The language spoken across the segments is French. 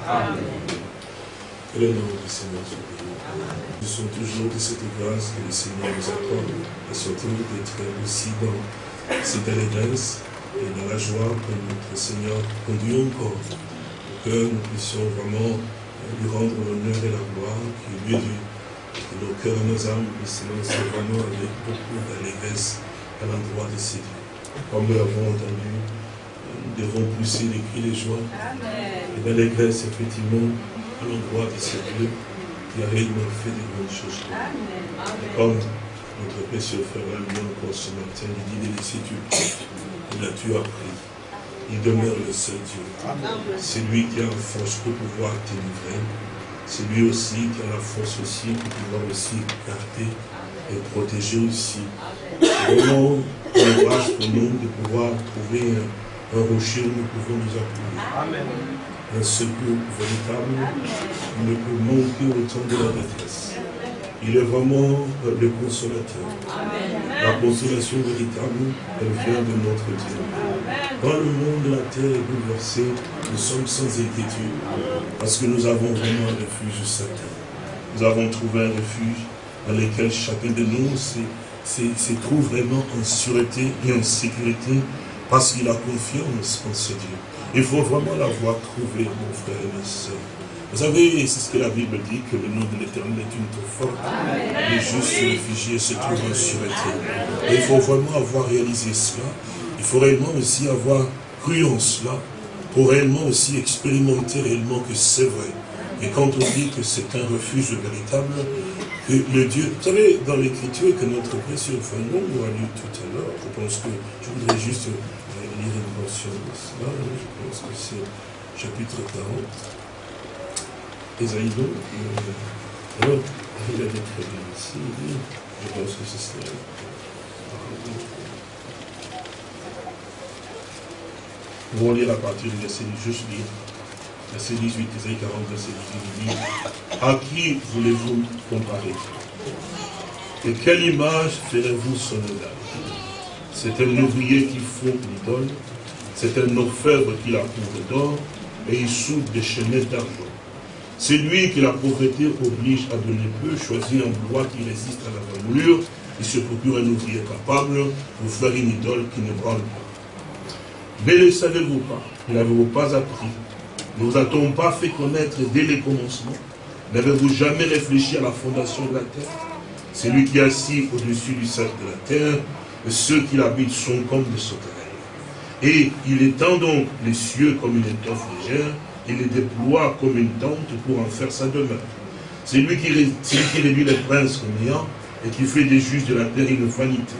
Que le nom du Seigneur soit béni. Nous sommes toujours de cette grâce que le Seigneur nous accorde, et surtout d'être aussi dans cette allégresse et dans la joie que notre Seigneur conduit encore, que nous puissions vraiment lui rendre l'honneur et la gloire qui est lui dû. Que nos cœurs et nos âmes puissent lancer vraiment avec beaucoup d'allégresse à l'endroit de ces dieux. Comme nous l'avons entendu, nous devons pousser des cris de joie et d'allégresse, effectivement, à l'endroit de ce Dieu qui a réellement fait de bonnes choses nous. Comme notre précieux frère l'a dit encore ce matin, il dit de Dieu, il a tu appris. Il demeure le seul Dieu. C'est lui qui a la force pour pouvoir te livrer. C'est lui aussi qui a la force aussi pour pouvoir aussi garder et protéger aussi. C'est vraiment grâce pour nous de pouvoir trouver un, un rocher où nous pouvons nous appuyer. Un secours véritable ne peut manquer au temps de la détresse. Il est vraiment euh, le consolateur. La consolation véritable, elle vient de notre Dieu. Quand le monde de la terre est bouleversé, nous sommes sans inquiétude, parce que nous avons vraiment un refuge certain. Nous avons trouvé un refuge dans lequel chacun de nous se trouve vraiment en sûreté et en sécurité, parce qu'il a confiance en ce Dieu. Il faut vraiment l'avoir trouvé, mon frère et ma soeur. Vous savez, c'est ce que la Bible dit, que le nom de l'éternel est une tour forte. Les justes réfugiés se trouvent en sûreté. Et il faut vraiment avoir réalisé cela. Il faut réellement aussi avoir cru en cela, pour réellement aussi expérimenter réellement que c'est vrai. Et quand on dit que c'est un refuge véritable, que le Dieu... Vous savez, dans l'écriture que notre précieux frère nous a lu tout à l'heure, je pense que je voudrais juste lire une portion de cela, je pense que c'est chapitre 40. Esaïe donc, euh, alors, il a dit très bien ici, il dit, je pense que c'est cela. Nous allons lire à partir du verset, juste lire, verset 18, Esaïe 40, verset 18, il dit, à qui voulez-vous comparer? Et quelle image ferez-vous semblable c'est un ouvrier qui fonde l'idole, c'est un orfèvre qui la couvre d'or, et il soude des chaînettes d'argent. C'est lui qui la pauvreté oblige à donner peu, choisit un bois qui résiste à la brûlure, il se procure un ouvrier capable pour faire une idole qui ne branle pas. Mais ne savez-vous pas, n'avez-vous pas appris, ne vous a-t-on pas fait connaître dès les commencements N'avez-vous jamais réfléchi à la fondation de la terre? C'est lui qui est assis au-dessus du cercle de la terre, ceux qui l'habitent sont comme des sauterelles. Et il étend donc les cieux comme une étoffe légère, il les déploie comme une tente pour en faire sa demeure. C'est lui qui, réduit les princes comme néant et qui fait des juges de la terre une vanité.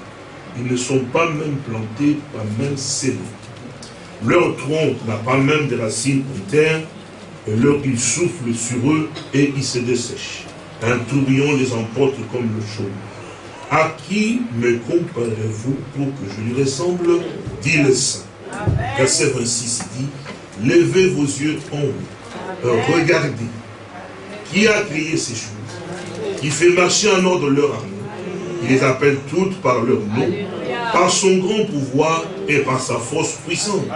Ils ne sont pas même plantés, pas même scellés. Leur tronc n'a pas même de racines en terre, et leur il souffle sur eux et ils se dessèchent. Un tourbillon les emporte comme le chaud. À qui me comparez-vous pour que je lui ressemble dit le Saint. Verset 26 dit, levez vos yeux en haut, regardez. Qui a créé ces choses? Qui fait marcher en ordre leur amour Il les appelle toutes par leur nom, par son grand pouvoir et par sa force puissante.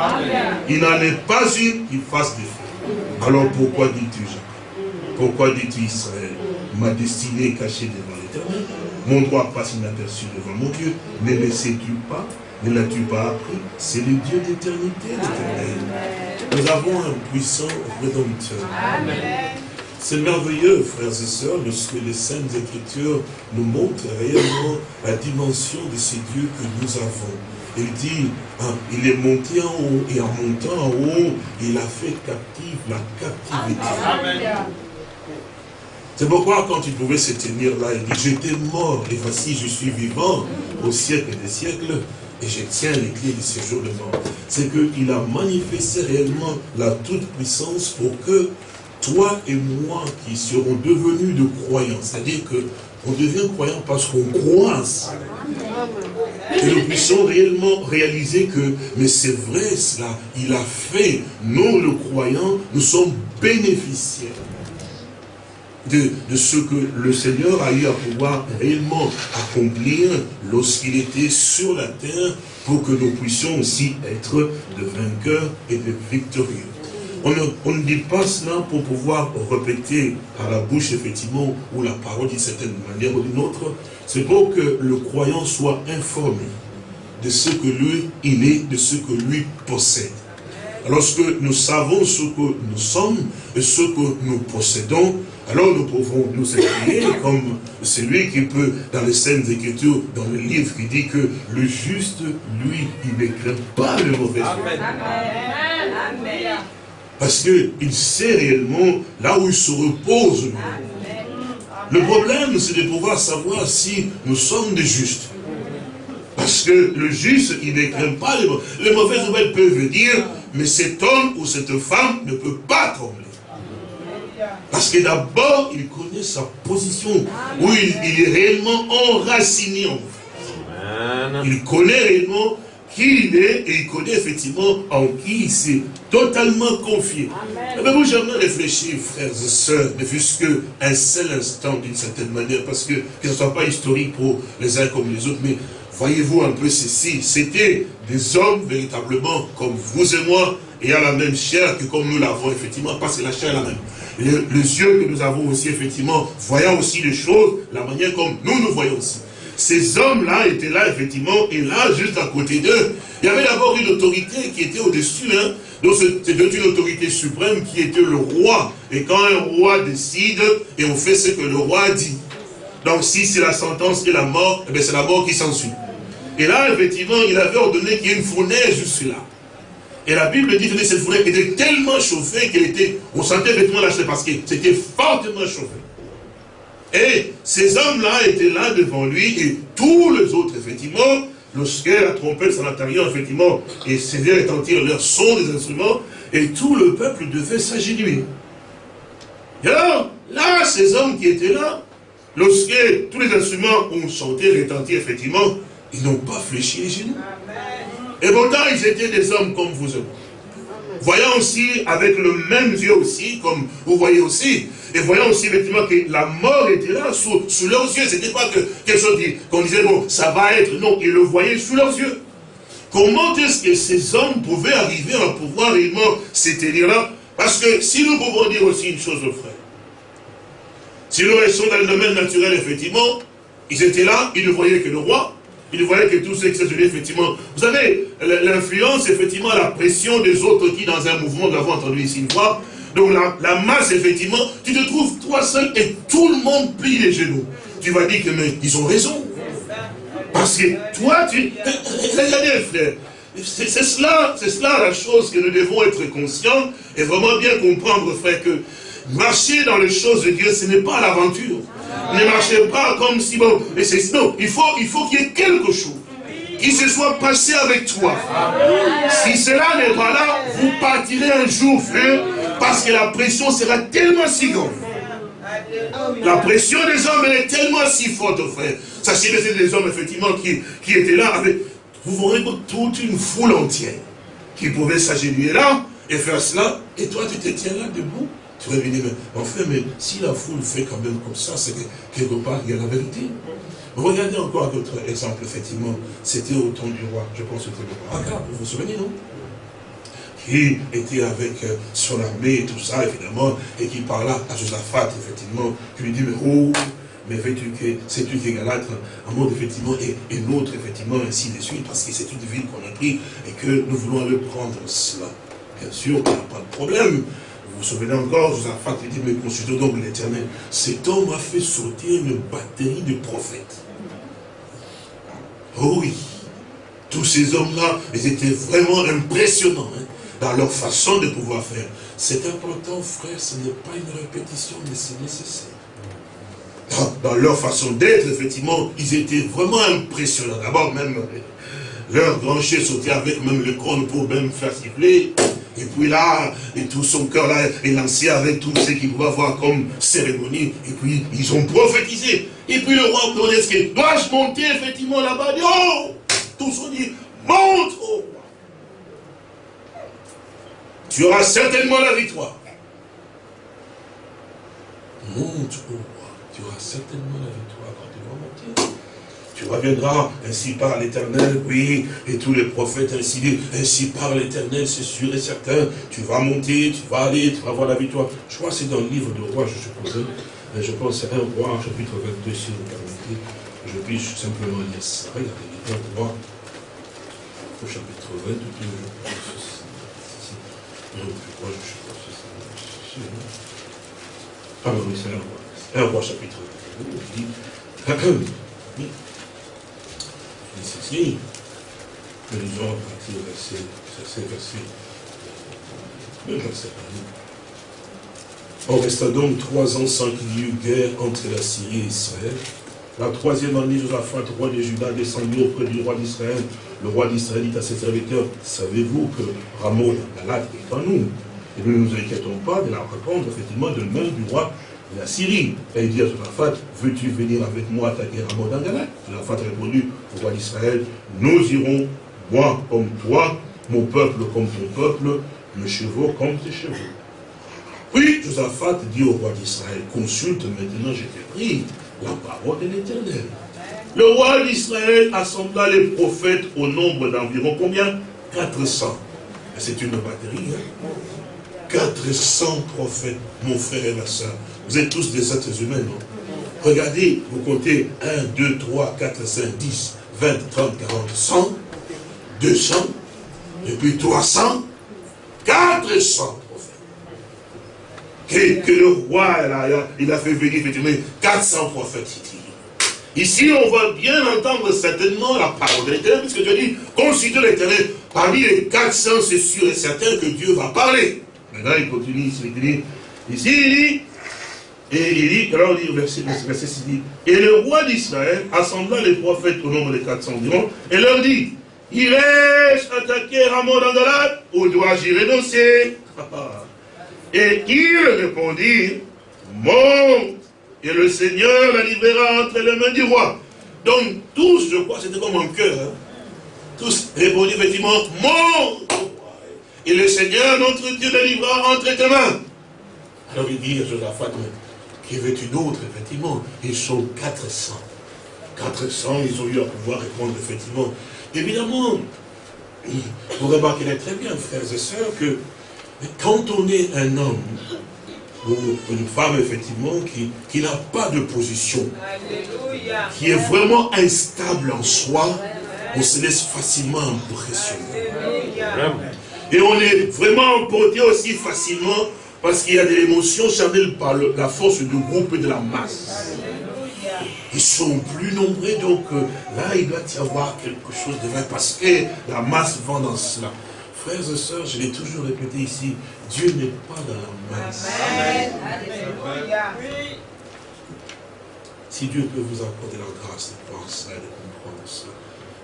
Il n'en est pas une qui fasse défaut. Alors pourquoi dis-tu Jacob Pourquoi dis-tu Israël? Ma destinée est cachée devant l'éternel mon droit passe inaperçu devant mon Dieu. Ne le sais-tu pas? Ne l'as-tu pas appris? C'est le Dieu d'éternité, l'éternel. Nous avons un puissant rédempteur. C'est merveilleux, frères et sœurs, lorsque les Saintes Écritures nous montrent réellement la dimension de ces dieux que nous avons. Il dit, hein, il est monté en haut, et en montant en haut, il a fait captive la captivité. Amen. C'est pourquoi quand il pouvait se tenir là, il dit, j'étais mort et voici je suis vivant au siècle des siècles et je tiens les clés de ce jour de mort. C'est qu'il a manifesté réellement la toute-puissance pour que toi et moi qui serons devenus de croyants, c'est-à-dire que on devient croyant parce qu'on croit Et nous puissions réellement réaliser que, mais c'est vrai cela, il a fait, nous le croyant, nous sommes bénéficiaires de, ce que le Seigneur a eu à pouvoir réellement accomplir lorsqu'il était sur la terre pour que nous puissions aussi être de vainqueurs et de victorieux. on ne, dit pas cela pour pouvoir répéter à la bouche, effectivement, ou la parole d'une certaine manière ou d'une autre. C'est pour que le croyant soit informé de ce que lui, il est, de ce que lui possède. Lorsque nous savons ce que nous sommes et ce que nous possédons, alors nous pouvons nous écrire comme celui qui peut, dans les scènes Écritures, dans le livre qui dit que le juste, lui, il ne craint pas le mauvais. Amen. Parce qu'il sait réellement là où il se repose. Le problème, c'est de pouvoir savoir si nous sommes des justes. Parce que le juste, il ne craint pas les, les mauvaises nouvelles peuvent dire, mais cet homme ou cette femme ne peut pas trembler. Parce que d'abord, il connaît sa position, où il, est réellement enraciné en fait. Il connaît réellement qui il est et il connaît effectivement en qui il s'est totalement confié. Avez-vous jamais réfléchi, frères et sœurs, ne fût-ce qu'un seul instant d'une certaine manière, parce que, que ce ne soit pas historique pour les uns comme les autres, mais voyez-vous un peu ceci, c'était des hommes véritablement comme vous et moi, ayant la même chair que comme nous l'avons effectivement, parce que la chair est la même les, yeux que nous avons aussi, effectivement, voyant aussi les choses, la manière comme nous nous voyons aussi. Ces hommes-là étaient là, effectivement, et là, juste à côté d'eux, il y avait d'abord une autorité qui était au-dessus, hein. Donc c'était une autorité suprême qui était le roi. Et quand un roi décide, et on fait ce que le roi dit. Donc si c'est la sentence et la mort, eh c'est la mort qui s'ensuit. Et là, effectivement, il avait ordonné qu'il y ait une fournaise juste là. Et la Bible dit que cette forêt était tellement chauffée qu'elle était, on sentait effectivement la parce que c'était fortement chauffé. Et ces hommes-là étaient là devant lui et tous les autres, effectivement, lorsque la trompette s'en intérieur, effectivement, et faisait retentir leur son des instruments, et tout le peuple devait s'agénuer. Et alors, là, ces hommes qui étaient là, lorsque tous les instruments ont chanté, retenti, effectivement, ils n'ont pas fléchi les genoux. Et pourtant, ils étaient des hommes comme vous moi. Voyant aussi, avec le même Dieu aussi, comme vous voyez aussi, et voyant aussi effectivement que la mort était là, sous, leurs yeux. C'était pas que quelque chose qu'on disait, bon, ça va être. Non, ils le voyaient sous leurs yeux. Comment est-ce que ces hommes pouvaient arriver à pouvoir réellement s'éteindre là Parce que si nous pouvons dire aussi une chose, frère, si nous restons dans le domaine naturel, effectivement, ils étaient là, ils ne voyaient que le roi, il voyait que tout ce qui s'est effectivement. Vous savez, l'influence, effectivement, la pression des autres qui, dans un mouvement, nous l'avons entendu ici une fois. Donc la, masse, effectivement, tu te trouves toi seul et tout le monde plie les genoux. Tu vas dire que, mais ils ont raison. Parce que toi, tu... Regardez, frère, c'est cela, c'est cela la chose que nous devons être conscients et vraiment bien comprendre, frère, que marcher dans les choses de Dieu, ce n'est pas l'aventure. Ne marchez pas comme si bon. Mais c'est non, il faut il faut qu'il y ait quelque chose qui se soit passé avec toi. Si cela n'est pas là, vous partirez un jour, frère, parce que la pression sera tellement si grande. La pression des hommes, elle est tellement si forte, frère. Sachez que c'est des hommes, effectivement, qui, étaient là avec, vous voyez toute une foule entière qui pouvait s'agenouiller là et faire cela, et toi tu te tiens là debout tu vas venir, mais enfin, mais si la foule fait quand même comme ça, c'est que quelque part, il y a la vérité. Regardez encore d'autres exemples, effectivement. C'était au temps du roi, je pense que c'était le roi Akab, vous vous souvenez, non? Qui était avec euh, son armée et tout ça, évidemment, et qui parla à Josaphat, effectivement, qui lui dit, mais oh, mais sais-tu que c'est une égalâtre, un monde effectivement, et une autre, effectivement, ainsi de suite, parce que c'est une ville qu'on a pris et que nous voulons aller prendre cela. Bien sûr, il n'y a pas de problème. Vous vous souvenez encore, Josaphat dit, mais consultons donc l'éternel. Cet homme a fait sauter une batterie de prophètes. Oh oui, tous ces hommes-là, ils étaient vraiment impressionnants hein, dans leur façon de pouvoir faire. C'est important, frère, ce n'est pas une répétition, mais c'est nécessaire. Dans, leur façon d'être, effectivement, ils étaient vraiment impressionnants. D'abord, même, leur grand chef avec même le corps pour même faire siffler. Et puis là, et tout son cœur là est lancé avec tout ce qu'il va voir comme cérémonie. Et puis, ils ont prophétisé. Et puis le roi que dois-je monter effectivement là-bas Oh Tous ont dit, monte au roi. Tu auras certainement la victoire. Monte au roi. Tu auras certainement la victoire tu reviendras, ainsi par l'éternel, oui, et tous les prophètes ainsi dit, ainsi par l'éternel, c'est sûr et certain, tu vas monter, tu vas aller, tu vas avoir la victoire. Je crois que c'est dans le livre de roi, je suppose, je pense c'est un roi, chapitre 22, si vous permettez, je puisse simplement lire ça, regardez, un roi, au chapitre 20, je pense, je suppose, ça. Ah oui, c'est un roi, un roi chapitre 22, il dit, ceci. Nous lisons à partir du verset, verset, verset, le verset On resta donc trois ans sans qu'il y eut guerre entre la Syrie et Israël. La troisième année, Josaphat, roi de Juda, descendit auprès du roi d'Israël. Le roi d'Israël dit à ses serviteurs, savez-vous que Ramon Galate est en nous? Et nous ne nous inquiétons pas de la répondre, effectivement, de même du roi la Syrie. Et dit à Josaphat, veux-tu venir avec moi attaquer Ramon d'Angalat Josaphat a répondu au roi d'Israël, nous irons, moi comme toi, mon peuple comme ton peuple, mes chevaux comme tes chevaux. Puis Josaphat dit au roi d'Israël, consulte maintenant, je t'ai pris, la parole de l'Éternel. Le roi d'Israël assembla les prophètes au nombre d'environ combien? 400. C'est une batterie, hein? 400 prophètes, mon frère et ma soeur. Vous êtes tous des êtres humains, non? Regardez, vous comptez 1, 2, 3, 4, 5, 10, 20, 30, 40, 100, 200, et puis 300, 400 prophètes. Que, le roi, il a, fait venir effectivement 400 prophètes ici. on va bien entendre certainement la parole de l'éternel, puisque Dieu dit, consultez l'éternel. Parmi les 400, c'est sûr et certain que Dieu va parler. Maintenant, il continue il dit, ici, il dit, et il dit, alors il dit, verset, verset 6, dit, et le roi d'Israël assembla les prophètes au nombre de 400 environ, et leur dit, irai-je attaquer Ramon d'Andalat, ou dois-je y renoncer? Et il répondit, monte, et le Seigneur la livrera entre les mains du roi. Donc tous, je crois, c'était comme un cœur, hein. tous répondirent effectivement, monte, et le Seigneur, notre Dieu, la livrera entre tes mains. Alors il dit à Josaphat, qui veux-tu d'autre, effectivement Ils sont 400. 400, ils ont eu à pouvoir répondre, effectivement. Évidemment, vous remarquerez très bien, frères et sœurs, que quand on est un homme, ou une femme, effectivement, qui, qui n'a pas de position, qui est vraiment instable en soi, on se laisse facilement impressionner. Et on est vraiment emporté aussi facilement parce qu'il y a des émotions charnelles par la force du groupe et de la masse. Ils sont plus nombreux, donc euh, là, il doit y avoir quelque chose de vrai, parce que la masse va dans cela. Frères et sœurs, je l'ai toujours répété ici, Dieu n'est pas dans la masse. Si Dieu peut vous accorder la grâce de voir ça et de comprendre ça,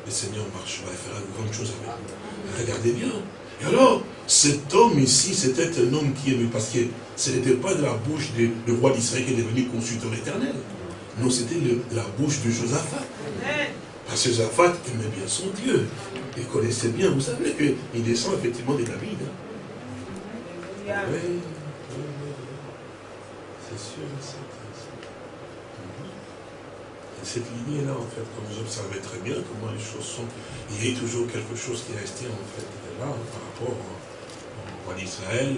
le Seigneur marchera et fera de grandes choses avec vous. Regardez bien, et alors, cet homme ici, c'était un homme qui aimait, parce que ce n'était pas de la bouche du roi d'Israël qui est devenu consultant éternel. Non, c'était de la bouche de Josaphat. Parce que Josaphat aimait bien son Dieu. Il connaissait bien, vous savez qu'il descend effectivement de David. Hein. Oui, c'est sûr, c'est cette lignée-là, en fait, comme vous observez très bien comment les choses sont, il y a toujours quelque chose qui est resté, en fait, là, par rapport au roi d'Israël,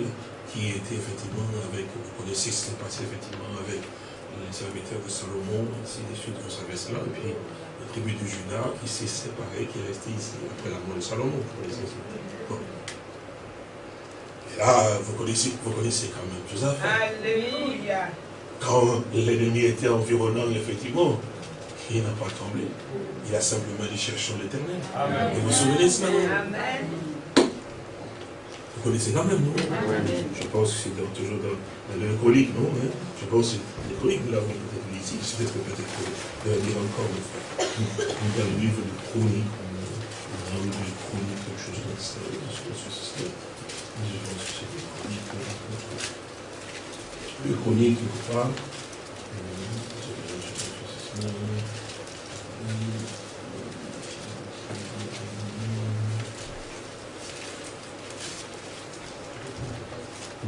qui était effectivement avec, vous connaissez ce qui s'est passé effectivement avec les serviteurs de Salomon, ainsi de suite, vous savez cela, et puis la tribu du Judas qui s'est séparée, qui est restée ici après la mort de Salomon, vous connaissez bon. Et là, vous connaissez, vous connaissez quand même Joseph. Alléluia. Quand l'ennemi était environnant, effectivement, il n'a pas tremblé. Il a simplement dit cherchons l'éternel. Et vous vous souvenez de cela Amen. Vous connaissez quand même, non Je pense que c'est toujours dans, le chronique, non hein? Je pense que le chronique, nous l'avons peut-être lu ici, peut-être peut-être de lire encore une fois. Dans le livre de chronique, dans le livre de chronique, quelque chose comme ça. Je pense que c'est Je pense que c'est le chronique. Le chronique, il ne pas. Je pense que c'est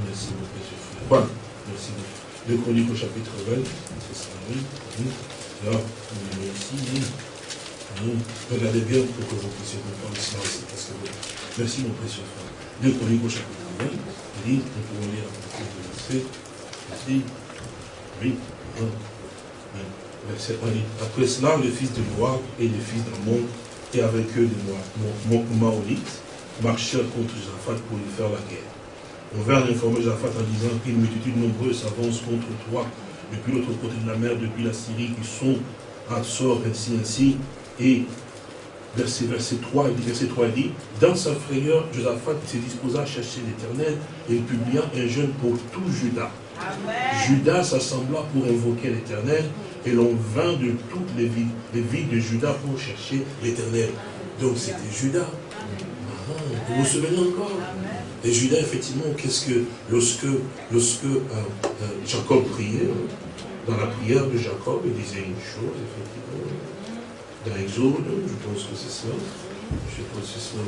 Merci beaucoup, Jésus. Voilà, merci beaucoup. Le Chronique au chapitre 20, c'est ça, oui. Alors, ici. Regardez bien pour que vous puissiez comprendre cela aussi. Parce que, merci mon précieux frère. Deux Chroniques au chapitre 9, il dit, nous pouvons lire à partir du verset, oui, verset 1 dit, après cela, le fils de Noir et les fils d'Amon, et avec eux des Maorites, marchèrent contre Josaphat pour lui faire la guerre. On vint informer Josaphat en disant qu'une multitude nombreuse s'avance contre toi depuis l'autre côté de la mer, depuis la Syrie, qui sont à sort ainsi, ainsi. Et verset, verset 3, il dit, verset 3, dit, dans sa frayeur, Josaphat se disposa à chercher l'éternel et il publia un jeûne pour tout Judas. Judas s'assembla pour invoquer l'éternel et l'on vint de toutes les villes, les villes de Judas pour chercher l'éternel. Donc c'était Judas. Ah, vous vous souvenez encore? Et Judas, effectivement, qu'est-ce que, lorsque, lorsque euh, euh, Jacob priait, dans la prière de Jacob, il disait une chose, effectivement, dans Exode, je pense que c'est cela, je pense que c'est cela,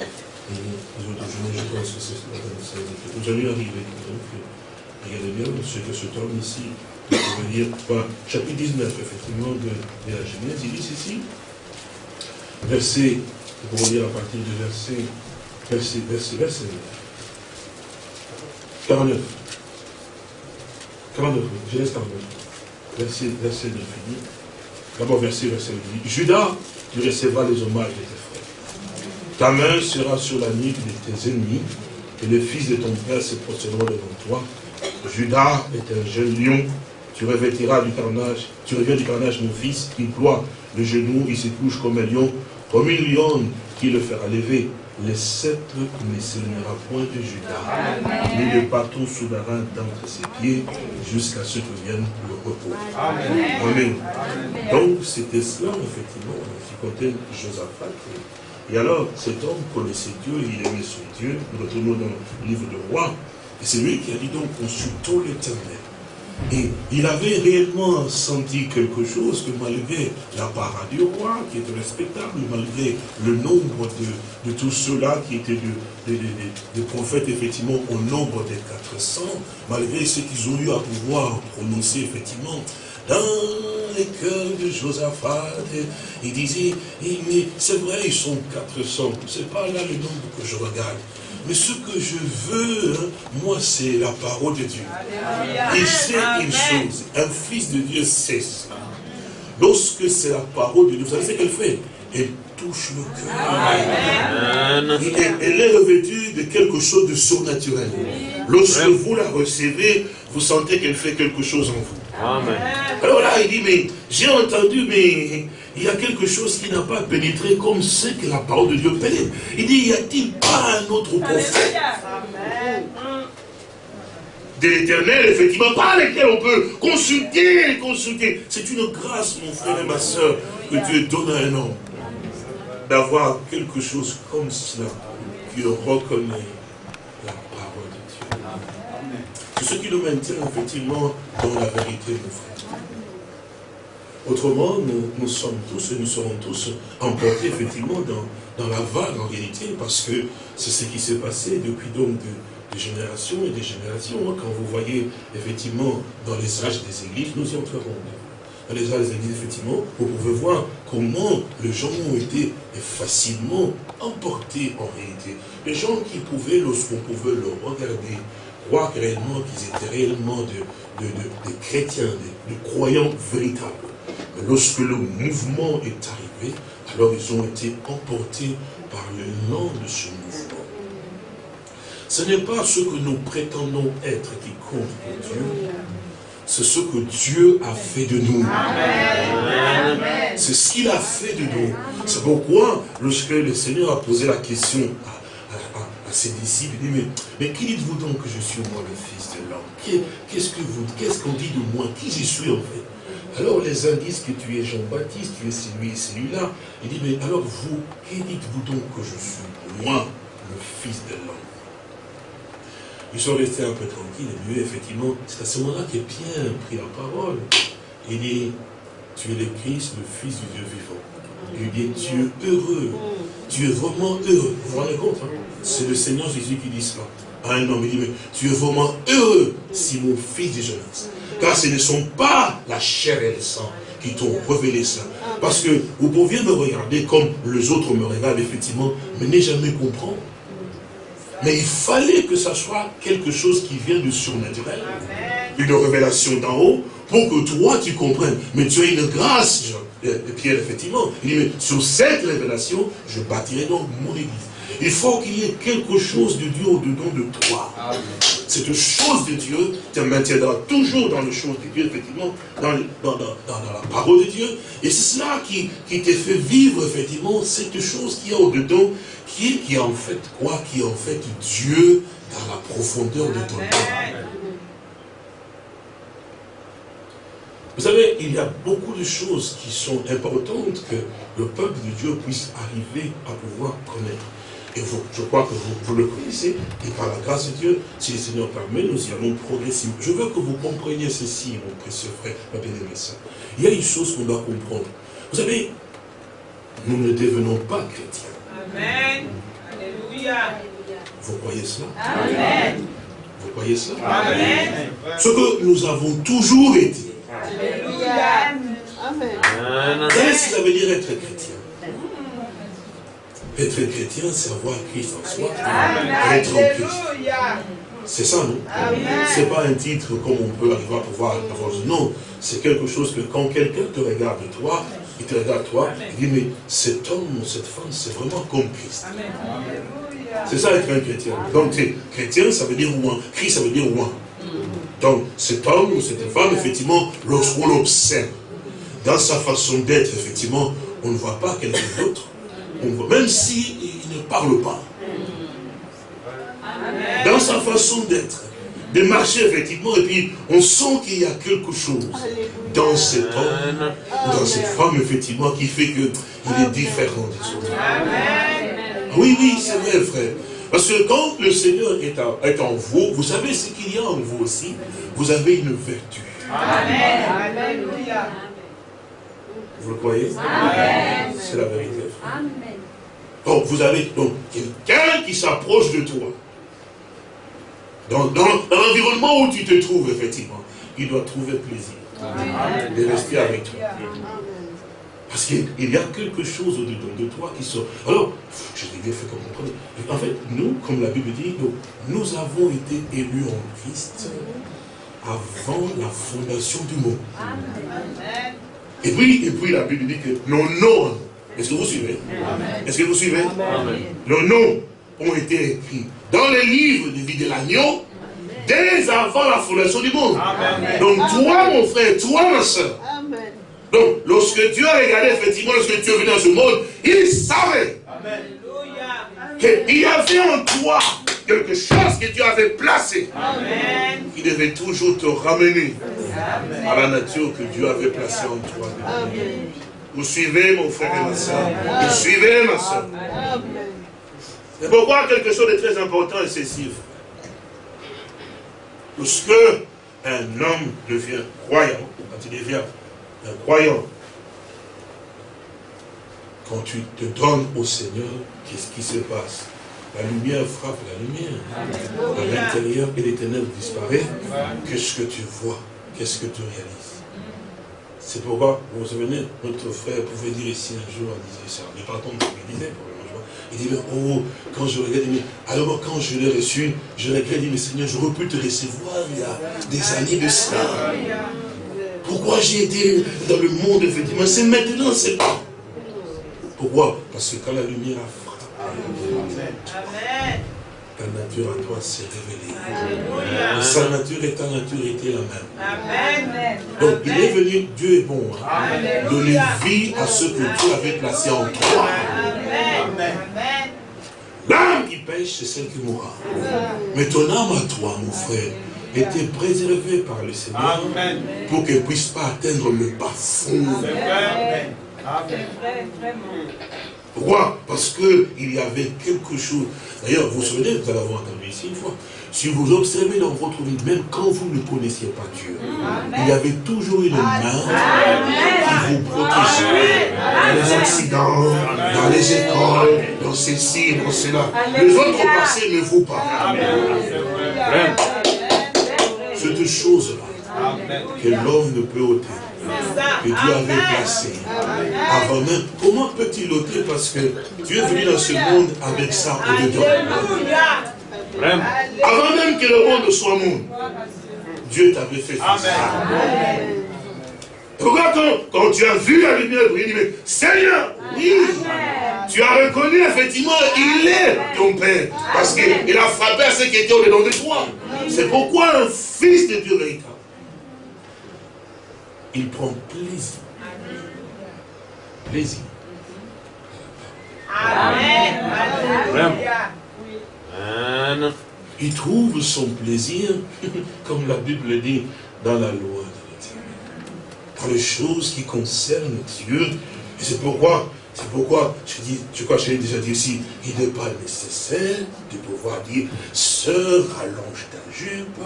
et les je pense que c'est cela, vous allez arriver, donc, regardez bien ce que ce homme ici, je veux dire, chapitre 19, effectivement, de, de, la Genèse, il dit ceci, verset, pour lire à partir du verset, verset, verset, verset 9, 49, 49, Genèse 49, verset, verset 9, il dit, d'abord verset, verset 8, Judas, tu recevras les hommages de tes frères. Ta main sera sur la nuque de tes ennemis, et les fils de ton père se prosterneront devant toi. Judas est un jeune lion, tu revêtiras du carnage, tu reviens du carnage, mon fils, il ploie le genou, il se couche comme un lion, comme une lionne qui le fera lever le sceptre ne s'éloignera point de Judas, ni le bâton souverain d'entre ses pieds, jusqu'à ce que vienne le repos. Amen. Donc, c'était cela, effectivement, qui comptait Josaphat. Et alors, cet homme connaissait Dieu, il aimait son Dieu. Nous retournons dans le livre de roi. Et c'est lui qui a dit donc, consultons l'éternel. Et il avait réellement senti quelque chose que malgré la parade du roi, qui était respectable, malgré le nombre de, de tous ceux-là qui étaient des prophètes, effectivement, au nombre des 400, malgré ce qu'ils ont eu à pouvoir prononcer, effectivement, dans les cœurs de Josaphat, il disait, eh, mais c'est vrai, ils sont 400, c'est pas là le nombre que je regarde. Mais ce que je veux, hein, moi, c'est la parole de Dieu. Il sait une chose, un fils de Dieu sait ça. Lorsque c'est la parole de Dieu, vous savez ce qu'elle fait Elle touche le cœur. Elle est revêtue de quelque chose de surnaturel. Lorsque vous la recevez, vous sentez qu'elle fait quelque chose en vous. Amen. Alors là, il dit, mais j'ai entendu, mais il y a quelque chose qui n'a pas pénétré comme ce que la parole de Dieu pénètre. Il dit, y a-t-il pas un autre prophète de l'éternel, effectivement, par lequel on peut consulter, consulter. C'est une grâce, mon frère et ma soeur, que Dieu donne à un homme. D'avoir quelque chose comme cela, qui reconnaît la parole de Dieu. C'est ce qui nous maintient, effectivement, dans la vérité, mon frère. Autrement, nous, sommes tous et nous serons tous emportés effectivement dans, la vague en réalité, parce que c'est ce qui s'est passé depuis donc des générations et des générations. Hein. Quand vous voyez effectivement dans les âges des églises, nous y entrerons. Dans les âges des églises, effectivement, vous pouvez voir comment les gens ont été facilement emportés en réalité. Les gens qui pouvaient, lorsqu'on pouvait le regarder, croire réellement qu'ils étaient réellement de, des chrétiens, de croyants véritables. Lorsque le mouvement est arrivé, alors ils ont été emportés par le nom de ce mouvement. Ce n'est pas ce que nous prétendons être qui compte pour Dieu, c'est ce que Dieu a fait de nous. C'est ce qu'il a fait de nous. C'est pourquoi, lorsque le Seigneur a posé la question à, ses disciples, il dit, mais, mais qui dites-vous donc que je suis moi le Fils de l'homme? Qu'est-ce qu'on dit de moi? Qui je suis en fait? Alors les uns disent que tu es Jean-Baptiste, tu es celui et celui-là. Il dit, mais alors vous, qui dites-vous donc que je suis Moi, le Fils de l'homme? Ils sont restés un peu tranquilles, et lui, effectivement, c'est à ce moment-là que Pierre a pris la parole. Il dit, tu es le Christ, le Fils du Dieu vivant. Il dit, tu es heureux. Tu es vraiment heureux. Vous vous rendez compte hein? C'est le Seigneur Jésus qui dit cela un homme. Il dit, mais tu es vraiment heureux si mon fils de jeunesse. Car ce ne sont pas la chair et le sang qui t'ont révélé ça. Parce que vous pouviez me regarder comme les autres me regardent, effectivement, mais ne jamais comprendre. Mais il fallait que ça soit quelque chose qui vient du surnaturel, une révélation d'en haut, pour que toi tu comprennes. Mais tu as une grâce, Pierre, effectivement. Il dit, mais sur cette révélation, je bâtirai donc mon église. Il faut qu'il y ait quelque chose de Dieu au-dedans de toi. Cette chose de Dieu te maintiendra toujours dans les choses de Dieu, effectivement, dans, la parole de Dieu. Et c'est cela qui, qui te fait vivre, effectivement, cette chose qui est au-dedans, qui, qui est en fait quoi? Qui est en fait Dieu dans la profondeur de ton cœur. Vous savez, il y a beaucoup de choses qui sont importantes que le peuple de Dieu puisse arriver à pouvoir connaître. Et vous, je crois que vous, le connaissez. Et par la grâce de Dieu, si le Seigneur permet, nous y allons progresser. Je veux que vous compreniez ceci, mon précieux frère, ma bien-aimée Il y a une chose qu'on doit comprendre. Vous savez, nous ne devenons pas chrétiens. Amen. Alléluia. Vous croyez cela? Amen. Vous croyez cela? Amen. Ce que nous avons toujours été. Alléluia. Amen. Vous savez ce que ça veut dire être chrétien? Être chrétien, c'est avoir Christ en soi. Être en Christ. C'est ça, non? C'est pas un titre comme on peut arriver à pouvoir avoir. Non, c'est quelque chose que quand quelqu'un te regarde toi, il te regarde toi, il dit, mais cet homme ou cette femme, c'est vraiment comme Christ. C'est ça être un chrétien. Donc, chrétien, ça veut dire ouin. Christ, ça veut dire ouin. Donc, cet homme ou cette femme, effectivement, lorsqu'on l'observe, dans sa façon d'être, effectivement, on ne voit pas quelqu'un d'autre même s'il ne parle pas. Dans sa façon d'être, de marcher effectivement, et puis on sent qu'il y a quelque chose dans cet homme, dans cette femme effectivement, qui fait qu'il est différent des autres. Oui, oui, c'est vrai frère. Parce que quand le Seigneur est en, vous, vous savez ce qu'il y a en vous aussi, vous avez une vertu. Amen. Vous le croyez? C'est la vérité. Amen. Donc vous avez donc quelqu'un qui s'approche de toi. Dans, l'environnement où tu te trouves, effectivement, il doit trouver plaisir de rester avec toi. Parce qu'il y a quelque chose au-dedans de toi qui sort. Alors, je l'ai bien fait comprendre. En fait, nous, comme la Bible dit, nous, nous avons été élus en Christ avant la fondation du monde. Et puis, et puis la Bible dit que nos noms est-ce que vous suivez Est-ce que vous suivez Nos noms ont été écrits dans les livres de vie de l'agneau dès avant la fondation du monde. Donc toi, mon frère, toi, ma soeur. Donc, lorsque Dieu a regardé, effectivement, lorsque Dieu venait dans ce monde, il savait qu'il y avait en toi quelque chose que Dieu avait placé, Amen. qui devait toujours te ramener à la nature que Dieu avait placée en toi. Vous suivez, mon frère et ma soeur. Vous suivez, ma soeur. C'est pourquoi quelque chose de très important est ceci. Lorsque un homme devient croyant, quand il devient un croyant, quand tu te donnes au Seigneur, qu'est-ce qui se passe? La lumière frappe la lumière. À l'intérieur, et les ténèbres disparaissent. Qu'est-ce que tu vois? Qu'est-ce que tu réalises? C'est pourquoi, vous vous souvenez, notre frère pouvait dire ici un jour, il disait ça, mais pardon, il disait pour il dit, mais oh, quand je regarde, alors quand je l'ai reçu, je dit, mais Seigneur, j'aurais pu te recevoir il y a des années de cela. Pourquoi j'ai été dans le monde, effectivement C'est maintenant, c'est pas. Pourquoi? Parce que quand la lumière a frappé, Amen ta nature à toi s'est révélée. Sa nature et ta nature étaient la même. Donc il est venu, Dieu est bon, hein. donner vie à ce que Dieu avait placé en toi. L'âme qui pêche, c'est celle qui mourra. Mais ton âme à toi, mon frère, était préservée par le Seigneur pour qu'elle ne puisse pas atteindre le bas fond. Pourquoi Parce qu'il y avait quelque chose. D'ailleurs, vous vous souvenez, vous allez avoir entendu ici une fois. Si vous observez dans votre vie, même quand vous ne connaissiez pas Dieu, il y avait toujours une main qui vous protégeait. Dans les accidents, dans les écoles, dans ceci, dans cela. Les autres passaient, mais vous pas. Cette chose-là que l'homme ne peut ôter, que Dieu avait placé. Avant même, comment peut-il ôter Parce que Dieu est venu dans ce monde avec ça au-dedans. Avant même que le monde soit monde, Dieu t'avait fait ça. Pourquoi quand, tu as vu la lumière briller, mais Seigneur, oui, tu as reconnu effectivement, il est ton Père. Parce qu'il a frappé à ce qui était au-dedans de toi. C'est pourquoi un fils de Dieu véritable, il prend plaisir. Plaisir. Amen. Il trouve son plaisir, comme la Bible dit, dans la loi dans les choses qui concernent Dieu. Et c'est pourquoi, c'est pourquoi, je dis, je crois que j'ai déjà dit ici, il n'est pas nécessaire de pouvoir dire, sœur, allonge ta jupe,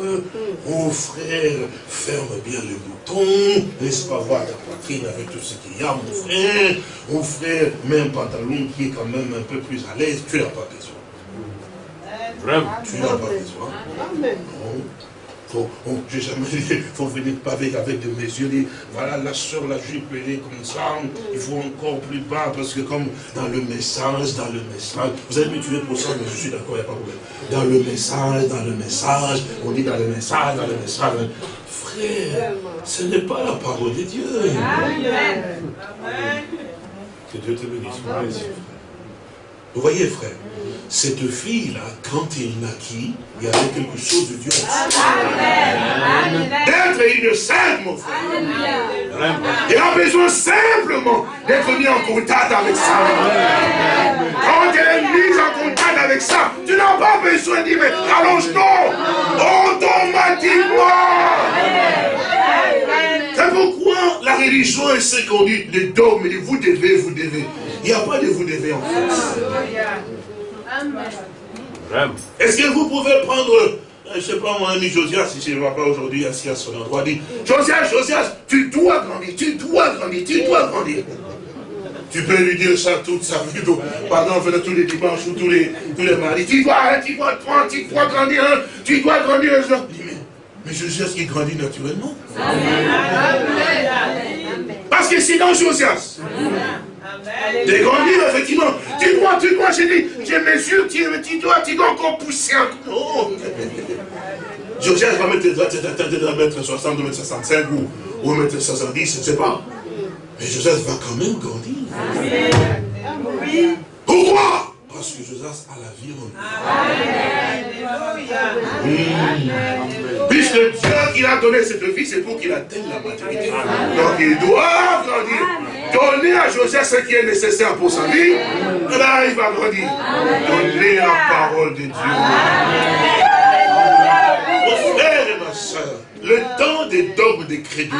mon frère, ferme bien le bouton, laisse pas voir ta poitrine avec tout ce qu'il y a, mon frère, mon frère, mets un pantalon qui est quand même un peu plus à l'aise, tu n'as pas besoin. Vraiment, tu n'as pas besoin. Amen. Faut, j'ai jamais il faut venir pas avec, des mesures, dire, voilà, la soeur, la jupe, elle est comme ça, il faut encore plus bas, parce que comme dans le message, dans le message, vous allez me tuer pour ça, mais je suis d'accord, il n'y a pas de problème. Dans le message, dans le message, on dit dans le message, dans le message. Frère, ce n'est pas la parole de Dieu. Amen. Que Dieu te bénisse. Vous voyez, frère, cette fille-là, quand elle naquit, il y avait quelque chose de Dieu D'être une sainte, mon frère. Elle a besoin simplement d'être mis en contact avec ça. Quand elle est mise en contact avec ça, tu n'as pas besoin de dire, mais allonge-toi automatiquement. C'est pourquoi la religion est ce qu'on dit, les dogmes, vous devez, vous devez. Il n'y a pas de vous devez en fait. Est-ce que vous pouvez prendre, euh, je ne sais pas moi, ami Josias, si je ne vois pas aujourd'hui assis à son endroit, dit, Josias, Josias, tu dois grandir, tu dois grandir, tu dois grandir. Tu peux lui dire ça toute sa vie, pardon, tous les dimanches ou tous les, tous les mardis. Tu dois, hein, tu dois prendre, tu dois grandir, hein, tu dois grandir. Je dis, mais, mais Josias, il grandit naturellement. Parce que c'est dans Josias. De grandir, effectivement. Tu dois, tu dois, j'ai dit, je mesure, tu, tu dois, tu dois encore pousser encore. Josias va mettre, mettre 60, mettre 65 ou, ou mettre 70, je ne sais pas. Mais Josias va quand même grandir. Pourquoi? Parce que Josias a la vie en lui. Mmh. Puisque Dieu a donné cette vie, c'est pour qu'il atteigne la maturité. Donc il doit grandir. Donnez à Joseph ce qui est nécessaire pour sa vie. Là, il va grandir. Donnez la parole de Dieu. Le temps des dogmes des crédits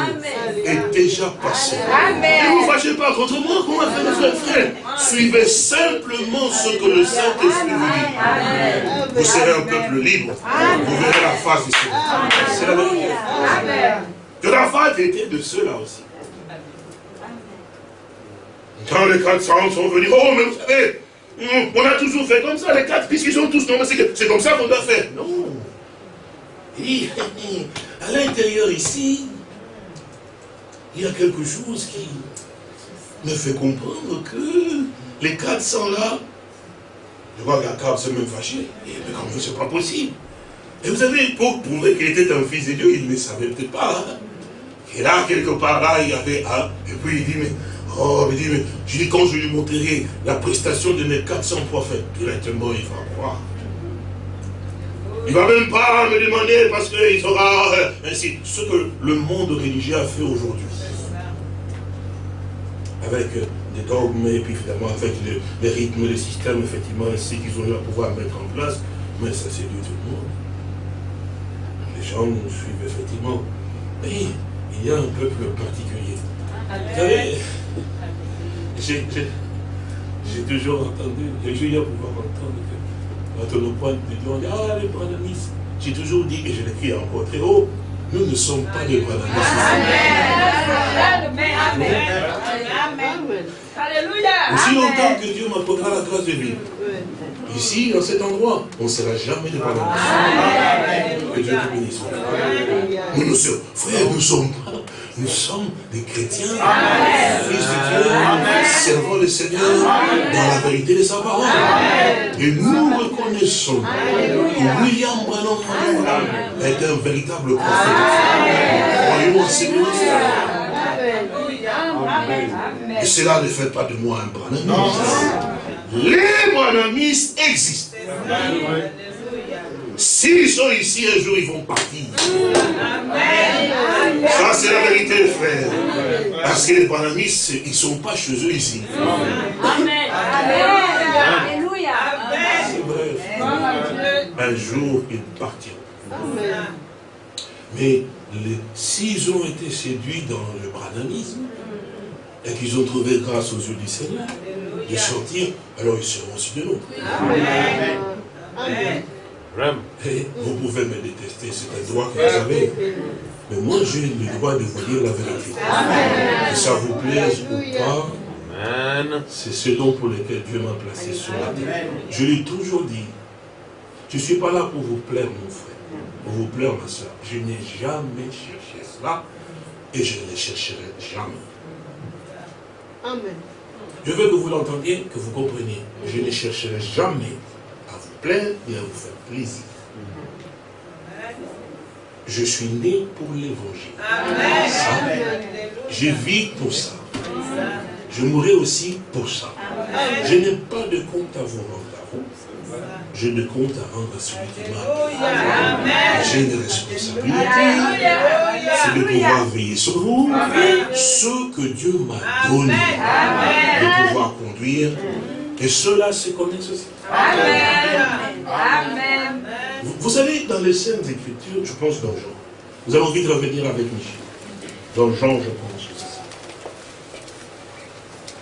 est déjà passé. Ne vous fâchez pas contre moi, comment faire notre frère Suivez simplement ce que le Saint-Esprit vous dit. Vous serez un peuple libre. Vous verrez la face du Seigneur. C'est la vérité. Josaphat était de ceux-là aussi. Quand les 400 sont venus, oh, mais vous savez, on a toujours fait comme ça, les quatre, puisqu'ils sont tous, non, c'est comme ça qu'on doit faire. Non. Et, à l'intérieur ici, il y a quelque chose qui me fait comprendre que les 400 là, je vois qu'Akab s'est même fâché. Et mais comme c'est pas possible. Et vous savez, pour prouver qu'il était un fils de Dieu, il ne savait peut-être pas. Hein. Et là, quelque part là, il y avait un. Et puis il dit, mais Oh, mais dit, mais, je dis, quand je lui montrerai la prestation de mes 400 prophètes, directement, il va croire. Il ne va même pas me demander parce qu'il sera euh, ainsi. Ce que le monde religieux a fait aujourd'hui. Avec euh, des dogmes et puis finalement avec les, rythmes, les systèmes, effectivement, ainsi qu'ils ont eu à pouvoir mettre en place. Mais ça c'est du tout le monde. Les gens nous suivent effectivement. Mais il y a un peuple particulier. Vous savez, j'ai toujours entendu, j'ai eu à pouvoir entendre que quand on nous pointe du doigt, on dit, ah, les. J'ai toujours dit, et je l'écris encore très haut, nous ne sommes pas des branamistes. Amen. Alléluia. Aussi longtemps que Dieu m'apportera la grâce de vivre. Ici, dans cet endroit, on ne sera jamais des branamistes. Que Dieu te bénisse. Nous, nous sommes, frère, nous sommes nous sommes des chrétiens, fils de Dieu, servant le Seigneur dans la vérité de sa parole. Et nous reconnaissons que William Branham est un véritable prophète. Croyez-moi, c'est Et cela ne fait pas de moi un branamiste. Les branamistes existent. S'ils sont ici un jour, ils vont partir. Ça, c'est la vérité, frère. Parce que les banamistes, ils ne sont pas chez eux ici. Amen. Alléluia. C'est vrai. Un jour, ils partiront. Mais s'ils ont été séduits dans le branamisme, et qu'ils ont trouvé grâce aux yeux du Seigneur, de sortir, alors ils seront aussi de nous. Amen. Amen. Vous pouvez me détester, c'est un droit que vous avez. Mais moi, j'ai le droit de vous dire la vérité. Que ça vous plaise ou pas, c'est ce dont pour lequel Dieu m'a placé sur la terre. Je l'ai toujours dit, je ne suis pas là pour vous plaire, mon frère, pour vous plaire, ma soeur. Je n'ai jamais cherché cela et je ne le chercherai jamais. Amen. Je veux que vous l'entendiez, que vous compreniez. Je ne chercherai jamais plaire et à vous faire Je suis né pour l'évangile. Je vis pour ça. Je mourrai aussi pour ça. Je n'ai pas de compte à vous rendre à vous. Je ne compte à rendre à celui qui m'a J'ai une responsabilité. C'est de pouvoir veiller sur vous. Ce que Dieu m'a donné. De pouvoir conduire. Et cela se connaissent aussi. Amen. Amen. Vous, savez, dans les scènes d'écriture, je pense dans Jean, vous avez envie de revenir avec Michel. Dans Jean, je pense que c'est ça.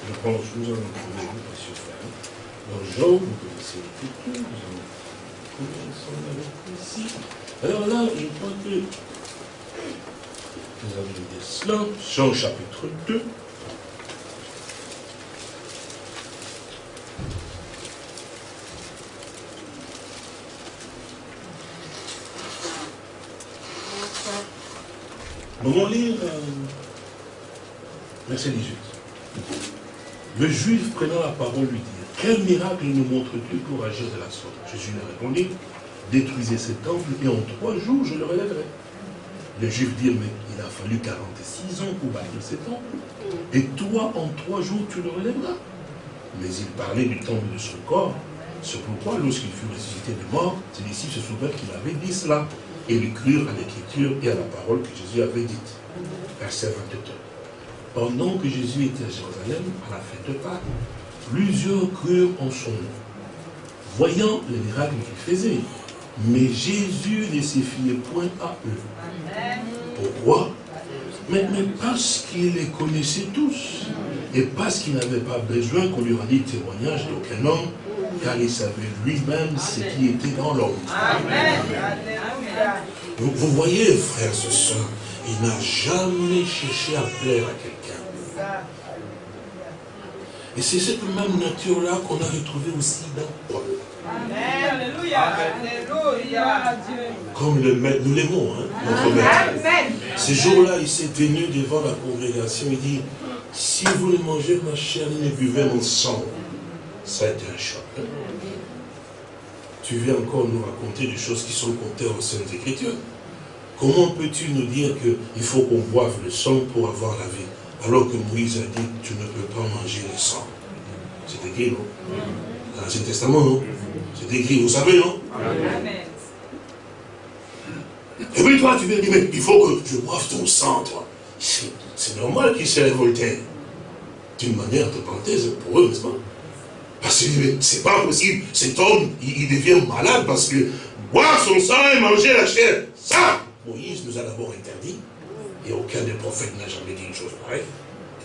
Je pense, nous allons trouver, monsieur frère. Dans Jean, vous connaissez l'écriture, nous allons avec ici. Alors là, je crois que nous avons dit cela. Jean chapitre 2. Nous allons lire euh, verset 18. Le juif prenant la parole lui dit, quel miracle nous montres-tu pour agir de la sorte? Jésus lui répondit, détruisez ce temple et en trois jours je le relèverai. Les juifs dirent, mais il a fallu 46 ans pour bâtir ce temple, et toi en trois jours tu le relèveras. Mais il parlait du temple de son corps, c'est pourquoi lorsqu'il fut ressuscité de mort, ses disciples se souvinrent qu'il avait dit cela et ils crurent à l'écriture et à la parole que Jésus avait dite. Verset 22. Pendant que Jésus était à Jérusalem, à la fête de Pâques, plusieurs crurent en son nom, voyant les miracles qu'il faisait. Mais Jésus ne se fiait point à eux. Pourquoi? Mais, parce qu'il les connaissait tous. Et parce qu'il n'avait pas besoin qu'on lui rendît témoignage d'aucun homme, car il savait lui-même ce qui était dans l'homme. Vous, vous, voyez, frères et sœurs, il n'a jamais cherché à plaire à quelqu'un. Et c'est cette même nature-là qu'on a retrouvée aussi dans Paul. Comme le maître, nous l'aimons, hein, notre maître. Ce jour-là, il s'est tenu devant la congrégation, il dit, si vous ne mangez ma chair et ne buvez mon sang, ça a été un choc. Tu viens encore nous raconter des choses qui sont comptées en Saintes Écritures? Comment peux-tu nous dire qu'il faut qu'on boive le sang pour avoir la vie Alors que Moïse a dit, tu ne peux pas manger le sang? C'est écrit, non? Dans l'Ancien Testament, non? C'est écrit, vous savez, non? Et puis toi, tu viens dire, mais il faut que je boive ton sang, toi. C'est normal qu'il s'est révolté. D'une manière de parenthèse pour eux, n'est-ce pas? Parce que c'est pas possible, cet homme, il, devient malade parce que boire son sang et manger la chair, ça, Moïse nous a d'abord interdit. Et aucun des prophètes n'a jamais dit une chose pareille.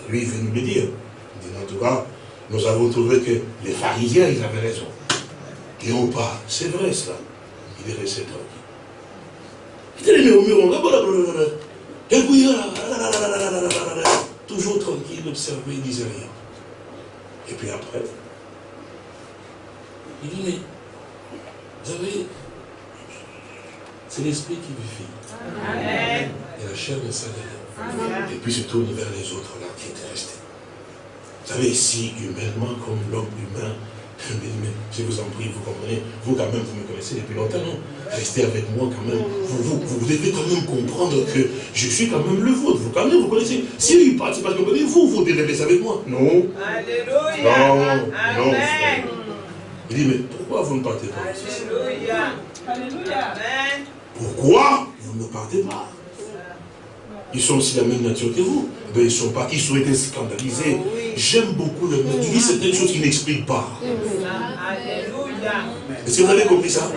lui, il veut nous le dire. Il dit, en tout cas, nous avons trouvé que les pharisiens, ils avaient raison. Et on pas. C'est vrai cela. Il est resté tranquille. Il et puis, toujours tranquille, observer, il disait rien. Et puis après, il dit, mais, vous savez, c'est l'esprit qui vit. Et la chair ne s'adhère. Et puis se tourne vers les autres là qui étaient restés. Vous savez, ici, humainement, comme l'homme humain, je vous en prie, vous comprenez, vous quand même, vous me connaissez depuis longtemps, non Restez avec moi quand même. Vous, vous, devez quand même comprendre que je suis quand même le vôtre. Vous quand même, vous connaissez. Si il parle, c'est parce que vous connaissez, vous, vous devez rester avec moi. Non. Alléluia. Non, non. Il dit, mais pourquoi vous ne partez pas? Alléluia. Alléluia. Pourquoi vous ne partez pas? Ils sont aussi la même nature que vous. Ben, ils sont pas, ils ont été scandalisés. Oh J'aime beaucoup le monde. Il dit certaines choses qu'il n'explique pas. Alléluia. Est-ce que vous avez compris ça?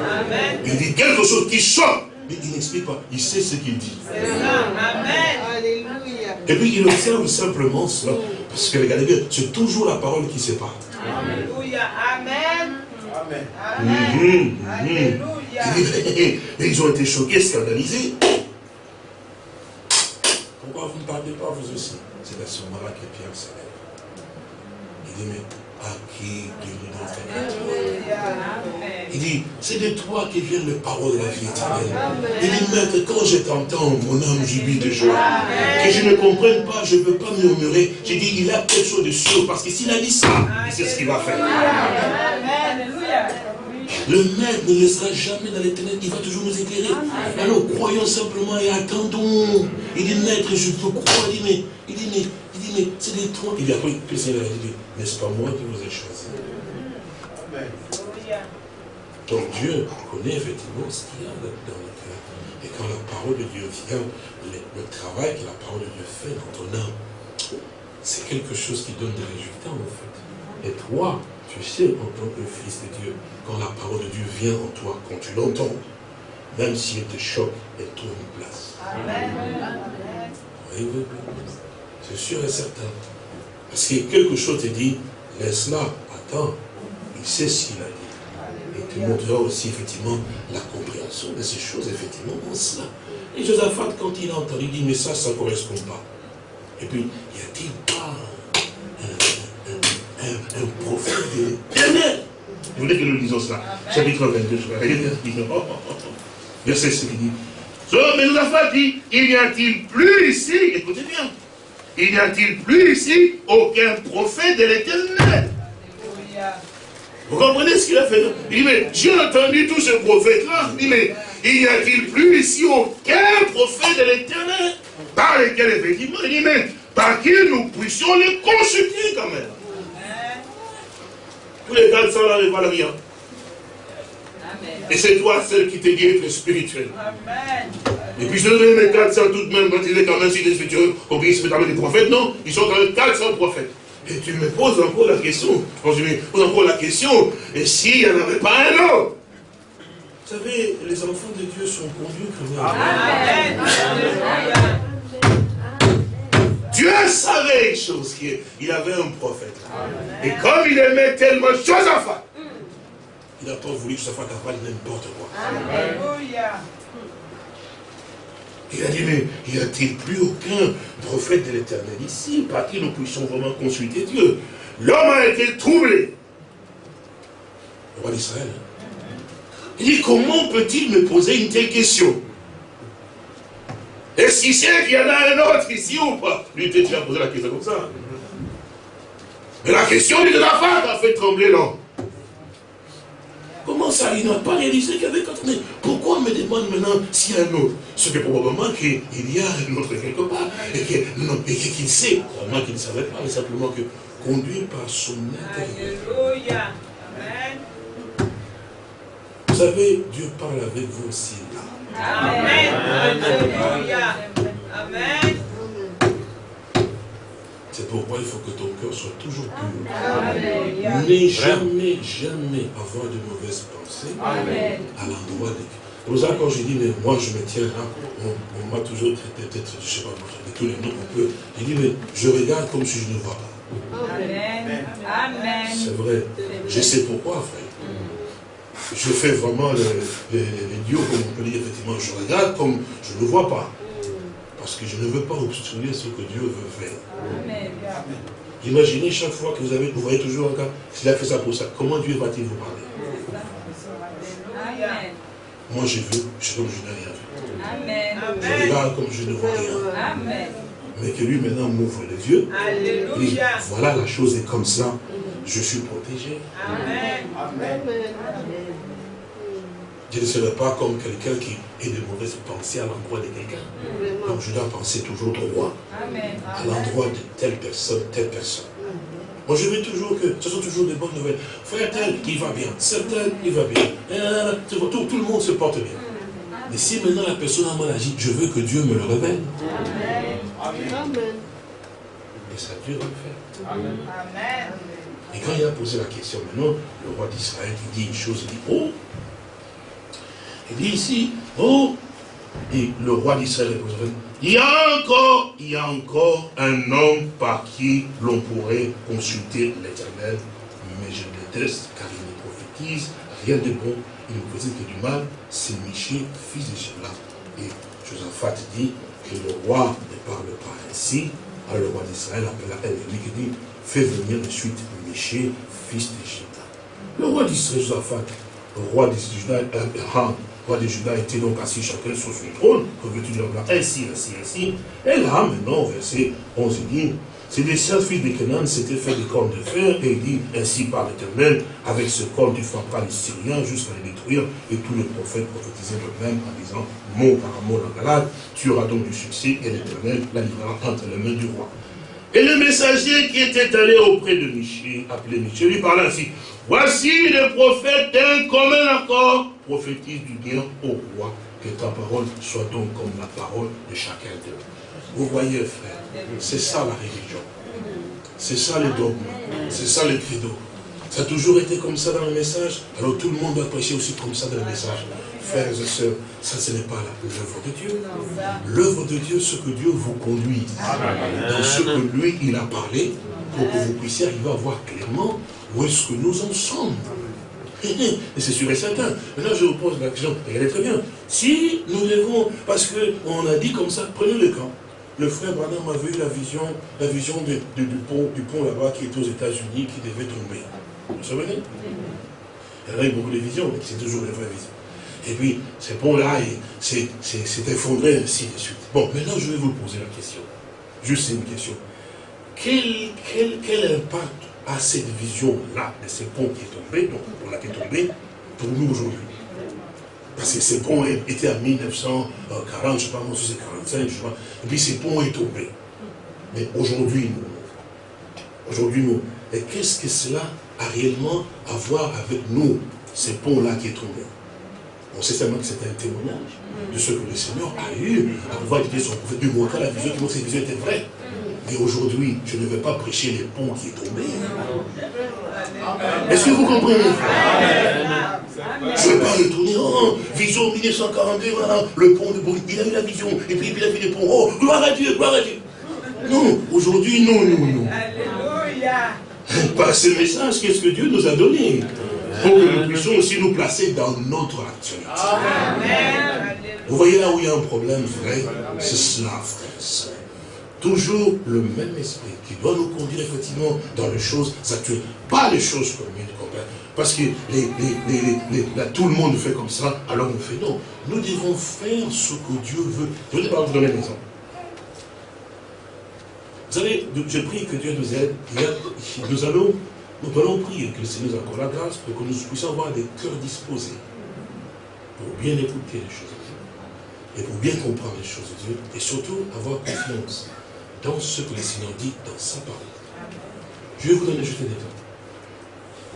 Il dit quelque chose qui choque, mais il n'explique pas. Il sait ce qu'il dit. Amen. Alléluia. Et puis il observe simplement cela. Parce que regardez bien, c'est toujours la parole qui sépare. Alléluia. Amen. Amen. Mhm, mhm. Alléluia. Et ils ont été choqués, scandalisés. Pourquoi vous ne parlez pas vous aussi? C'est à ce moment-là que Pierre s'élève. Il dit, mais à qui Dieu nous donne Il dit, c'est de toi qui viennent les paroles de la vie éternelle. Il dit, maître, quand je t'entends, mon âme jubile de joie. Que je ne comprenne pas, je ne peux pas murmurer. J'ai dit, il a quelque chose de sûr, parce que s'il a dit ça, c'est ce qu'il va faire. Le maître ne laissera jamais dans l'éternel, il va toujours nous éclairer. Alors croyons simplement et attendons. Il dit, maître, je peux croire. Il dit, mais, il dit, mais, il dit, mais c'est des toi. Il dit, après, que le Seigneur a dit, n'est-ce pas moi qui vous ai choisi Donc Dieu connaît effectivement ce qu'il y a dans le cœur. Et quand la parole de Dieu vient, le, travail que la parole de Dieu fait dans ton âme, c'est quelque chose qui donne des résultats en fait. Et toi, tu sais, en tant que fils de Dieu, quand la parole de Dieu vient en toi, quand tu l'entends, même si elle te choque, elle trouve une place. Amen. Oui, oui, oui. C'est sûr et certain. Parce que quelque chose te dit, laisse-la, attends, il sait ce qu'il a dit. Et te montrera aussi effectivement la compréhension de ces choses, effectivement, dans cela. Et Josaphat, quand il a entendu, il dit, mais ça, ça ne correspond pas. Et puis, y a-t-il pas un prophète de l'éternel. Vous voulez que nous lisons cela? Chapitre 22, je vais Verset ce qu'il dit. Mais nous avons dit, il n'y a-t-il plus ici, écoutez bien, il n'y a-t-il plus ici aucun prophète de l'éternel? Vous comprenez ce qu'il a fait? Il dit, mais j'ai entendu tous ces prophètes-là. Il dit, mais il n'y a-t-il plus ici aucun prophète de l'éternel? Par lesquels, effectivement, il dit, mais par qui nous puissions les consulter quand même? Tous les 400 là ne valent rien. Et c'est toi celle qui te dit être spirituel. Amen. Et puis je donne mes 400 tout de même, quand il est quand même si les spirituels, se mettent des prophètes, non, ils sont quand même 400 prophètes. Et tu me poses encore la question, quand je me pose encore la question, et s'il n'y en avait pas un autre? Vous savez, les enfants de Dieu sont conduits comme Amen. Amen. Dieu savait une chose, qu'il avait un prophète. Et comme il aimait tellement Josaphat, il n'a pas voulu que Josaphat avale n'importe quoi. Alléluia. Il a dit, mais n'y a-t-il plus aucun prophète de l'éternel ici, par qui nous puissions vraiment consulter Dieu? L'homme a été troublé. Le roi d'Israël. Il dit, comment peut-il me poser une telle question? Est-ce qu'il sait qu'il y en a un autre ici ou pas? Lui, tu as posé la question comme ça? Mais la question de la femme a fait trembler l'homme. Comment ça Il n'a pas réalisé qu'il y avait quatre. Mais pourquoi on me demande maintenant s'il y a un autre? Ce que probablement qu'il y a un autre quelque part. Et qu'il sait. Probablement qu'il ne savait pas, mais simplement que conduit par son intérieur. Alléluia. Amen. Vous savez, Dieu parle avec vous aussi là. Amen. Alléluia. Amen. C'est pourquoi il faut que ton cœur soit toujours pur. Mais jamais, jamais avoir de mauvaises pensées à l'endroit de Dieu. C'est pour ça quand je dis, mais moi je me tiens là, on, m'a toujours traité peut-être, je ne sais pas, de tous les noms qu'on peut. Je dis, mais je regarde comme si je ne vois pas. Amen. Amen. C'est vrai. Je sais pourquoi, frère. je fais vraiment les, dieux, comme on peut dire, effectivement, je regarde comme je ne vois pas. Parce que je ne veux pas obstruer ce que Dieu veut faire. Imaginez chaque fois que vous avez, vous voyez toujours un gars, s'il a fait ça pour ça, comment Dieu va-t-il vous parler? Moi je veux, je suis comme je n'ai rien vu. Amen. Je regarde comme je ne vois rien. Amen. Mais que lui maintenant m'ouvre les yeux. Alléluia. voilà, la chose est comme ça. Je suis protégé. Amen. Amen. Je ne serai pas comme quelqu'un qui ait de mauvaises pensées à l'endroit de quelqu'un. Donc je dois penser toujours droit. À l'endroit de telle personne, telle personne. Moi, je veux toujours que ce sont toujours des bonnes nouvelles. Frère tel, il va bien. Certain, il va bien. Tout, tout, le monde se porte bien. Mais si maintenant la personne a mal agi, je veux que Dieu me le révèle. Amen. Et ça, Dieu va le faire. Amen. Et quand il a posé la question, maintenant, le roi d'Israël, il dit une chose, il dit, oh, il dit ici, oh, et le roi d'Israël il y a encore, il y a encore un homme par qui l'on pourrait consulter l'éternel, mais je déteste car il ne prophétise rien de bon, il ne prophétise que du mal, c'est Miché, fils de Shebla. Et Josaphat dit que le roi ne parle pas ainsi, alors le roi d'Israël appela lui qui dit, fais venir de suite Miché, fils de Shebla. Le roi d'Israël, Josaphat, le roi d'Israël, roi de Juda était donc assis chacun sur son trône, revêtu de blanc, ainsi, ainsi, ainsi. Et là, maintenant, verset 11, il dit, c'est des sept fils de Canaan s'étaient fait des cornes de fer, et il dit, ainsi par l'éternel, avec ce corps tu frapperas les Syriens jusqu'à les détruire, et tous les prophètes prophétisaient eux-mêmes en disant, mot par mot en Galade, tu auras donc du succès, et l'éternel la livrera entre les mains du roi. Et le messager qui était allé auprès de Miché, appelé Miché, lui parla ainsi, voici le prophète d'un commun accord, prophétise du bien au roi, que ta parole soit donc comme la parole de chacun d'eux. Vous voyez, frère, c'est ça la religion. C'est ça le dogme. C'est ça le credo. Ça a toujours été comme ça dans le message. Alors tout le monde doit prêcher aussi comme ça dans le message. Frères et sœurs, ça ce n'est pas l'œuvre de Dieu. L'œuvre de Dieu, ce que Dieu vous conduit dans ce que lui, il a parlé, pour que vous puissiez arriver à voir clairement où est-ce que nous en sommes. Et c'est sûr et certain. Maintenant, je vous pose la question, regardez très bien. Si nous devons, parce qu'on a dit comme ça, prenez le camp. Le frère Branham avait eu la vision, la vision du pont, du pont là-bas qui est aux États-Unis, qui devait tomber. Vous vous souvenez Il y en a eu beaucoup de visions, mais c'est toujours une vraie vision. Et puis, ce pont-là s'est effondré, ainsi de suite. Bon, maintenant, je vais vous poser la question. Juste une question. Quel, quel, quel impact a cette vision-là de ce pont qui est tombé, donc la qui est tombé, pour nous aujourd'hui Parce que ce pont était en 1940, je ne sais pas, moi, c'est 45, je sais pas. Et puis ce pont est tombé. Mais aujourd'hui, nous, aujourd'hui, nous, et qu'est-ce que cela a réellement à voir avec nous, ce pont-là qui est tombé? On sait seulement que c'était un témoignage de ce que le Seigneur a eu à pouvoir dire son prophète, lui montrer la vision, que cette vision était vraie. Mais aujourd'hui, je ne vais pas prêcher les ponts qui est tombé. Est-ce que vous comprenez? Je ne vais pas retourner, oh, vision 1942, voilà, le pont de Bruxelles, il a eu la vision, et puis il a vu les ponts, oh, gloire à Dieu, gloire à Dieu. Non, aujourd'hui, non, non, non. Alléluia. Par ce message, qu'est-ce que Dieu nous a donné? Pour que nous puissions aussi nous placer dans notre actualité. Amen. Vous voyez là où il y a un problème vrai, c'est cela, frère. Toujours le même esprit qui doit nous conduire effectivement dans les choses actuelles, pas les choses communes, parce que les, tout le monde fait comme ça, alors on fait non. Nous devons faire ce que Dieu veut. Je vais vous donner un exemple. Vous savez, je prie que Dieu nous aide. Nous allons nous allons prier que le Seigneur nous accorde la grâce pour que nous puissions avoir des cœurs disposés pour bien écouter les choses de Dieu et pour bien comprendre les choses de Dieu et surtout avoir confiance dans ce que le Seigneur dit dans sa parole. Je vais vous donner juste un exemple.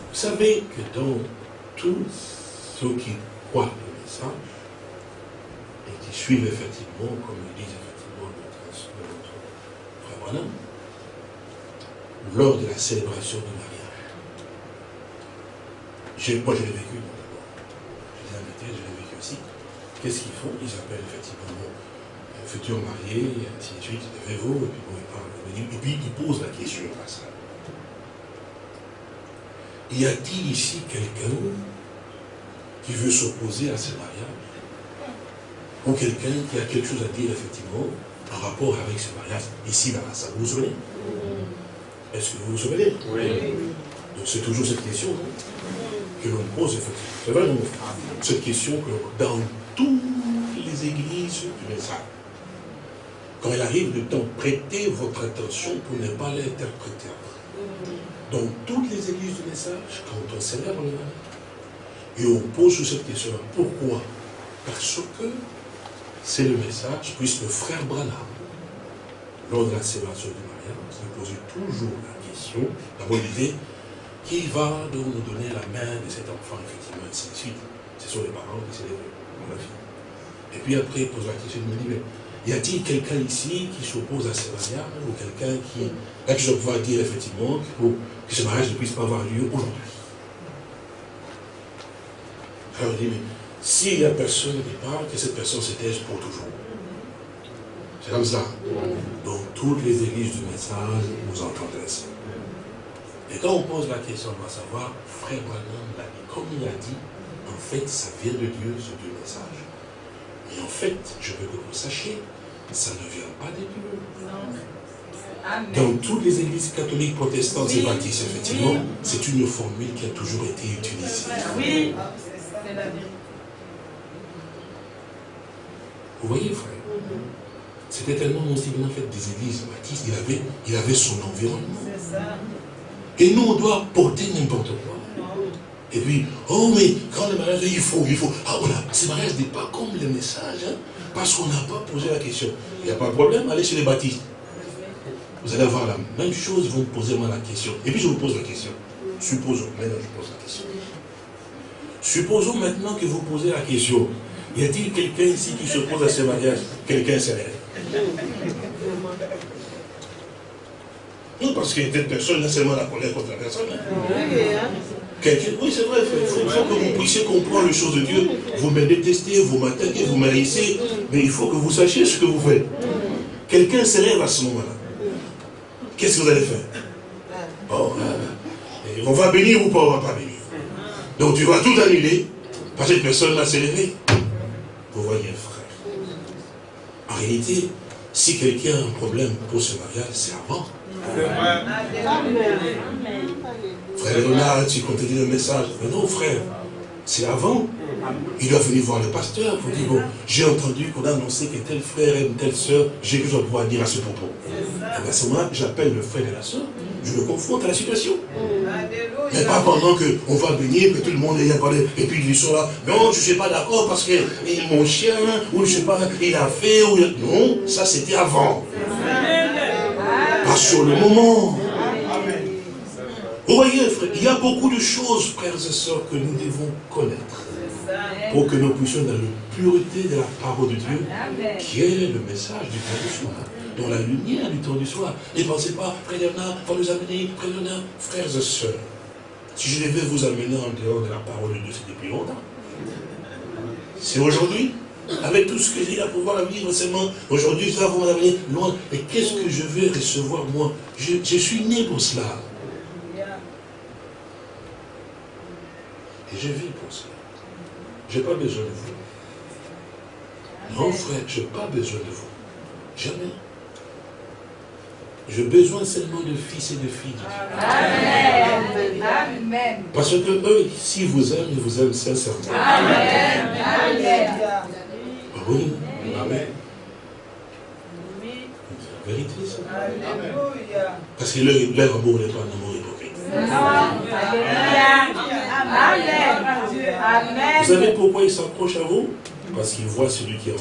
Vous savez que dans tous ceux qui croient le message et qui suivent effectivement, comme le dit effectivement notre, frère Branham, lors de la célébration de Marie, moi, je l'ai vécu, d'abord. Je les ai je l'ai vécu aussi. Qu'est-ce qu'ils font? Ils appellent futur marié, et ainsi de suite, levez-vous, et puis bon, ils parlent, et puis ils posent la question à ça. Y a-t-il ici quelqu'un qui veut s'opposer à ce mariage, ou quelqu'un qui a quelque chose à dire, effectivement, en rapport avec ce mariage, ici, dans la salle. Vous vous souvenez? Est-ce que vous vous souvenez? Oui. Donc c'est toujours cette question que l'on pose, effectivement. C'est vrai, Cette question que dans toutes les églises du message, quand il arrive de temps, prêtez votre attention pour ne pas l'interpréter. Dans toutes les églises du message, quand on célèbre le mariage, et on pose cette question Pourquoi? Parce que c'est le message, puisque le frère Branham, lors de la célébration du mariage, il posait toujours la question, d'abord il disait, qui va donc nous donner la main de cet enfant, effectivement, ainsi de suite. Ce sont les parents qui célèbrent la fille. Et puis après, il pose la question, il me dit, mais y a-t-il quelqu'un ici qui s'oppose à ce mariage, ou quelqu'un qui, là, qui va dire effectivement que ce mariage ne puisse pas avoir lieu aujourd'hui? Alors il dit, mais s'il n'y a personne qui parle, que cette personne se taise pour toujours. C'est comme ça. Donc toutes les églises du message, vous entendrez ça. Et quand on pose la question, on va savoir, frère Branham l'a comme il a dit, en fait, ça vient de Dieu, ce Dieu message. En fait, je veux que vous sachiez, ça ne vient pas de Dieu. Dans toutes les églises catholiques, protestantes et baptistes, effectivement, c'est une formule qui a toujours été utilisée. Oui. Vous voyez, frère C'était un homme aussi bien fait des églises baptistes. Il avait, il avait son environnement. Et nous, on doit porter n'importe quoi. Et puis, oh, mais quand le mariage, il faut, il faut. Ah, voilà, ce mariage n'est pas comme le message, hein, parce qu'on n'a pas posé la question. Il n'y a pas de problème, allez chez les baptistes. Vous allez avoir la même chose, vous me posez moi la question. Et puis je vous pose la question. Supposons, maintenant je pose la question. Supposons maintenant que vous posez la question, y a-t-il quelqu'un ici qui se pose à ce mariage? Quelqu'un s'élève. Non, parce que cette personne, n'a seulement la colère contre la personne. Hein. Oui, c'est vrai, il faut, que vous puissiez comprendre les choses de Dieu. Vous me détestez, vous m'attaquez, vous m'haïssez, mais il faut que vous sachiez ce que vous faites. Quelqu'un s'élève à ce moment-là. Qu'est-ce que vous allez faire? Oh, On va bénir ou pas on va pas bénir donc tu vas tout annuler, parce que cette personne-là s'est levée. Vous voyez, frère. En réalité, si quelqu'un a un problème pour ce mariage, c'est avant. Frère Léonard, tu continues le message. Mais non, frère, c'est avant. Il doit venir voir le pasteur pour dire, bon, j'ai entendu qu'on a annoncé que tel frère aime telle soeur, j'ai que je dois pouvoir dire à ce propos. Et à ce moment-là, j'appelle le frère et la soeur, je le confronte à la situation. Mais pas pendant qu'on va bénir, que tout le monde ait parlé, et puis ils sont là, non, je ne suis pas d'accord parce que mon chien, ou je ne sais pas, il a fait, ou non, ça c'était avant. Pas sur le moment. Vous voyez, frère, il y a beaucoup de choses, frères et sœurs, que nous devons connaître pour que nous puissions dans la pureté de la parole de Dieu, qui est le message du temps du soir, dans la lumière du temps du soir. Ne pensez pas, frère Bernard, va nous amener, frère Bernard, frères et sœurs. Si je devais vous amener en dehors de la parole de Dieu, c'est depuis longtemps. C'est aujourd'hui. Avec tout ce que j'ai à pouvoir vivre seulement, aujourd'hui, ça va vous m'amener loin. Et qu'est-ce que je vais recevoir, moi? Je, je suis né pour cela. Et je vis pour cela. Je n'ai pas besoin de vous. Non, frère, je n'ai pas besoin de vous. Jamais. J'ai besoin seulement de fils et de filles Amen. Parce que eux, s'ils vous aiment, ils vous aiment sincèrement. Amen. Amen. Ah oui. Amen. La vérité, ça. Parce que leur, amour n'est pas un amour Amen. Vous savez pourquoi ils s'approchent à vous? Parce qu'ils voient celui qui est en.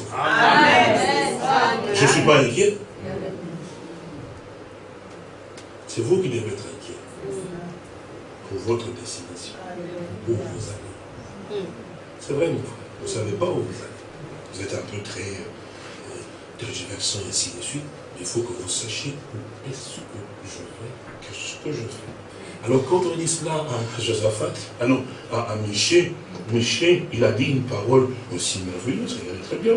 Je ne suis pas inquiet. C'est vous qui devez être inquiet pour votre destination, où vous allez. C'est vrai, mon frère, vous ne savez pas où vous allez. Vous êtes un peu très euh, tergiversant et ainsi de suite. Il faut que vous sachiez où est-ce que je vais, qu'est-ce que je fais. Alors quand on dit cela à Josaphat, ah non, à, Miché, Miché, il a dit une parole aussi merveilleuse, regardez très bien.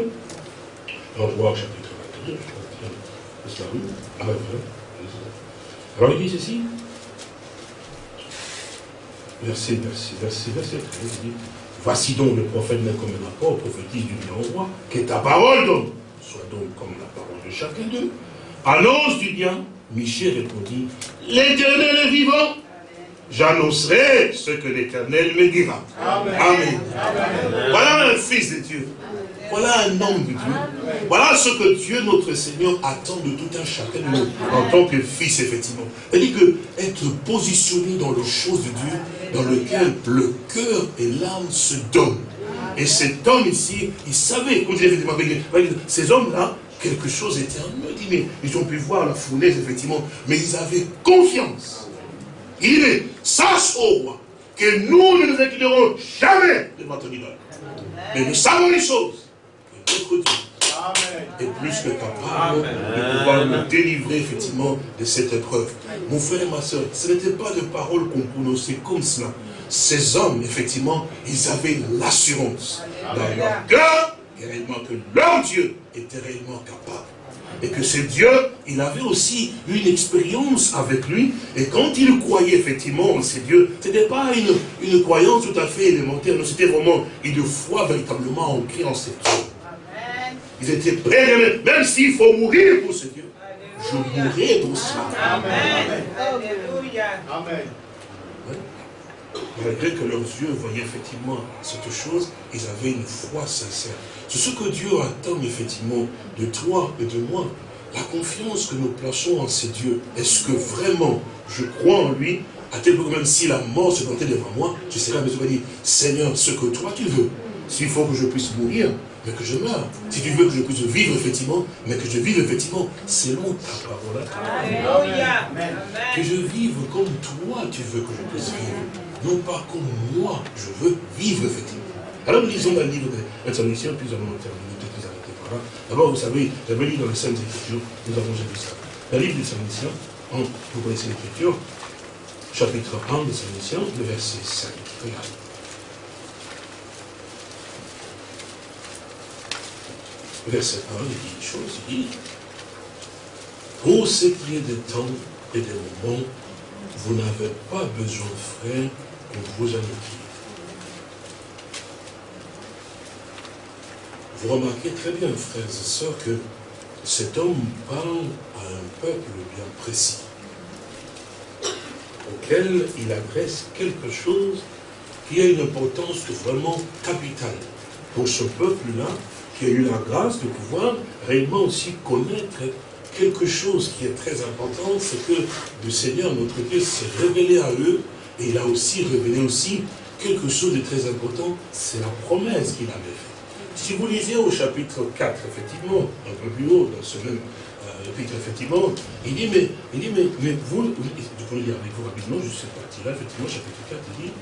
Va voir chapitre 22, c'est la rue. Ah, alors il dit ceci. Verset, verset, verset, verset 13, il dit, Voici donc le prophète n'est comme un apport, prophétise du bien roi, que ta parole donc soit donc comme la parole de chacun d'eux. Annonce du bien, Michel répondit, l'éternel est vivant, j'annoncerai ce que l'éternel me dira. Amen. Voilà un fils de Dieu. Voilà un homme de Dieu. Voilà ce que Dieu, notre Seigneur, attend de tout un chacun de nous, en tant que fils, effectivement. Il dit que être positionné dans les choses de Dieu, dans lequel le cœur et l'âme se donnent. Et cet homme ici, il savait, quand il effectivement, ces hommes-là, quelque chose était en eux. ils ont pu voir la fournaise, effectivement, mais ils avaient confiance. Il dit, sache au roi que nous ne nous inclinerons jamais devant ton idole. Mais nous savons les choses est plus que capable de pouvoir nous délivrer effectivement de cette épreuve. Mon frère et ma soeur, ce n'était pas de paroles qu'on prononçait comme cela. Ces hommes, effectivement, ils avaient l'assurance dans leur cœur réellement que leur Dieu était réellement capable. Et que ce Dieu, il avait aussi une expérience avec lui. Et quand il croyait effectivement en ce Dieu, ce n'était pas une, une croyance tout à fait élémentaire, c'était vraiment une foi véritablement ancrée en cette Dieu. Ils étaient prêts, même s'il faut mourir pour ce Dieu. Je mourrai pour cela. Amen. Amen. Malgré que leurs yeux voyaient effectivement cette chose, ils avaient une foi sincère. C'est ce que Dieu attend effectivement de toi et de moi. La confiance que nous plaçons en ces dieux. Est-ce que vraiment je crois en lui, à tel point que même si la mort se présentait devant moi, je serai à me dire, Seigneur, ce que toi tu veux, s'il faut que je puisse mourir, mais que je meure. Si tu veux que je puisse vivre, effectivement, mais que je vive, effectivement, selon ta parole à Que je vive comme toi, tu veux que je puisse vivre. Non pas comme moi, je veux vivre, effectivement. Alors nous lisons dans le livre de l'intermission, puis nous allons terminer, peut-être arrêter par là. D'abord, vous savez, j'avais lu dans les Saintes Écritures, nous avons vu ça. Le livre des Saintes vous connaissez l'Écriture, chapitre 1 des Saintes le verset 5. Regardez. verset 1, il dit une chose, il dit, pour ce qui est des temps et des moments, vous n'avez pas besoin, frère, vous. Vous remarquez très bien, frères et sœurs, que cet homme parle à un peuple bien précis, auquel il adresse quelque chose qui a une importance vraiment capitale pour ce peuple-là, qui a eu la grâce de pouvoir réellement aussi connaître quelque chose qui est très important, c'est que le Seigneur, notre Dieu, s'est révélé à eux, et il a aussi révélé aussi quelque chose de très important, c'est la promesse qu'il avait faite. Si vous lisez au chapitre 4, effectivement, un peu plus haut, dans ce même euh, chapitre, effectivement, il dit, mais, il dit, mais, mais vous, vous, vous lire avec vous rapidement, je suis parti là, effectivement, chapitre 4, il dit,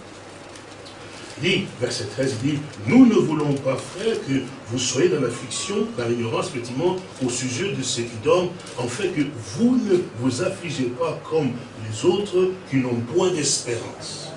dit, verset 13, il dit, nous ne voulons pas, frère, que vous soyez dans l'affliction, dans l'ignorance, effectivement, au sujet de ceux qui dorment, en fait que vous ne vous affligez pas comme autres qui n'ont point d'espérance.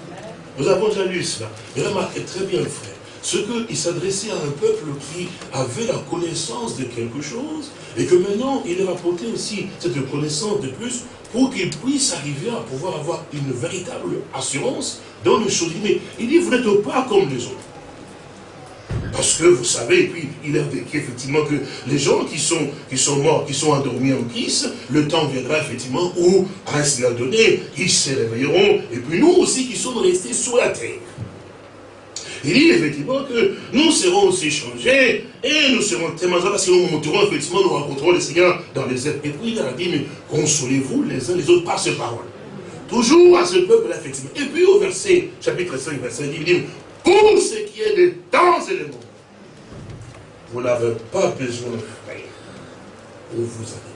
Nous avons déjà lu cela. Mais remarquez très bien, frère, ce qu'il s'adressait à un peuple qui avait la connaissance de quelque chose, et que maintenant, il leur apportait aussi cette connaissance de plus pour qu'ils puissent arriver à pouvoir avoir une véritable assurance dans le choses. Il dit, vous n'êtes pas comme les autres. Parce que vous savez, et puis il a vécu effectivement que les gens qui sont, qui sont morts, qui sont endormis en Christ, le temps viendra effectivement où, à cela donné, ils se réveilleront, et puis nous aussi qui sommes restés sur la terre. Il dit effectivement que nous serons aussi changés et nous serons tellement parce que nous monterons effectivement, nous rencontrerons le Seigneur dans les airs. Et puis il a dit, mais consolez-vous les uns les autres par ces paroles. Toujours à ce peuple, effectivement. Et puis au verset, chapitre 5, verset 10, il dit, pour ce qui est des temps moments, vous n'avez pas besoin, de frère, pour vous avez.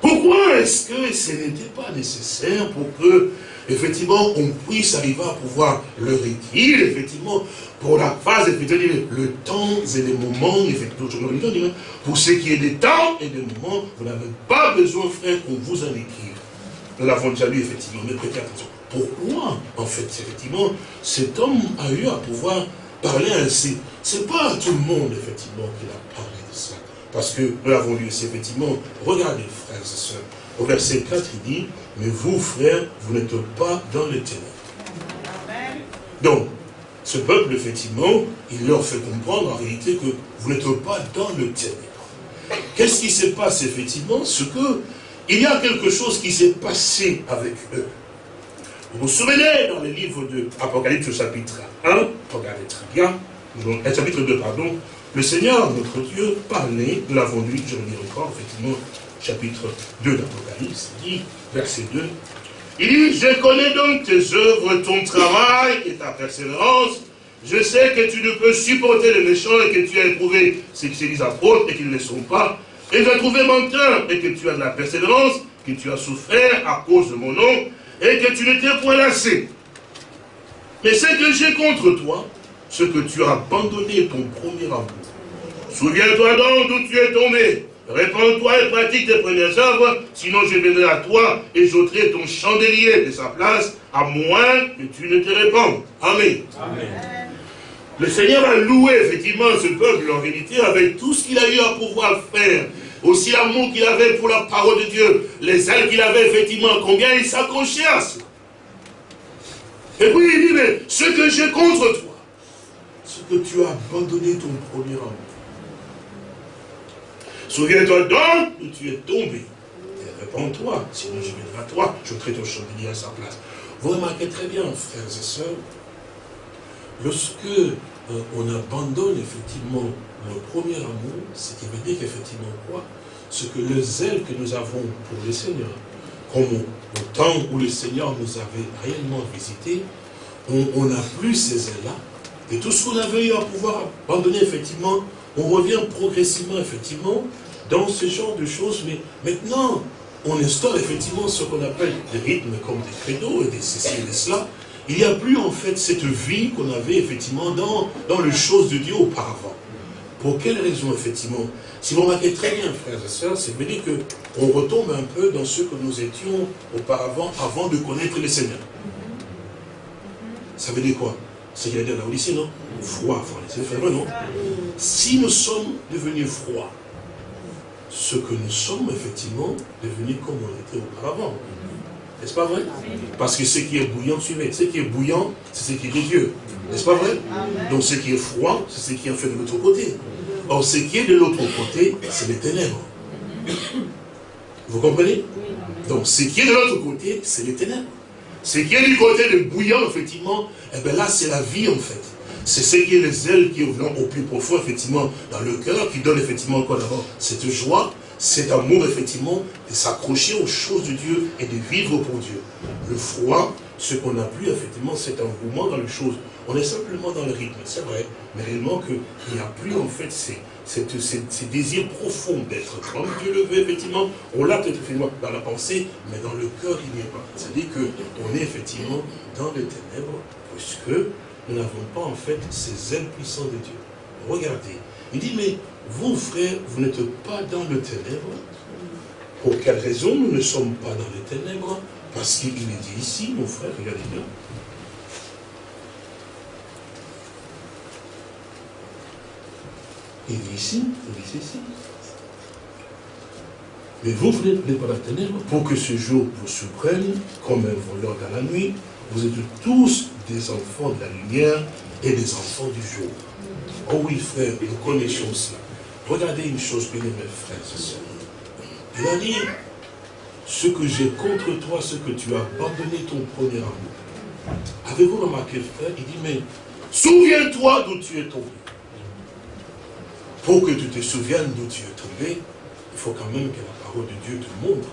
Pourquoi est-ce que ce n'était pas nécessaire pour que effectivement, on puisse arriver à pouvoir le retirer, effectivement, pour la phase, effectivement, le temps et les moments, effectivement, pour ce qui est des temps et des moments, vous n'avez pas besoin, frère, qu'on vous en écrive. Nous l'avons déjà lu, effectivement, mais prêtez attention. Pourquoi, en fait, effectivement, cet homme a eu à pouvoir parler ainsi? C'est pas à tout le monde, effectivement, qu'il a parlé de ça. Parce que nous l'avons lu ici, effectivement, regardez, frères et sœurs, au verset 4, il dit, mais vous, frères, vous n'êtes pas dans les ténèbres. Donc, ce peuple, effectivement, il leur fait comprendre en réalité que vous n'êtes pas dans le ténèbre. Qu'est-ce qui se passe, effectivement? Ce que, il y a quelque chose qui s'est passé avec eux. Vous vous souvenez dans les livres de Apocalypse chapitre 1, regardez très bien, chapitre 2, pardon, le Seigneur, notre Dieu, parlait, nous l'avons lu, je le lis encore, effectivement, chapitre 2 d'Apocalypse, dit, verset 2, il dit, je connais donc tes œuvres, ton travail et ta persévérance. Je sais que tu ne peux supporter les méchants et que tu as éprouvé ceux qui se disent apôtres et qui ne le sont pas. Et tu as trouvé menteur et que tu as de la persévérance, que tu as souffert à cause de mon nom et que tu ne t'es point lassé. Mais ce que j'ai contre toi, ce que tu as abandonné ton premier amour. Souviens-toi donc d'où tu es tombé. Répands-toi et pratique tes premières œuvres, sinon je viendrai à toi et j'ôterai ton chandelier de sa place, à moins que tu ne te répandes. Amen. Le Seigneur a loué effectivement ce peuple en vérité avec tout ce qu'il a eu à pouvoir faire. Aussi l'amour qu'il avait pour la parole de Dieu, les ailes qu'il avait effectivement, combien il s'accrochait à cela. Et puis il dit, mais ce que j'ai contre toi, ce que tu as abandonné ton premier amour. Souviens-toi donc où tu es tombé. Et réponds-toi, sinon je viendrai à toi, je traite ton chandelier à sa place. Vous remarquez très bien, frères et sœurs, lorsque euh, on abandonne effectivement le premier amour, ce qui veut dire qu'effectivement quoi? Ce que le zèle que nous avons pour le Seigneur, comme au, temps où le Seigneur nous avait réellement visité, on n'a plus ces ailes-là. Et tout ce qu'on avait eu à pouvoir abandonner, effectivement, on revient progressivement, effectivement, dans ce genre de choses, mais maintenant, on instaure effectivement ce qu'on appelle des rythmes comme des credos et des ceci et des cela. Il n'y a plus en fait cette vie qu'on avait effectivement dans, dans les choses de Dieu auparavant. Pour quelle raison effectivement? Si vous remarquez très bien, frères et sœurs, c'est veut dire qu'on retombe un peu dans ce que nous étions auparavant avant de connaître le Seigneur. Ça veut dire quoi? C'est qu'il a dit là ici, non? Froid, c'est vrai, non? Si nous sommes devenus froids, ce que nous sommes effectivement devenus comme on était auparavant. N'est-ce pas vrai Parce que ce qui est bouillant, suivez. Ce qui est bouillant, c'est ce qui est de Dieu. N'est-ce pas vrai Donc ce qui est froid, c'est ce qui est fait de l'autre côté. Or, ce qui est de l'autre côté, c'est les ténèbres. Vous comprenez Donc ce qui est de l'autre côté, c'est les ténèbres. Ce qui est du côté de bouillant, effectivement, eh bien là, c'est la vie, en fait. C'est ce qui est les ailes qui vont au plus profond, effectivement, dans le cœur, qui donne effectivement encore d'abord cette joie, cet amour, effectivement, de s'accrocher aux choses de Dieu et de vivre pour Dieu. Le froid, ce qu'on n'a plus, effectivement, c'est un mouvement dans les choses. On est simplement dans le rythme, c'est vrai, mais réellement qu'il n'y a plus, en fait, ces, ces, désirs profonds d'être comme Dieu le veut, effectivement. On l'a peut-être effectivement dans la pensée, mais dans le cœur, il n'y est pas. C'est-à-dire qu'on est effectivement dans les ténèbres, puisque nous n'avons pas en fait ces ailes de Dieu. Regardez, il dit, mais vous frères, vous n'êtes pas dans le ténèbre. Pour quelle raison nous ne sommes pas dans les ténèbres? Parce qu'il est dit ici, mon frère, regardez bien. Il dit ici, il dit ici. Mais vous, vous n'êtes pas dans les ténèbres pour que ce jour vous surprenne comme un voleur dans la nuit. Vous êtes tous des enfants de la lumière et des enfants du jour. Oh oui, frère, nous connaissons cela. Regardez une chose, bien mes frères et sœurs. Il a dit, ce que j'ai contre toi, ce que tu as abandonné ton premier amour. Avez-vous remarqué, frère? Il dit, mais souviens-toi d'où tu es tombé. Pour que tu te souviennes d'où tu es tombé, il faut quand même que la parole de Dieu te montre.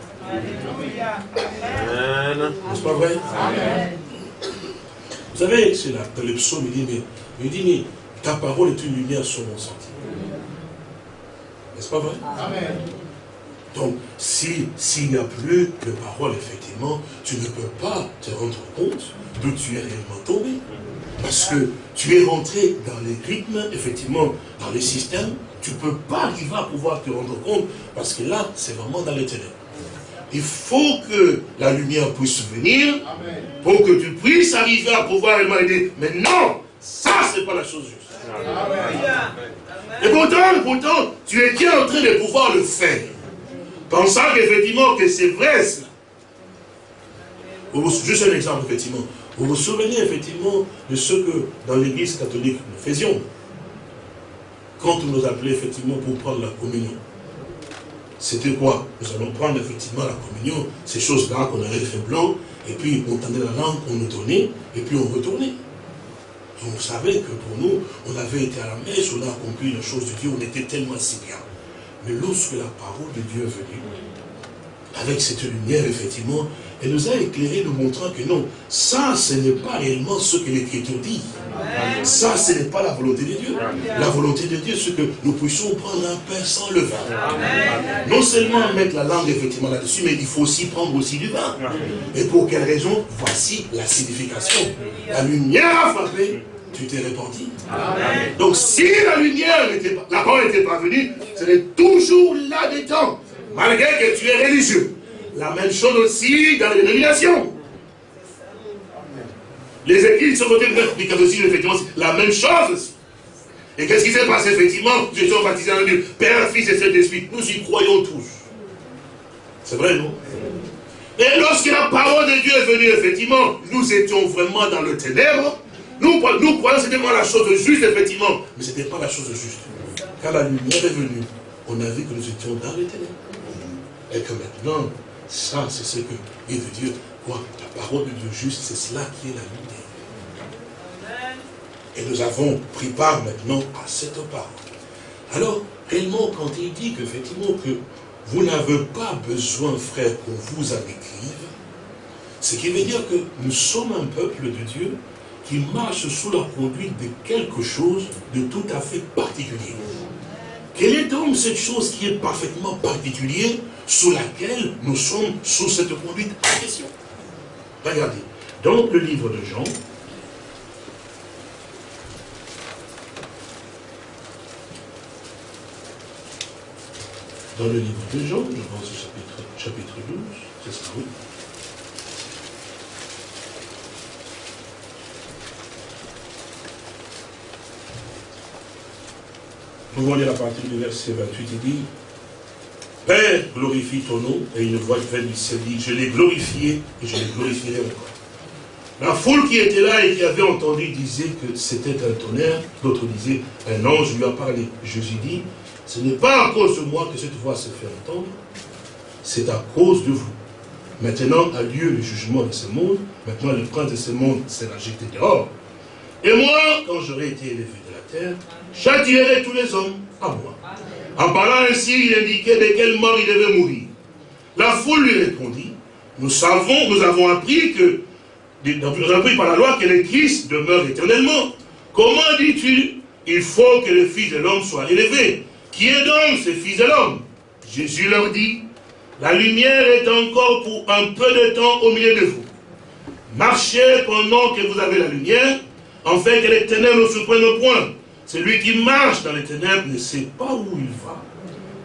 N'est-ce pas vrai? Amen. Vous savez, c'est là, dans le psaume, il dit, mais, il dit, mais ta parole est une lumière sur mon sentier. N'est-ce pas vrai? Amen. Donc, s'il n'y a plus de parole, effectivement, tu ne peux pas te rendre compte d'où tu es réellement tombé. Parce que tu es rentré dans les rythmes, effectivement, dans les systèmes, tu ne peux pas arriver à pouvoir te rendre compte, parce que là, c'est vraiment dans les ténèbres. Il faut que la lumière puisse venir pour que tu puisses arriver à pouvoir aider. Mais non, ça, c'est pas la chose juste. Et pourtant, pourtant, tu es en train de pouvoir le faire. Pensant qu'effectivement que c'est vrai cela. Juste un exemple, effectivement. Vous vous souvenez effectivement de ce que dans l'église catholique nous faisions quand on nous appelait effectivement pour prendre la communion. C'était quoi? Nous allons prendre effectivement la communion, ces choses-là qu'on avait fait blanc, et puis on tendait la langue, on nous donnait, et puis on retournait. On savait que pour nous, on avait été à la messe, on a compris les choses de Dieu, on était tellement si bien. Mais lorsque la parole de Dieu est venue, avec cette lumière, effectivement, elle nous a éclairé, nous montrant que non, ça, ce n'est pas réellement ce que l'Écriture dit. Ça, ce n'est pas la volonté de Dieu. La volonté de Dieu, c'est que nous puissions prendre un pain sans le vin. Non seulement mettre la langue, effectivement, là-dessus, mais il faut aussi prendre aussi du vin. Et pour quelle raison? Voici la signification. La lumière a frappé, tu t'es répandu. Donc si la lumière n'était pas, la parole n'était pas venue, serait toujours là-dedans, malgré que tu es religieux. La même chose aussi dans les dénominations. Les églises sont côté du catholicisme, effectivement, la même chose aussi. Et qu'est-ce qui s'est passé, effectivement? Je suis baptisé en Dieu, Père, Fils et Saint-Esprit. Nous y croyons tous. C'est vrai, non? Et lorsque la parole de Dieu est venue, effectivement, nous étions vraiment dans le ténèbre. Nous, nous croyons que c'était la chose juste, effectivement. Mais ce n'était pas la chose juste. Quand la lumière est venue, on a vu que nous étions dans le ténèbre. Et que maintenant, ça, c'est ce que il veut dire. Quoi? La parole de Dieu juste, c'est cela qui est la lumière. Et nous avons pris part maintenant à cette parole. Alors, réellement, quand il dit qu'effectivement que vous n'avez pas besoin, frère, qu'on vous en écrive, ce qui veut dire que nous sommes un peuple de Dieu qui marche sous la conduite de quelque chose de tout à fait particulier. Quelle est donc cette chose qui est parfaitement particulière sous laquelle nous sommes sous cette conduite en question? Regardez, dans le livre de Jean, dans le livre de Jean, je pense au chapitre, chapitre 12, c'est ça, oui. Lire à partir du verset 28, il dit, Père, glorifie ton nom, et une voix venue du ciel dit, je l'ai glorifié, et je l'ai glorifierai encore. La foule qui était là et qui avait entendu disait que c'était un tonnerre, d'autres disaient, un ange lui a parlé. Jésus dit, ce n'est pas à cause de moi que cette voix se fait entendre, c'est à cause de vous. Maintenant a lieu le jugement de ce monde, maintenant le prince de ce monde sera jeté dehors. Et moi, quand j'aurai été élevé la châtierai tous les hommes à moi. En parlant ainsi, il indiquait de quelle mort il devait mourir. La foule lui répondit, nous savons, nous avons appris que, nous avons appris par la loi que le Christ demeure éternellement. Comment dis-tu, il faut que le Fils de l'homme soit élevé? Qui est donc ce Fils de l'homme? Jésus leur dit, la lumière est encore pour un peu de temps au milieu de vous. Marchez pendant que vous avez la lumière, en que les ténèbres ne se prennent point. Celui qui marche dans les ténèbres ne sait pas où il va.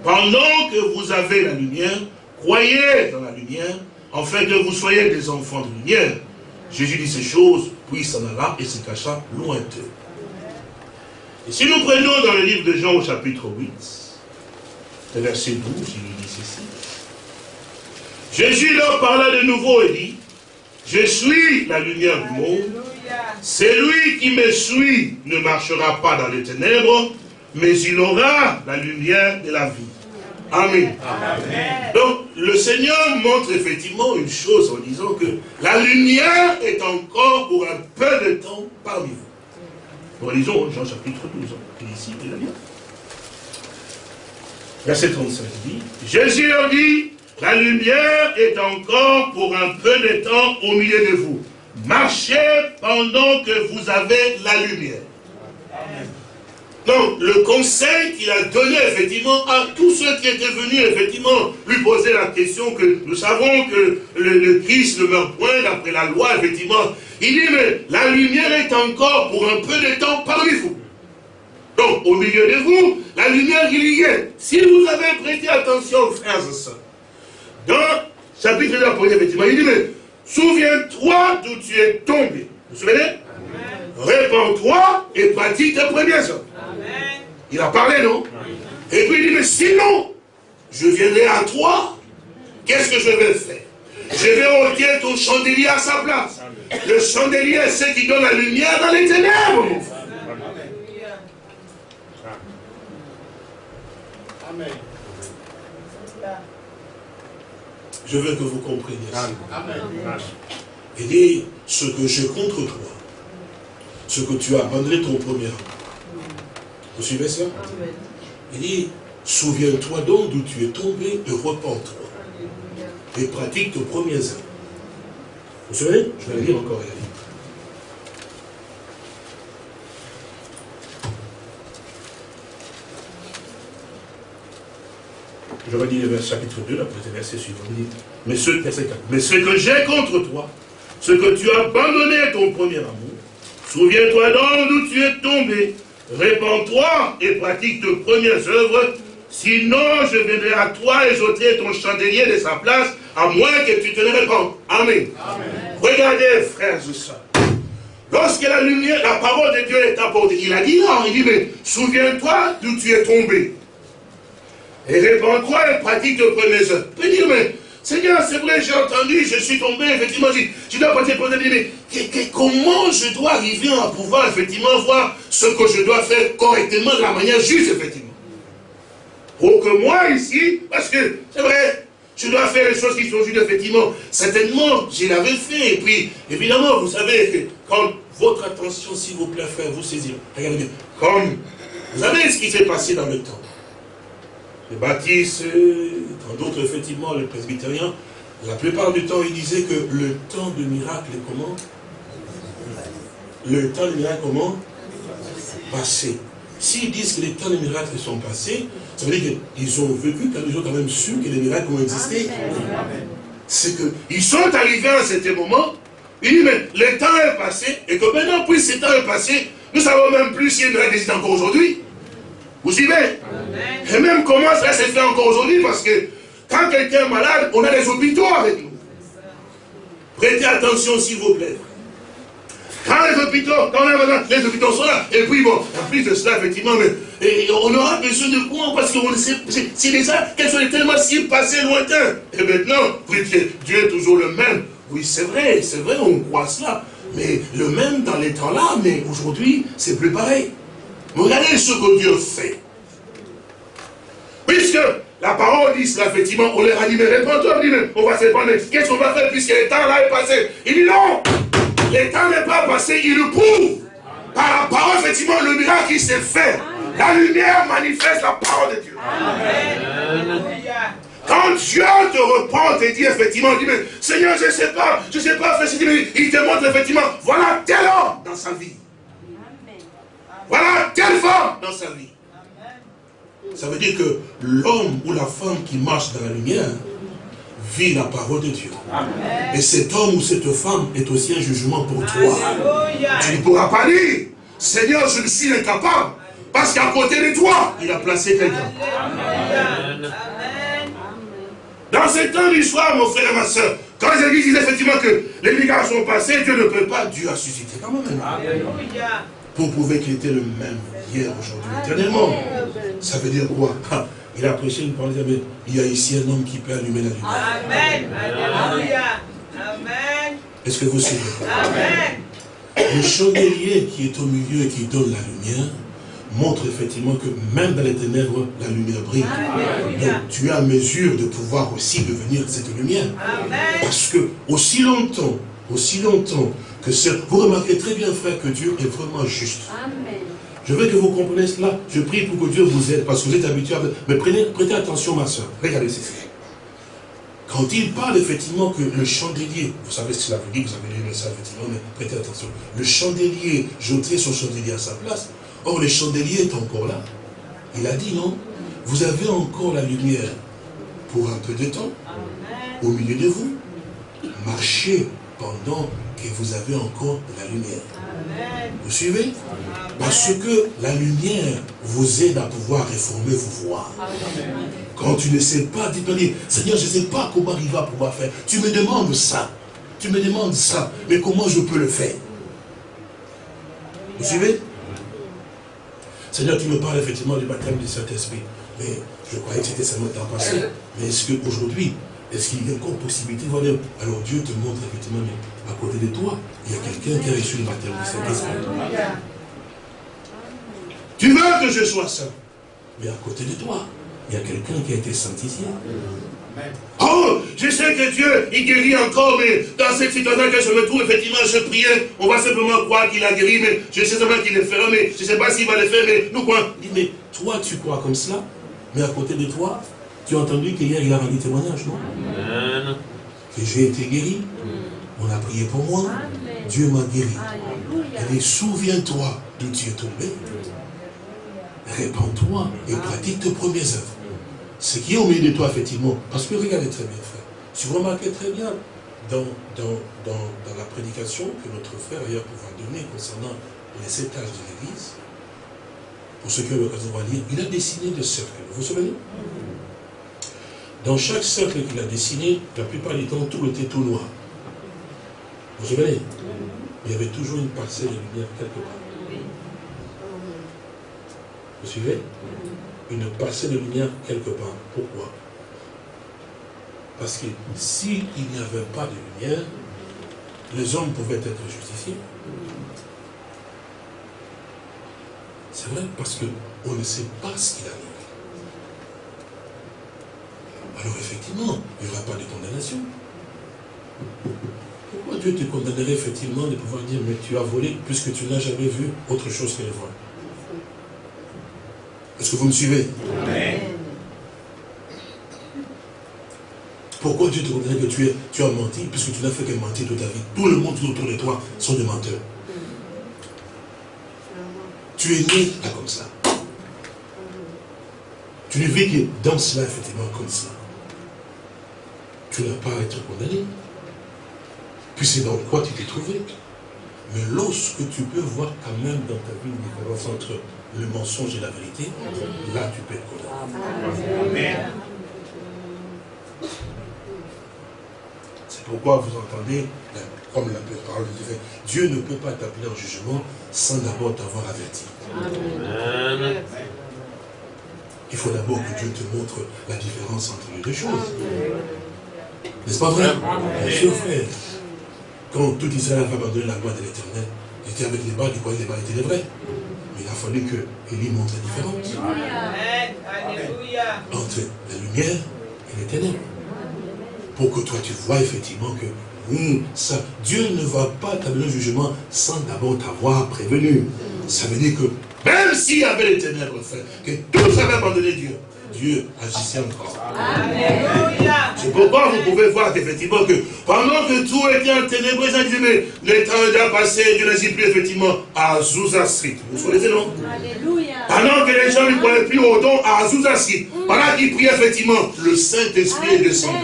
Pendant que vous avez la lumière, croyez dans la lumière, afin que vous soyez des enfants de lumière. Jésus dit ces choses, puis s'en alla et se cacha loin d'eux. Et si nous prenons dans le livre de Jean au chapitre 8, le verset 12, il dit ceci. Jésus leur parla de nouveau et dit, je suis la lumière du monde. Celui qui me suit ne marchera pas dans les ténèbres, mais il aura la lumière de la vie. Amen. Donc, le Seigneur montre effectivement une chose en disant que la lumière est encore pour un peu de temps parmi vous. Nous lisons Jean chapitre 12, ici, il a Verset 35 dit, Jésus leur dit, la lumière est encore pour un peu de temps au milieu de vous. Marchez pendant que vous avez la lumière. Donc, le conseil qu'il a donné, effectivement, à tous ceux qui étaient venus, effectivement, lui poser la question que nous savons que le, Christ ne meurt point d'après la loi, effectivement. Il dit, mais la lumière est encore pour un peu de temps parmi vous. Donc, au milieu de vous, la lumière, il y est. Si vous avez prêté attention, frères et sœurs, dans chapitre de effectivement, il dit, mais souviens-toi d'où tu es tombé. Vous vous souvenez? Répands-toi et pratique tes premières œuvres. Il a parlé, non? Et puis il dit, mais sinon, je viendrai à toi, qu'est-ce que je vais faire? Je vais ôter ton chandelier à sa place. Le chandelier, c'est ce qui donne la lumière dans les ténèbres, mon frère. Amen. Je veux que vous compreniez ça. Amen. Il dit, ce que j'ai contre toi, ce que tu as abandonné ton premier amour. Vous suivez ça? Il dit, souviens-toi donc d'où tu es tombé et repens-toi. Et pratique tes premiers œuvres. Vous savez Je vais le lire encore. Je redis le chapitre 2, après le verset suivant. Mais ce, mais ce que j'ai contre toi, ce que tu as abandonné ton premier amour, souviens-toi donc d'où tu es tombé, répands-toi et pratique tes premières œuvres, sinon je viendrai à toi et j'ôterai ton chandelier de sa place, à moins que tu te le répandes. Amen. Regardez, frères et sœurs. Lorsque la lumière, la parole de Dieu est apportée, il a dit non, il dit, mais souviens-toi d'où tu es tombé. Et répands-toi et pratique tes premières œuvres. peut dire, mais Seigneur, c'est vrai, j'ai entendu, je suis tombé, effectivement, je, dois partir pour mais comment je dois arriver à pouvoir, effectivement, voir ce que je dois faire correctement, de la manière juste, effectivement? Pour que moi, ici, parce que, c'est vrai, je dois faire les choses qui sont justes, effectivement. Certainement, je l'avais fait, et puis, évidemment, vous savez que quand votre attention, s'il vous plaît, frère, vous saisir, regardez comme, vous savez ce qui s'est passé dans le temps les baptistes, tant d'autres, effectivement, les presbytériens, la plupart du temps, ils disaient que le temps de miracle est comment Le temps de miracle comment Passé. S'ils disent que les temps de miracle sont passés, ça veut dire qu'ils ont vécu, car ils ont quand même su que les miracles ont existé. C'est qu'ils sont arrivés à cet moment, ils disent, mais le temps est passé, et que maintenant, puisque ce temps est passé, nous ne savons même plus si les miracles existent encore aujourd'hui. Vous suivez Et même comment ça s'est fait encore aujourd'hui, parce que quand quelqu'un est malade, on a des hôpitaux avec nous. Prêtez attention s'il vous plaît. Quand les hôpitaux, quand on a besoin, les hôpitaux sont là. Et puis bon, en plus de cela, effectivement, mais, on aura besoin de quoi Parce que c'est déjà chose de tellement si passé lointain. Et maintenant, Dieu est toujours le même. Oui, c'est vrai, c'est vrai, on croit cela. Mais le même dans les temps là, mais aujourd'hui, c'est plus pareil. Regardez ce que Dieu fait. Puisque la parole dit cela, effectivement, on leur a dit, mais réponds-toi, on va se prendre, qu'est-ce qu'on va faire puisque le temps là est passé? Il dit non, le temps n'est pas passé, il le prouve. Par la parole, effectivement, le miracle qui s'est fait. La lumière manifeste la parole de Dieu. Quand Dieu te reprend, te dit effectivement, il dit, mais Seigneur, je ne sais pas, je ne sais pas il te montre effectivement, voilà tel homme dans sa vie. Voilà telle femme dans sa vie. Ça veut dire que l'homme ou la femme qui marche dans la lumière vit la parole de Dieu. Et cet homme ou cette femme est aussi un jugement pour toi. Tu ne pourras pas dire, Seigneur, je ne suis incapable. Parce qu'à côté de toi, il a placé quelqu'un. Dans ce temps d'histoire, mon frère et ma soeur, quand les églises disent effectivement que les miracles sont passés, Dieu ne peut pas, Dieu a suscité quand même. Alléluia pour prouver qu'il était le même hier, aujourd'hui, éternellement. Ça veut dire quoi? Il a prêché une parole, mais il y a ici un homme qui peut allumer la lumière. Amen. Alléluia. Amen. Est-ce que vous suivez Amen. Le chandelier qui est au milieu et qui donne la lumière montre effectivement que même dans les ténèbres, la lumière brille. Donc tu es à mesure de pouvoir aussi devenir cette lumière. Parce que aussi longtemps, aussi longtemps vous remarquez très bien, frère, que Dieu est vraiment juste. Je veux que vous compreniez cela. Je prie pour que Dieu vous aide, parce que vous êtes habitué à... Mais prenez, prêtez attention, ma soeur. Regardez ceci. Quand il parle effectivement que le chandelier, vous savez ce que cela veut dire, vous avez lu ça effectivement, mais prêtez attention. Le chandelier, j'ôterai son chandelier à sa place. Or, le chandelier est encore là. Il a dit non? Vous avez encore la lumière pour un peu de temps, au milieu de vous. Marchez pendant que vous avez encore la lumière. Vous suivez? Parce que la lumière vous aide à pouvoir réformer vos voies. Quand tu ne sais pas, dis dire, Seigneur, je ne sais pas comment il va pouvoir faire. Tu me demandes ça. Tu me demandes ça. Mais comment je peux le faire? Vous suivez? Seigneur, tu me parles effectivement du baptême du Saint-Esprit. Mais je croyais que c'était seulement temps passé. Mais est-ce qu'aujourd'hui, Est-ce qu'il y a encore possibilité? Alors Dieu te montre effectivement, à côté de toi, il y a quelqu'un qui a reçu le baptême du Saint-Esprit. Tu veux que je sois saint. Mais à côté de toi, il y a quelqu'un qui a été sanctifié. Oh, je sais que Dieu, il guérit encore, mais dans cette situation que je me trouve, effectivement, je priais, on va simplement croire qu'il a guéri, mais je sais seulement qu'il le fera, mais je ne sais pas s'il va le faire, mais nous quoi Il dit, mais toi, tu crois comme cela, mais à côté de toi, tu as entendu qu'hier, il a rendu témoignage, non? Que j'ai été guéri, on a prié pour moi, Dieu m'a guéri. Et souviens-toi d'où tu es tombé, répands-toi et pratique tes premières œuvres. Ce qui est au milieu de toi, effectivement, parce que regardez très bien, frère, si vous remarquez très bien dans, dans, dans, la prédication que notre frère ailleurs pouvoir donner concernant les sept âges de l'Église, pour ceux qui ont l'occasion de lire, il a dessiné des cercles. Vous vous souvenez? Dans chaque cercle qu'il a dessiné, la plupart du temps, tout était tout noir. Vous vous souvenez Il y avait toujours une parcelle de lumière quelque part. Vous suivez Une parcelle de lumière quelque part. Pourquoi Parce que s'il n'y avait pas de lumière, les hommes pouvaient être justifiés. C'est vrai, parce qu'on ne sait pas ce qu'il arrive. Alors effectivement, il n'y aura pas de condamnation. Pourquoi Dieu te condamnerait effectivement de pouvoir dire, mais tu as volé puisque tu n'as jamais vu autre chose que le vol est-ce que vous me suivez? Pourquoi Dieu te condamne que tu, es, tu as menti puisque tu n'as fait que mentir toute ta vie? Tout le monde autour de toi sont des menteurs. Tu es né comme ça. Tu ne vis que dans cela, effectivement, comme ça. Tu n'as pas à être condamné. Puis c'est dans quoi tu t'es trouvé. Mais lorsque tu peux voir quand même dans ta vie une différence entre le mensonge et la vérité, là tu peux être condamné. C'est pourquoi vous entendez, comme la parole dit, Dieu ne peut pas t'appeler en jugement sans d'abord t'avoir averti. Il faut d'abord que Dieu te montre la différence entre les deux choses. N'est-ce pas vrai? Bien sûr, frère. Quand tout Israël a abandonné la loi de l'éternel, il était avec les il croyait que les balles étaient les vrais il a fallu que Élie montre la différence entre la lumière et les ténèbres. Pour que toi tu vois effectivement que oui, ça, Dieu ne va pas t'amener un jugement sans d'abord t'avoir prévenu. Ça veut dire que même s'il y avait les ténèbres, frère, que tous avaient abandonné Dieu, Dieu agissait encore. C'est pourquoi vous pouvez voir effectivement que pendant que tout était en ténèbres, ils disaient, mais le temps est déjà passé, Dieu n'agit plus effectivement à Azusa Street. Vous connaissez, non? Pendant que les gens ne croyaient plus au don à Azusa Street, pendant qu'ils priaient effectivement, le Saint-Esprit est descendu.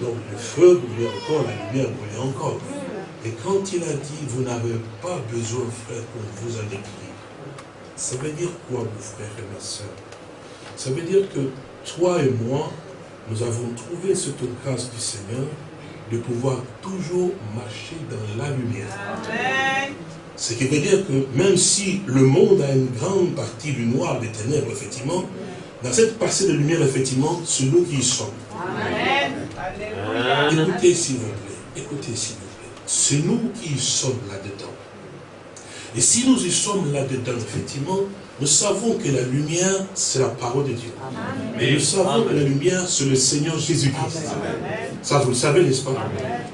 Donc le feu brûlait encore, la lumière brûlait encore. Et quand il a dit, vous n'avez pas besoin, frère, qu'on vous a prier, ça veut dire quoi, mon frère et ma soeur ça veut dire que toi et moi, nous avons trouvé cette grâce du Seigneur de pouvoir toujours marcher dans la lumière. Ce qui veut dire que même si le monde a une grande partie du noir, des ténèbres, effectivement, dans cette partie de lumière, effectivement, c'est nous qui y sommes. Écoutez s'il vous plaît, écoutez s'il vous plaît. C'est nous qui y sommes là-dedans. Et si nous y sommes là-dedans, effectivement, nous savons que la lumière, c'est la parole de Dieu. Et nous savons que la lumière, c'est le Seigneur Jésus-Christ. Ça, vous le savez, n'est-ce pas?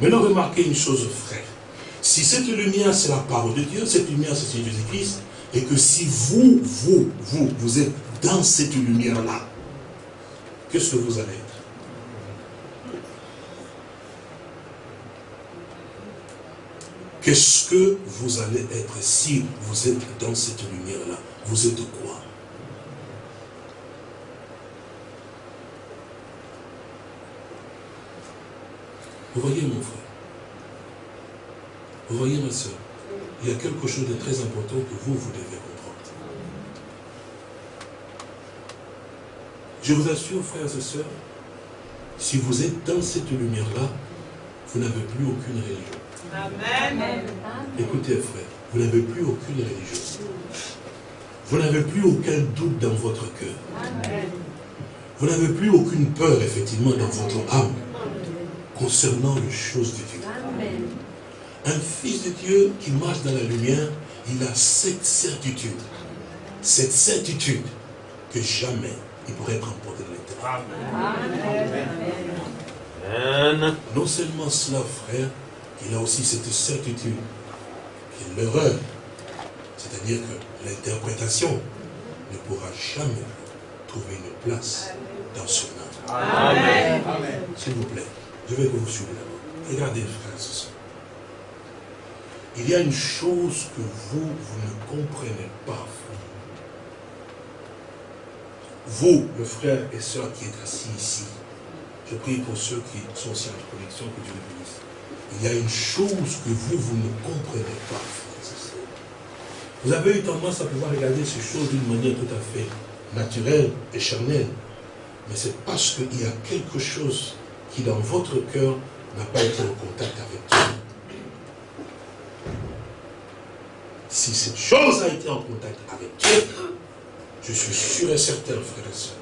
Maintenant, remarquez une chose, frère. Si cette lumière, c'est la parole de Dieu, cette lumière, c'est Jésus-Christ, et que si vous, vous, vous, vous êtes dans cette lumière-là, qu'est-ce que vous allez être? Qu'est-ce que vous allez être si vous êtes dans cette lumière-là? Vous êtes quoi? Vous voyez mon frère Vous voyez ma soeur Il y a quelque chose de très important que vous, vous devez comprendre. Je vous assure, frères et sœurs, si vous êtes dans cette lumière-là, vous n'avez plus aucune religion. Amen. Écoutez, frère, vous n'avez plus aucune religion. Vous n'avez plus aucun doute dans votre cœur. Vous n'avez plus aucune peur, effectivement, dans votre âme concernant les choses de Dieu. Un fils de Dieu qui marche dans la lumière, il a cette certitude, cette certitude que jamais il pourrait être emporté dans l'éternel. Non seulement cela, frère, il a aussi cette certitude que l'erreur, c'est-à-dire que l'interprétation ne pourra jamais trouver une place dans son âme. S'il vous plaît, je vais que vous suivez d'abord. Regardez, frère, ce Il y a une chose que vous, vous ne comprenez pas, Vous, le frère et soeur qui êtes assis ici, je prie pour ceux qui sont sur la connexion, que Dieu les bénisse. Il y a une chose que vous, vous ne comprenez pas, Vous avez eu tendance à pouvoir regarder ces choses d'une manière tout à fait naturelle et charnelle. Mais c'est parce qu'il y a quelque chose qui, dans votre cœur, n'a pas été en contact avec Dieu. Si cette chose a été en contact avec Dieu, je suis sûr et certain, frères et sœurs,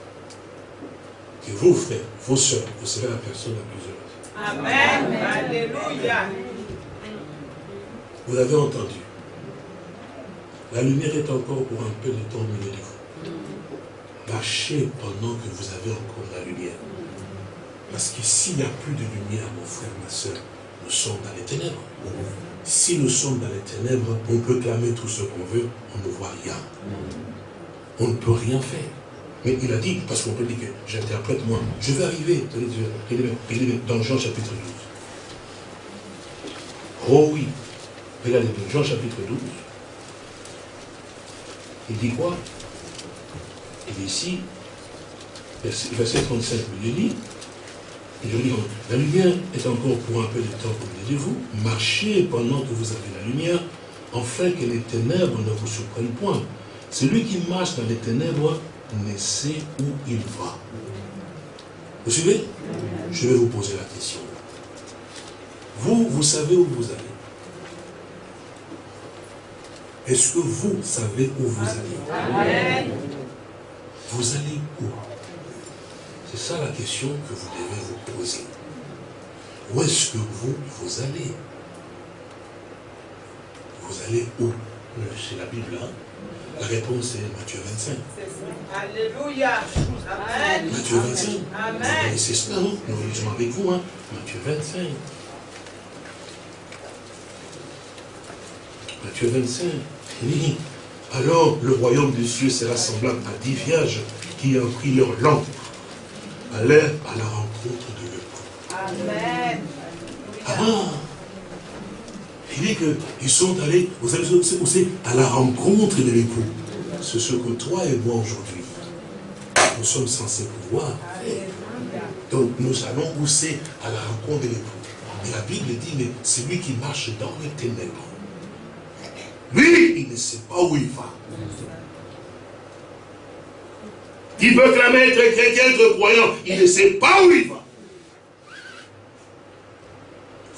que vous, frères, vos sœurs, vous serez la personne la plus heureuse. Amen. Alléluia. Vous avez entendu. La lumière est encore pour un peu de temps au milieu de vous. Marchez pendant que vous avez encore la lumière. Parce que s'il n'y a plus de lumière, mon frère, ma soeur, nous sommes dans les ténèbres. Si nous sommes dans les ténèbres, on peut clamer tout ce qu'on veut, on ne voit rien. On ne peut rien faire. Mais il a dit, parce qu'on peut dire que j'interprète moi, je vais arriver, dans Jean chapitre 12. Oh oui, regardez, Jean chapitre 12, il dit quoi? Il dit ici, verset 35, il dit, je dis, la lumière est encore pour un peu de temps, comme dites-vous. Marchez pendant que vous avez la lumière, afin que les ténèbres ne vous surprennent point. Celui qui marche dans les ténèbres ne sait où il va. Vous suivez? Je vais vous poser la question. Vous, vous savez où vous allez Est-ce que vous savez où vous allez? Vous allez où? C'est ça la question que vous devez vous poser. Où est-ce que vous, vous allez? Vous allez où? C'est la Bible, hein? La réponse est Matthieu 25. Alléluia. Amen. Matthieu 25. Amen. C'est cela, non Nous lisons avec vous, hein? Matthieu 25. Matthieu 25. Il alors le royaume des cieux sera semblable à dix vierges qui ont pris leur lampe allait à la rencontre de l'époux. Amen. Ah, il dit qu'ils sont allés, vous savez aussi, à la rencontre de l'époux. C'est ce que toi et moi aujourd'hui, nous sommes censés pouvoir Donc nous allons pousser à la rencontre de l'époux. Et la Bible dit, mais c'est lui qui marche dans les ténèbres. Lui, il ne sait pas où il va. Il veut clamer être chrétien, être croyant. Il ne sait pas où il va.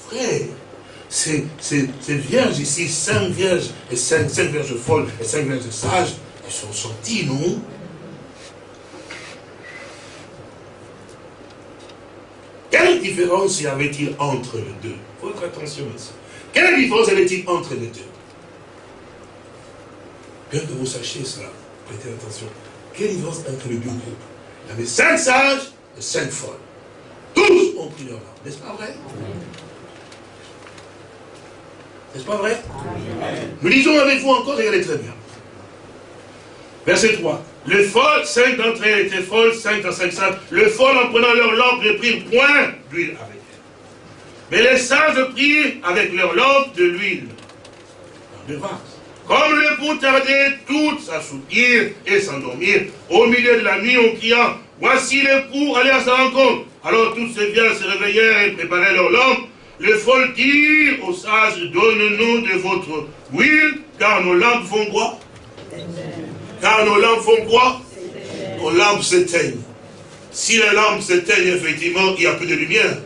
Frère, ces, vierges ici, cinq vierges, et cinq, vierges folles, et cinq vierges sages, elles sont sorties, non? Quelle différence y avait-il entre les deux? Votre attention ici. Quelle différence y avait-il entre les deux? Bien que vous sachiez cela, prêtez attention. Quelle différence entre les deux groupes Il y avait cinq sages et cinq folles. Tous ont pris leur âme. N'est-ce pas vrai? N'est-ce pas vrai? Nous lisons avec vous encore, regardez très bien. Verset 3. Les folles, cinq d'entre elles étaient folles, cinq dans cinq sages. Les folles, en prenant leur lampe, ne prirent point d'huile avec elles. Mais les sages prirent avec leur lampe de l'huile. De vase. Comme l'époux tardait toutes s'assoupir et s'endormir, au milieu de la nuit, on cria, voici l'époux, allez à sa rencontre. Alors tous ces biens se réveillèrent et préparaient leur lampe. Les folles dirent aux sages, donne-nous de votre huile, car nos lampes font quoi? Car nos lampes font quoi? Nos lampes s'éteignent. Si les lampes s'éteignent, effectivement, il n'y a plus de lumière.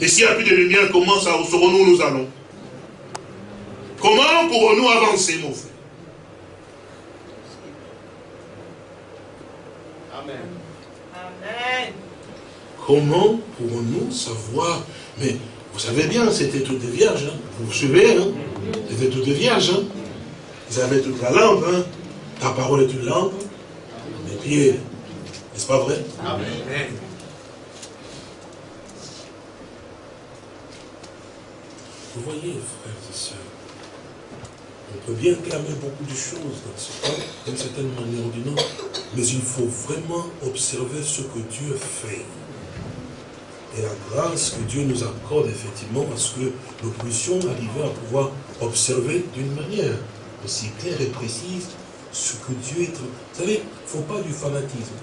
Et s'il n'y a plus de lumière, comment ça serons-nous nous allons? Comment pourrons-nous avancer, mon frère? Amen. Amen. Comment pourrons-nous savoir? Mais vous savez bien, c'était toutes des vierges. Hein. Vous vous suivez hein? C'était toutes des vierges. Hein? Ils avaient toute la lampe. Hein? Ta parole est une lampe. Les pieds. N'est-ce pas vrai? Amen. Vous voyez, sœurs, on peut bien clamer beaucoup de choses dans ce temps, d'une certaine manière ou d'une autre, mais il faut vraiment observer ce que Dieu fait. Et la grâce que Dieu nous accorde effectivement à ce que nous puissions arriver à pouvoir observer d'une manière aussi claire et précise ce que Dieu est. Vous savez, il ne faut pas du fanatisme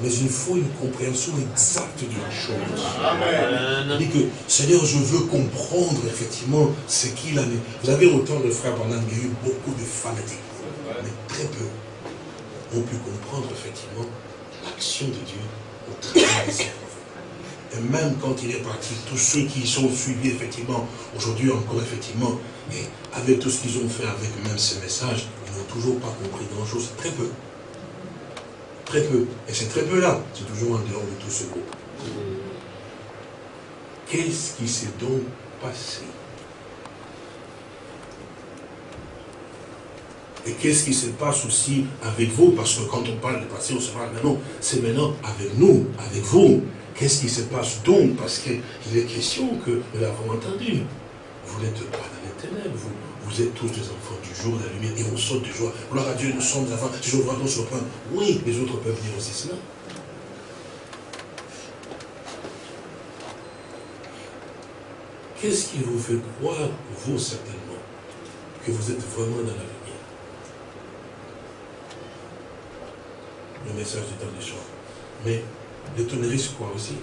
mais il faut une compréhension exacte de la chose. Amen. dit que, Seigneur, je veux comprendre effectivement ce qu'il a mis. Vous avez autant de frères pendant il y a eu beaucoup de fanatiques, mais très peu ont pu comprendre effectivement l'action de Dieu au travers de ses et même quand il est parti, tous ceux qui sont suivis, effectivement, aujourd'hui encore, effectivement, et avec tout ce qu'ils ont fait avec même ces messages, ils n'ont toujours pas compris grand-chose, très peu. Très peu. Et c'est très peu là. C'est toujours en dehors de tout ce groupe. Qu'est-ce qui s'est donc passé? Et qu'est-ce qui se passe aussi avec vous? Parce que quand on parle de passé, on se parle maintenant. C'est maintenant avec nous, avec vous. Qu'est-ce qui se passe donc? Parce qu'il est question que nous l'avons entendu. Vous n'êtes pas dans les ténèbres, vous, vous êtes tous des enfants du jour, de la lumière, et on saute de joie. Gloire à Dieu, nous sommes des enfants du jour, nous surprendre. Oui, les autres peuvent dire aussi cela. Qu'est-ce qui vous fait croire, vous certainement, que vous êtes vraiment dans la lumière? Le message du temps des choix. Mais les tonneristes croient aussi.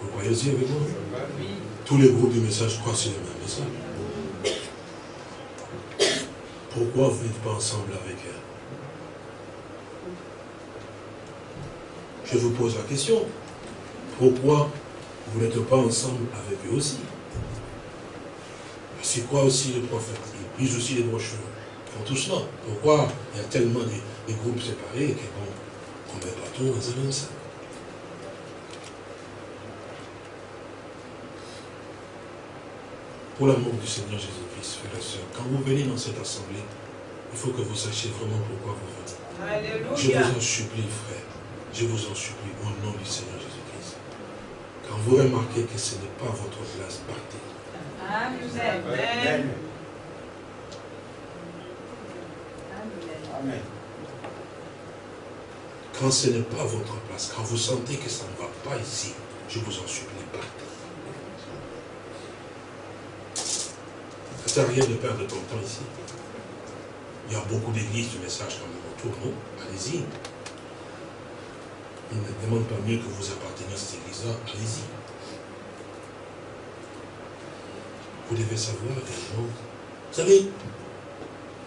Vous croyez aussi avec moi? Tous les groupes du message croient sur le même message. Pourquoi vous n'êtes pas ensemble avec elle? Je vous pose la question. Pourquoi vous n'êtes pas ensemble avec eux aussi? C'est quoi aussi les prophètes Ils lisent aussi les brochures. Font tout cela. Pourquoi il y a tellement de, groupes séparés qu'on ne met pas tout dans un même Pour l'amour du Seigneur Jésus-Christ, frères et sœurs, quand vous venez dans cette assemblée, il faut que vous sachiez vraiment pourquoi vous venez. Je vous en supplie, frère. Je vous en supplie, au nom du Seigneur Jésus-Christ. Quand vous remarquez que ce n'est pas votre place, partez. Amen. Amen. Quand ce n'est pas votre place, quand vous sentez que ça ne va pas ici, je vous en supplie, partez. Ça ne sert à rien de perdre ton temps ici. Il y a beaucoup d'églises du message quand même autour, non? Allez-y. Il ne demande pas mieux que vous apparteniez à cette église-là. Allez-y. Vous devez savoir également. Vous savez,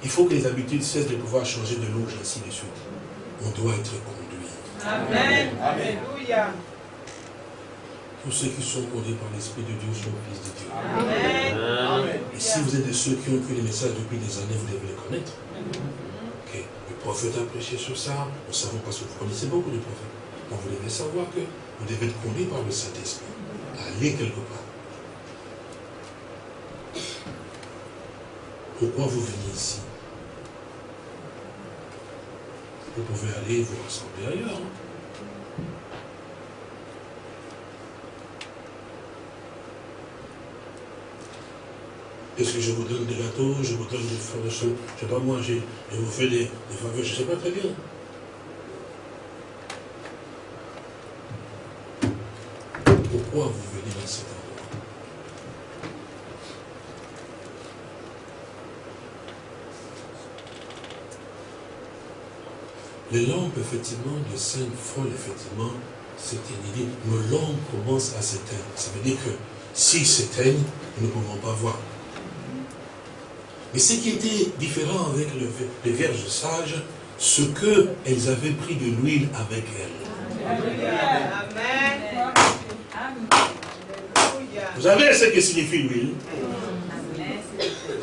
il faut que les habitudes cessent de pouvoir changer de l'eau ainsi de suite. On doit être conduit. Amen. Alléluia. Tous ceux qui sont conduits par l'Esprit de Dieu sont fils de Dieu. Amen. Et si vous êtes de ceux qui ont cru les messages depuis des années, vous devez les connaître. Le prophète a prêché sur ça. Nous savons parce que vous connaissez beaucoup de prophètes. Donc vous devez savoir que vous devez être conduit par le Saint-Esprit. Aller quelque part. Pourquoi vous venez ici? Vous pouvez aller vous rassembler ailleurs. Hein. Est-ce que je vous donne des gâteaux, je vous donne des choses, je ne sais pas moi, je vous fais des, faveurs, je ne sais pas très bien. Pourquoi vous venez dans cet endroit? Les lampes, effectivement, de cinq folles, effectivement, s'éteignent. Nos lampes commencent à s'éteindre. Ça veut dire que s'ils s'éteignent, nous ne pouvons pas voir. Mais ce qui était différent avec les vierges sages, ce qu'elles avaient pris de l'huile avec elles. Vous savez ce que signifie l'huile?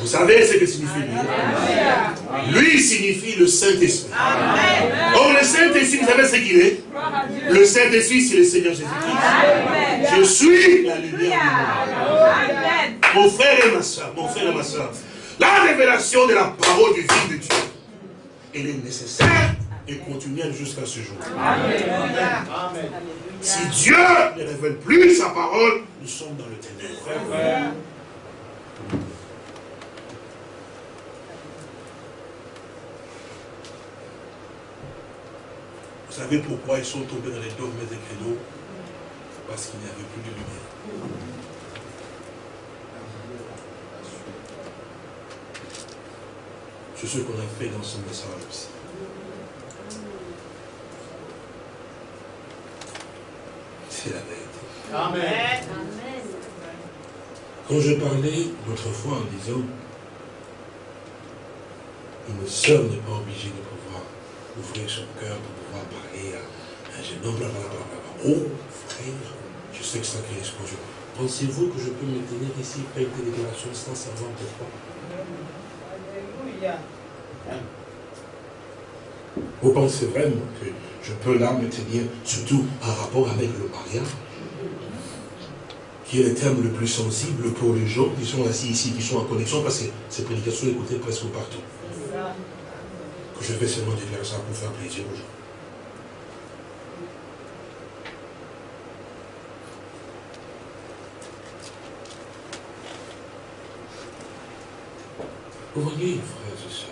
Vous savez ce que signifie lui Lui signifie le Saint-Esprit. Or, le Saint-Esprit, vous savez ce qu'il est? Le Saint-Esprit, c'est le Seigneur Jésus-Christ. Je suis la lumière du monde. Mon frère et ma soeur, mon frère et ma soeur, la révélation de la parole du Fils de Dieu, elle est nécessaire et continuelle jusqu'à ce jour. Si Dieu ne révèle plus sa parole, nous sommes dans le ténèbre. Vous savez pourquoi ils sont tombés dans les dogmes des créneaux Parce qu'il n'y avait plus de lumière. C'est ce qu'on a fait dans ce message aussi. C'est la vérité. Amen. Quand je parlais l'autre fois en disant, une sœur n'est pas obligée de pouvoir ouvrir son cœur pour pouvoir parler à un jeune homme, blablabla. Oh, frère, je sais que ça crée explosion. Pensez-vous que je peux me tenir ici, faire une déclaration sans savoir pourquoi? Vous pensez vraiment que je peux là me tenir, surtout en rapport avec le mariage, qui est le terme le plus sensible pour les gens qui sont assis ici, qui sont en connexion, parce que ces prédications sont écoutées presque partout. Que je vais seulement déclarer ça pour faire plaisir aux gens. Vous voyez, frères et sœurs,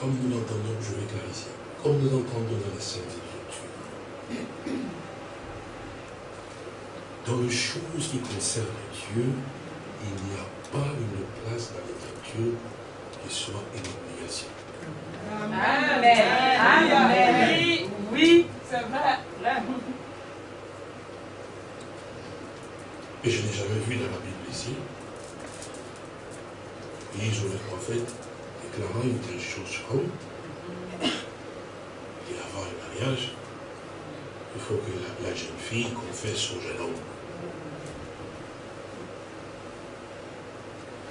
comme nous l'entendons, je vais clarifier, comme nous entendons dans la Sainte Écriture, dans les choses qui concernent Dieu, il n'y a pas une place dans l'Écriture qui soit une obligation. Amen. Amen. Oui, oui c'est vrai. Et je n'ai jamais vu dans la Bible ici, ils ont le prophète déclarant une telle chose comme et avant le mariage, il faut que la, jeune fille confesse au jeune homme.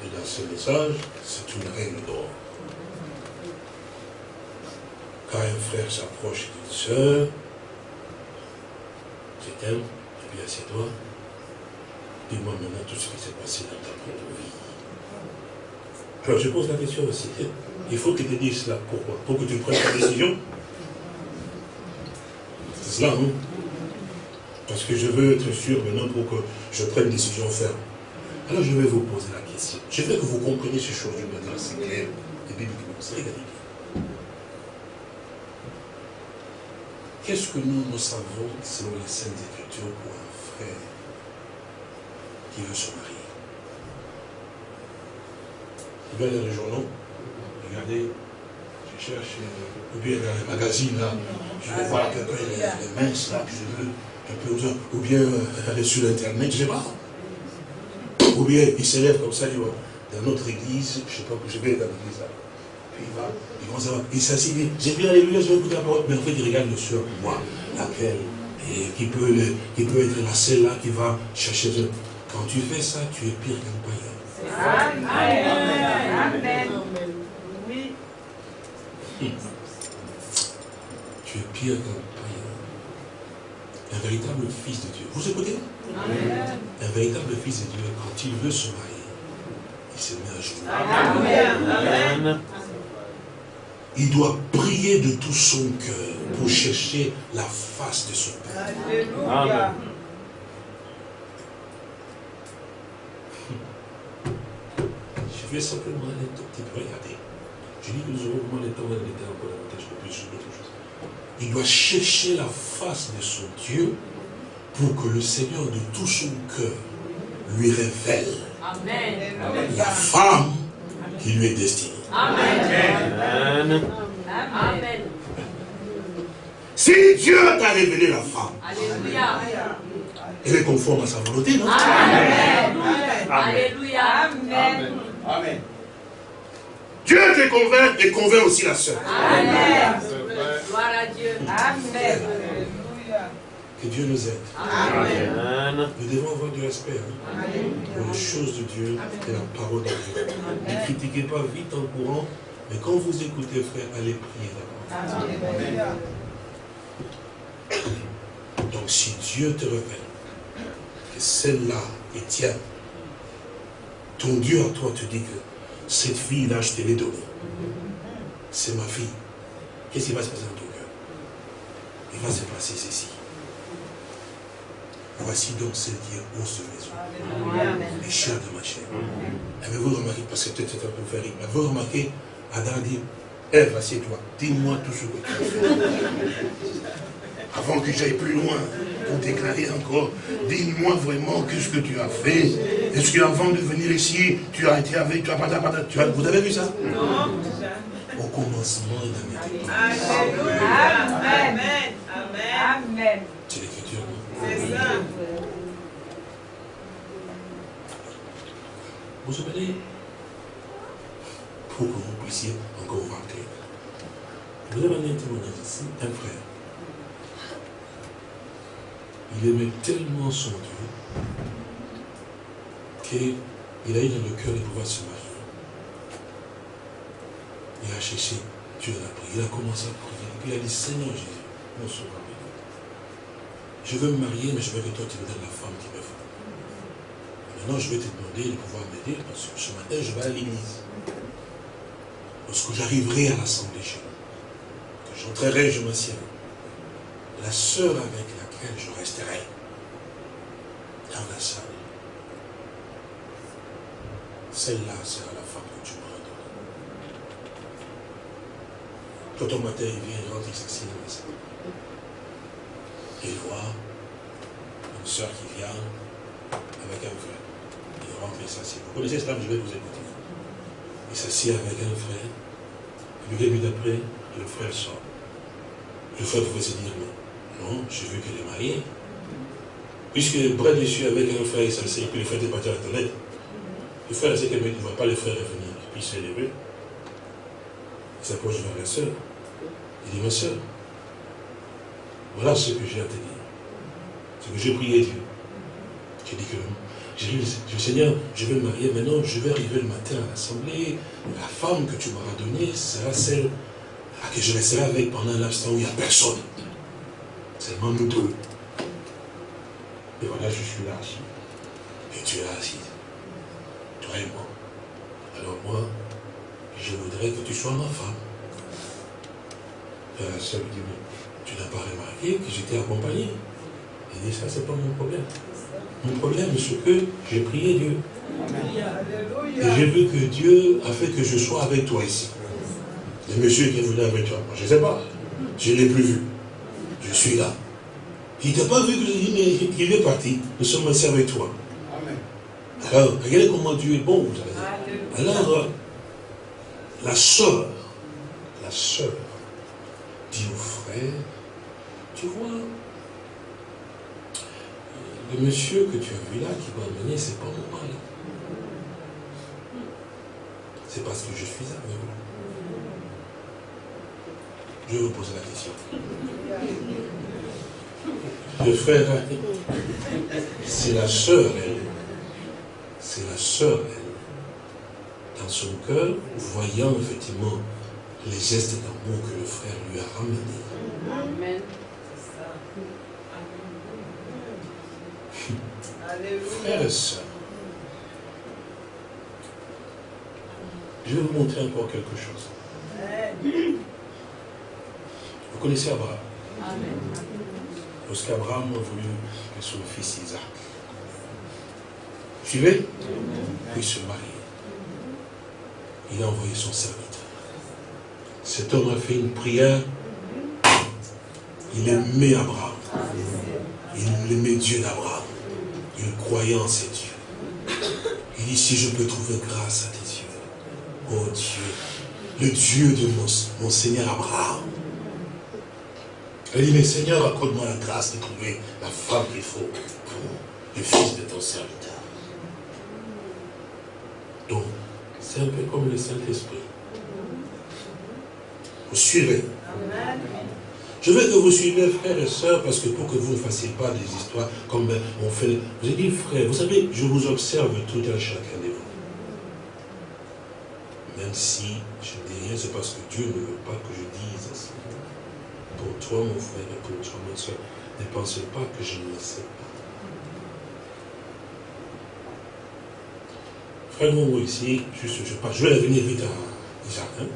Et dans ce message, c'est une règle d'or. Quand un frère s'approche d'une sœur, je t'aime, je lui assieds-toi, dis-moi maintenant tout ce qui s'est passé dans ta propre vie. Alors je pose la question aussi. Il faut que tu dises cela. Pourquoi? Pour que tu prennes ta décision? C'est cela, non Parce que je veux être sûr maintenant pour que je prenne une décision ferme. Alors je vais vous poser la question. Je veux que vous compreniez ces choses manière assez claire et bibliquement. C'est regardez Qu'est-ce que nous, nous savons selon les Saintes Écritures pour un frère qui veut se marier? Vous allez dans les journaux, regardez, je cherche, euh, ou bien dans les magazines, là, je vais voir quelqu'un, il est mince, là, je veux, un peu, ou bien euh, aller sur Internet, je sais pas. Ou bien il s'élève comme ça, il va dans notre église, je sais pas, je vais dans l'église là. Puis il va, il commence à il s'assied, j'ai vu alléluia, je vais écouter la parole, mais en fait il regarde le soeur, moi, laquelle, et qui peut, qui peut être la seule là qui va chercher. Quand tu fais ça, tu es pire qu'un païen. Amen. Oui. Tu es pire qu'un païen. Un véritable fils de Dieu. Vous écoutez? Un véritable fils de Dieu, quand il veut se marier, il se met à genoux. Amen. Il doit prier de tout son cœur pour chercher la face de son Père. Amen. Je vais simplement aller tout petit peu regarder. Je dis que nous aurons vraiment le temps d'être encore davantage plus sur d'autres choses. Il doit chercher la face de son Dieu pour que le Seigneur de tout son cœur lui révèle la femme qui lui est destinée. Amen. Amen. Si Dieu t'a révélé la femme, elle est conforme à sa volonté, non? Amen. Alléluia. Amen. Amen. Dieu te convainc et convainc aussi la sœur. Amen. Gloire à Dieu. Amen. Que Dieu nous aide. Amen. Nous devons avoir du respect hein, pour les choses de Dieu et la parole de Dieu. Ne critiquez pas vite en courant, mais quand vous écoutez, frère, allez prier d'abord. Donc si Dieu te révèle que celle-là est tienne, ton Dieu à toi te dit que cette fille-là, je te l'ai donnée. C'est ma fille. Qu'est-ce qui va se passer dans ton cœur? Il va se passer ceci. Voici donc celle qui est hausse maison. Les chiens de ma chair. Avez-vous remarqué, parce que peut-être c'est un peu faire avez-vous remarqué, Adam dit, Ève, assieds-toi, dis-moi tout ce que tu as fait. Avant que j'aille plus loin, pour déclarer encore, dis-moi vraiment qu'est-ce que tu as fait. Est-ce qu'avant de venir ici, tu as été avec, tu as, tu as, vous avez vu ça? Non. Au commencement, il n'était pas. Amen. Amen. Amen. C'est l'écriture, non? C'est ça. Vous souvenez? Pour que vous puissiez encore vous rappeler. Vous avez un témoignage ici, un frère. Il aimait tellement son Dieu qu'il a eu dans le cœur de pouvoir se marier. Il a cherché Dieu l'a prié. Il a commencé à prier. Puis il a dit, Seigneur Jésus, mon sauveur, je veux me marier, mais je veux que toi tu me donnes la femme qui me faut. Maintenant, je vais te demander de pouvoir m'aider parce que ce matin, je vais à l'église. Lorsque j'arriverai à l'assemblée chez que j'entrerai, je m'assieds. La sœur avec je resterai dans la salle, celle-là sera la femme que tu m'auras donnée. Quand au matin, il vient, il rentre, il s'assied dans la salle. Il voit une soeur qui vient avec un frère. Il rentre et s'assied. Vous connaissez cela, je vais vous écouter. Il s'assied avec un frère. Et puis début d'après, le frère sort. Le frère pouvait se dire, mais non, j'ai vu qu'elle est mariée. Puisque près dessus avec un frère, il s'assied, et puis le frère est parti à la toilette. Le frère sait qu'il ne voit pas le frère revenir. Et puis il s'est levé. Il s'approche vers la soeur. Il dit, ma soeur, voilà ce que j'ai à te dire. Ce que j'ai prié Dieu. J'ai dit que j'ai dit, Seigneur, je vais me marier maintenant, je vais arriver le matin à l'assemblée. La femme que tu m'auras donnée sera celle à que je resterai avec pendant l'instant où il n'y a personne. Seulement nous deux. Et voilà, je suis là assis. Et tu es là assis. Toi et moi. Alors moi, je voudrais que tu sois ma femme. La soeur dit, tu n'as pas remarqué que j'étais accompagné. Il dit, ça, c'est pas mon problème. Mon problème, c'est que j'ai prié Dieu. Et j'ai vu que Dieu a fait que je sois avec toi ici. Le monsieur qui est venu avec toi, je ne sais pas. Je ne l'ai plus vu. Je suis là. Il t'a pas vu qu'il est parti. Nous sommes ici avec toi. Alors, regardez comment Dieu est bon, vous avez Alors, la soeur, la soeur dit au frère, tu vois, le monsieur que tu as vu là, qui va amener, c'est pas mon mari. C'est parce que je suis aveugle. Je vais vous poser la question. Le frère, c'est la sœur, elle. C'est la sœur, elle. Dans son cœur, voyant effectivement les gestes d'amour que le frère lui a ramenés. Amen. Frères et sœurs, je vais vous montrer encore quelque chose. Vous connaissez Abraham Lorsqu'Abraham a voulu que son fils Isaac. Suivez Puis se marier. Il a envoyé son serviteur. Cet homme a fait une prière. Il aimait Abraham. Il aimait Dieu d'Abraham. Il croyait en ses dieux. Il dit, si je peux trouver grâce à tes yeux, oh Dieu, le Dieu de mon, Seigneur Abraham. Il dit, mais Seigneur, accorde-moi la grâce de trouver la femme qu'il faut pour le fils de ton serviteur. Donc, c'est un peu comme le Saint-Esprit. Vous suivez. Je veux que vous suivez, frères et sœurs, parce que pour que vous ne fassiez pas des histoires comme ben, on fait. J'ai dit, frère, vous savez, je vous observe tout un chacun de vous. Même si je ne dis rien, c'est parce que Dieu ne veut pas que je dise. Pour toi, mon frère, et pour toi, ma soeur, ne pensez pas que je ne le sais pas. Frère Momo ici, je, vais venir vite à jardin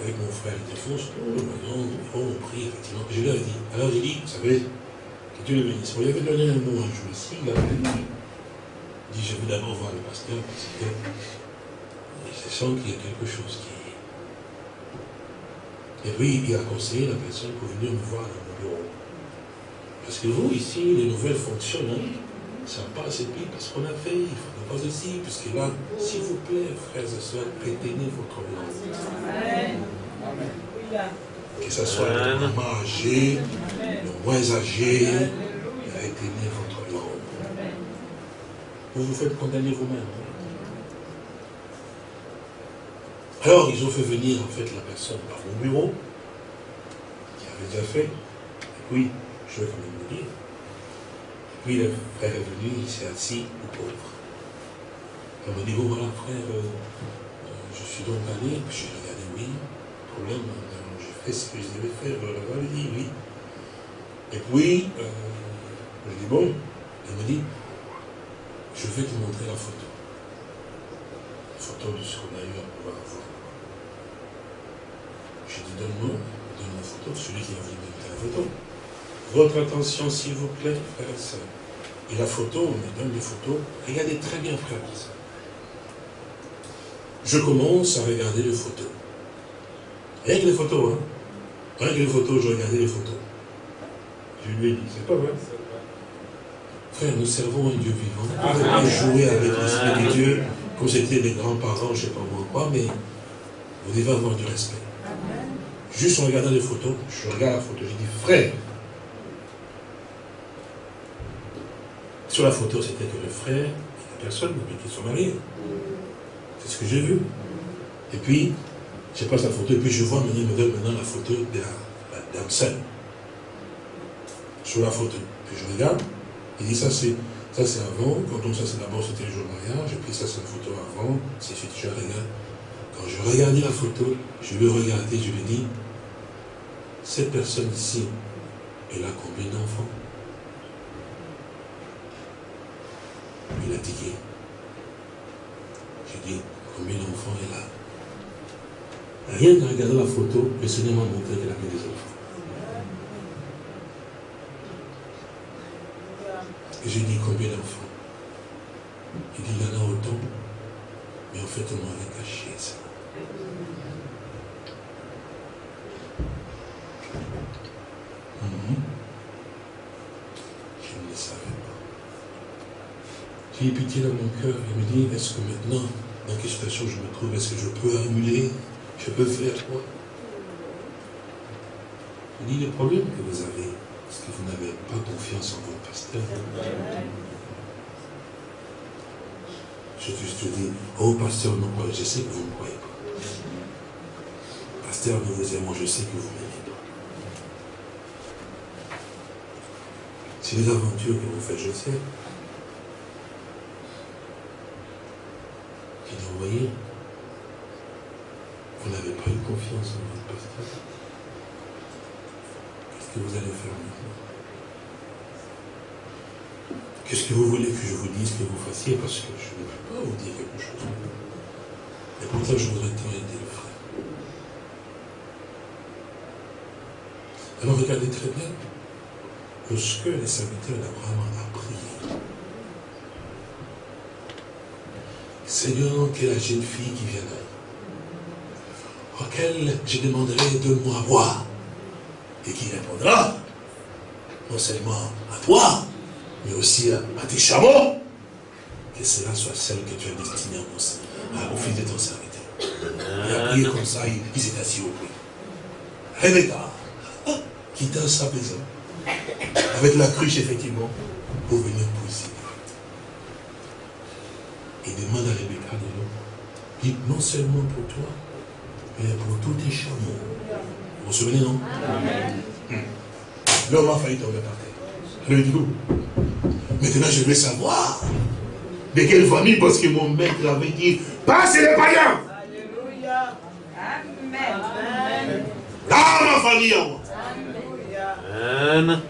avec mon frère Défonce, maintenant, on prie, effectivement. Je lui ai dit, alors j'ai dit, vous savez, que Dieu le bénisse. On lui avait donné un mot un jour ici, il a dit, il dit, je veux d'abord voir le pasteur, parce que je sens qu'il y a quelque chose qui Et puis, il a conseillé la personne pour venir me voir dans mon bureau. Parce que vous, ici, les nouvelles fonctionnent, hein, ça passe, et puis, parce qu'on a fait, il faut pas ceci, puisque là, s'il vous plaît, frères et sœurs, retenez votre langue. Que ce soit le moment âgé, le moins âgé, retenez votre langue. Vous vous faites condamner vous-même. Alors, ils ont fait venir, en fait, la personne par mon bureau, qui avait déjà fait. Et puis, je vais quand même vous dire. Et puis, le frère est venu, il s'est assis au pauvre. Elle m'a dit, bon voilà frère, euh, euh, je suis donc allé, puis j'ai regardé, oui, problème, euh, j'ai fait ce que je devais faire, elle m'a dit oui. Et puis, euh, je dis bon, elle me dit, je vais te montrer la photo. La photo de ce qu'on a eu à pouvoir voir. J'ai dit, donne-moi, donne la photo, celui qui a voulu mettre la photo. Votre attention, s'il vous plaît, frère et soeur. Et la photo, on me donne les photos. Regardez très bien, frère et soeur je commence à regarder les photos. Rien que les photos, hein. Rien que les photos, je regardais les photos. Je lui ai dit, c'est pas vrai. Frère, nous servons un Dieu vivant. On ne peut pas jouer avec l'Esprit de Dieu comme c'était des grands-parents, je ne sais pas moi quoi, mais vous devez avoir du respect. Juste en regardant les photos, je regarde la photo, je dis, frère, sur la photo, c'était que le frère la personne, mais qui sont mariés. C'est ce que j'ai vu. Et puis, je passe la photo, et puis je vois maintenant, la photo de la, dame seule. Sur la photo. Puis je regarde, il dit ça c'est ça c'est avant, quand on ça c'est d'abord c'était le jour de mariage, et puis ça c'est la photo avant, c'est suite je regarde. Quand je regardais la photo, je vais regarder, je lui dis, cette personne ici, elle a combien d'enfants Il a dit, j'ai dit, combien d'enfants elle a? Rien qu'en regardant la photo, le Seigneur m'a montré qu'elle avait des enfants. Et j'ai dit combien d'enfants? Il dit, il y en a autant, mais en fait, on m'avait caché ça. Mhm. Je ne le savais pas. J'ai pitié dans mon cœur. Il me dit, est-ce que maintenant, dans quelle situation je me trouve Est-ce que je peux annuler Je peux faire quoi? Il dit, le problème que vous avez, c'est que vous n'avez pas confiance en votre pasteur. Je te dis, oh pasteur, non, je sais que vous ne croyez pas. Pasteur, nous vous aimons, je sais que vous m'aimez pas. C'est les aventures que vous faites, je sais. Vous voyez, vous n'avez pas eu confiance en votre pasteur. Qu'est-ce que vous allez faire maintenant? Qu'est-ce que vous voulez que je vous dise que vous fassiez? Parce que je ne peux pas vous dire quelque chose. Et pourtant, je voudrais tant aider le frère. Alors regardez très bien. Lorsque les serviteurs d'Abraham ont prié, Seigneur, que la jeune fille qui viendra, auquel je demanderai de moi boire, et qui répondra, non seulement à toi, mais aussi à, tes chameaux, que cela soit celle que tu as destinée au fils de ton serviteur. Il a prié comme ça, il, s'est assis au pied. Rebecca, quittant sa maison, avec la cruche effectivement, pour venir pousser et demande à Rebecca de l'eau. Dit non seulement pour toi, mais pour tous tes chameaux. Vous vous souvenez, non? Amen. L'homme a failli tomber par terre. Alors il dit, maintenant je vais savoir de quelle famille, parce que mon maître avait dit, passez les païens. Alléluia. Amen. Dans ma famille à moi. Amen.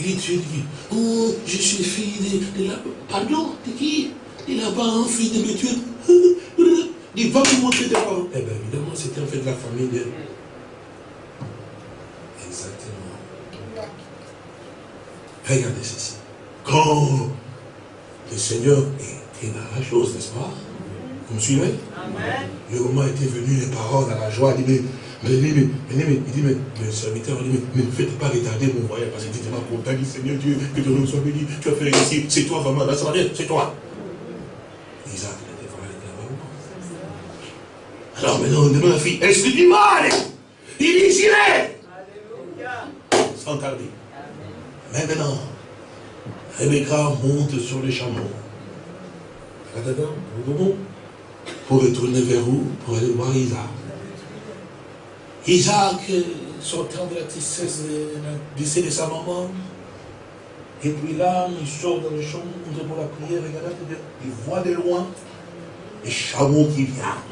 Et Dieu dit, oh, je suis fille de, de la... Pardon, de qui? De là-bas, fille de Dieu. Il va me montrer des parents. Eh bien, évidemment, c'était en fait la famille de... Exactement. Regardez ceci. Quand le Seigneur est dans la chose, n'est-ce pas? Vous me suivez? Amen. Le moment était venu, les parents dans la joie, il dit, mais, mais, mais, mais, il dit, mais, le serviteur dit, mais, ne faites pas retarder mon voyage, parce qu'il était tellement content, il dit, Seigneur Dieu, que ton nom soit béni, tu as fait ici, c'est toi vraiment, là, ça va bien, c'est toi. Isaac, il était vraiment. Alors maintenant, on demande à la fille, est-ce que tu m'as Il dit, j'irai. Sans tarder. Maintenant, Rebecca monte sur les chameaux. Pour retourner vers où Pour aller voir Isaac. Isaac, sortant de la tristesse décès de sa maman, et puis là, il sort dans le champ pour la prière, regardez, il voit de loin les chameaux qui viennent.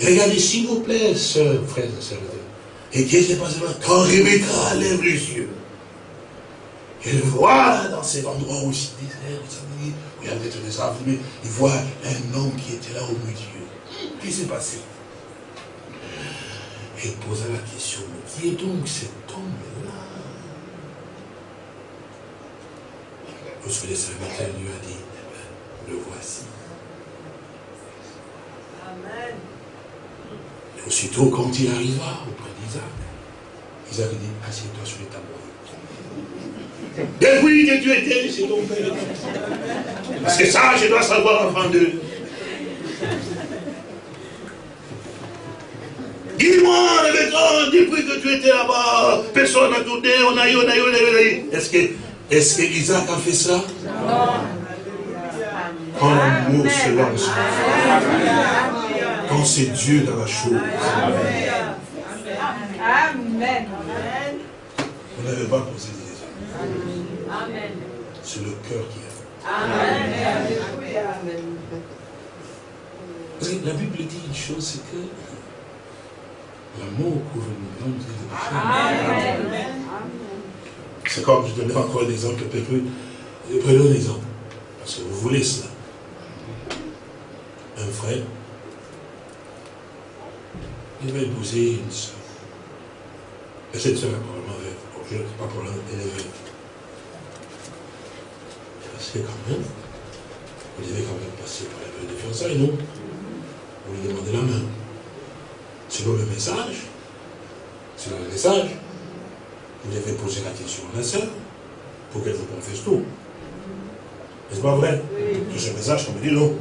Regardez, s'il vous plaît, sœurs, frères et sœurs. Et qu'est-ce qui s'est passé Quand Rebecca lève les yeux, elle voit dans cet endroit aussi désert, où il y avait des arbres, il voit un homme qui était là au milieu. Qu'est-ce qui s'est passé? Elle posa la question, mais qui est donc cet homme-là Lorsque les serviteurs lui a dit, eh ben, le voici. Amen. Et aussitôt, quand il arriva auprès d'Isaac, Isaac dit, assieds-toi sur les tabouret. Depuis que tu étais chez ton père. Parce que ça, je dois savoir avant de... Dis-moi, depuis que tu étais là-bas, personne n'a tourné, on a eu, on a eu, on a eu. Est-ce que, est-ce que Isaac a fait ça? Non. Quand l'amour se lance, quand c'est Dieu dans la chose. Amen. On n'avait pas posé des Amen. C'est le cœur qui est. Amen. Parce que la Bible dit une chose, c'est que L'amour couvre une grande de péchés. C'est comme, je donnerai encore un exemple, prenons un exemple, parce que vous voulez cela. Un frère, il va épouser une soeur. Et cette soeur a probablement veuve. pas problème, elle est veuve. Parce que quand même, vous devez quand même passer par la période de fiançailles, non Vous lui demandez la main selon le message, selon le message, vous devez poser la question à la sœur pour qu'elle vous confesse tout. N'est-ce pas vrai? Oui. ce message, comme dit non.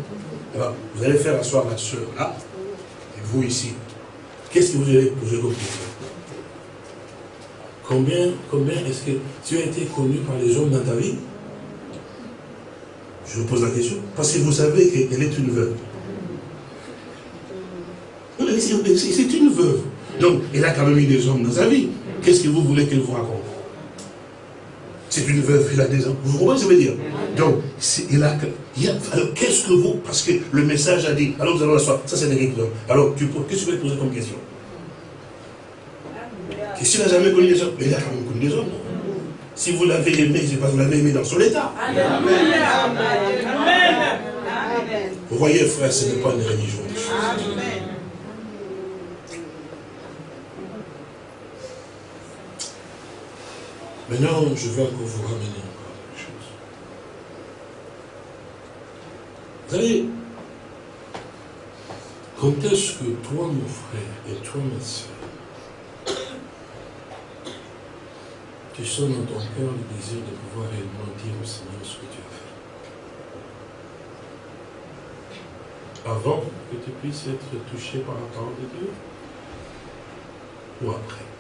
Alors, vous allez faire asseoir la sœur là, et vous ici. Qu'est-ce que vous allez poser comme question? Combien, combien est-ce que tu as été connu par les hommes dans ta vie? Je vous pose la question. Parce que vous savez qu'elle est une veuve c'est une veuve. Donc, elle a quand même eu des hommes dans sa vie. Qu'est-ce que vous voulez qu'elle vous raconte? C'est une veuve, elle a des hommes. Vous comprenez ce que je veux dire? Donc, il a, alors, qu'est-ce que vous, parce que le message a dit, alors vous allez l'asseoir, ça c'est des Alors, qu'est-ce que tu peux poser comme question? Et s'il n'a jamais connu des hommes, mais il a quand même connu des hommes. Si vous l'avez aimé, c'est pas vous l'avez aimé dans son état. Amen. Vous voyez, frère, ce n'est pas une religion. Amen. Maintenant, je vais encore vous ramener encore quelque chose. Vous savez, quand est-ce que toi, mon frère, et toi, ma soeur, tu sens dans ton cœur le désir de pouvoir réellement dire au Seigneur ce que tu as fait? Avant que tu puisses être touché par la parole de Dieu? Ou après?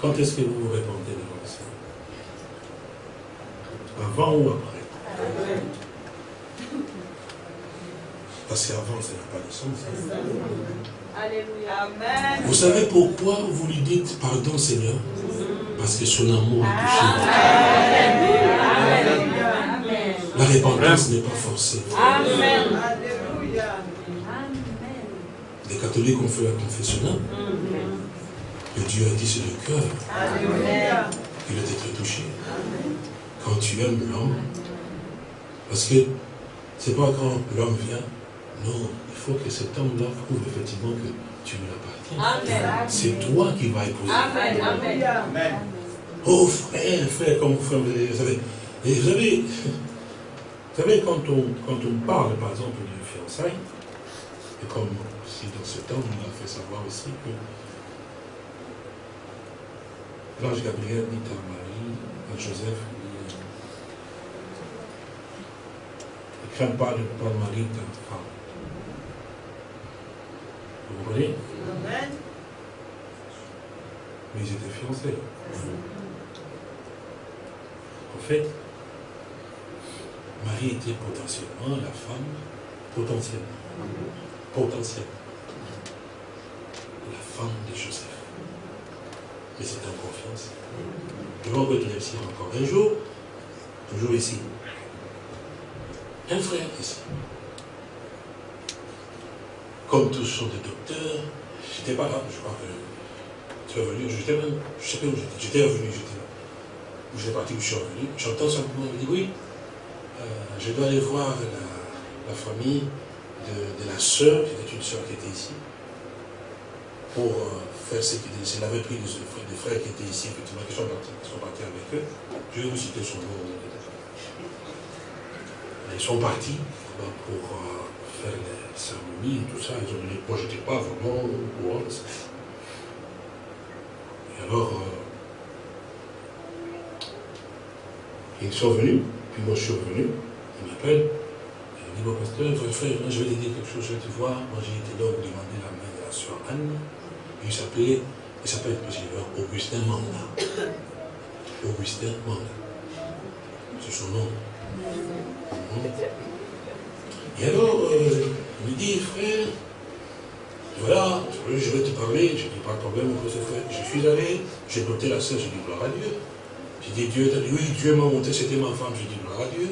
Quand est-ce que vous vous répondez devant le Seigneur Avant ou après? Parce qu'avant, ça n'a pas de sens. Alléluia. Vous savez pourquoi vous lui dites pardon, Seigneur Parce que son amour est touché. La repentance n'est pas forcée. Amen. Les catholiques ont fait la confession. Dieu a dit c'est le cœur. Il doit être touché. Quand tu aimes l'homme, parce que c'est pas quand l'homme vient, non, il faut que cet homme-là prouve effectivement que tu lui appartiens. C'est toi qui vas épouser. Amen. Amen. Oh frère, frère, comme vous, vous savez, et vous savez, vous savez, quand on, quand on parle, par exemple, du fiançailles, et comme si dans ce temps, on a fait savoir aussi que l'ange Gabriel dit à Marie, à Joseph, ne crains pas de prendre Marie ta femme. Vous comprenez Mais ils étaient fiancés. En fait, Marie était potentiellement la femme potentielle. Potentielle. La femme de Joseph. Mais c'est en confiance. Je vais ici encore un jour, toujours ici. Un frère ici. Comme tous sont des docteurs, j'étais pas là, je crois que tu es venu, j'étais même, je sais pas où j'étais, j'étais revenu, j'étais là. J'étais parti où je suis revenu, j'entends simplement, il me dit oui, euh, je dois aller voir la, famille de, la sœur, qui était une sœur qui était ici, pour euh, faire ce qu'il disait. Avait pris des, frères qui étaient ici, effectivement, qui sont partis, sont partis avec eux. Je vais vous citer son nom. Ils sont partis pour euh, faire les cérémonies et tout ça. Ils ont dit, moi, je n'étais pas vraiment au courant. Et alors, ils sont venus. Puis moi, je suis revenu, il m'appelle, il dit, bon, pasteur, frère, je vais te dire quelque chose, je vais te voir. Moi, j'ai été donc demander la main de la soeur Anne. Il s'appelait, il s'appelle Augustin Manda. Augustin Manda. C'est son nom. Et alors, euh, il me dit, frère, voilà, je vais te parler, je dis pas de problème. Je suis allé, j'ai noté la sœur, j'ai dit gloire à Dieu. J'ai dit, Dieu dit, oui, Dieu m'a monté, c'était ma femme. J'ai dit, gloire à Dieu.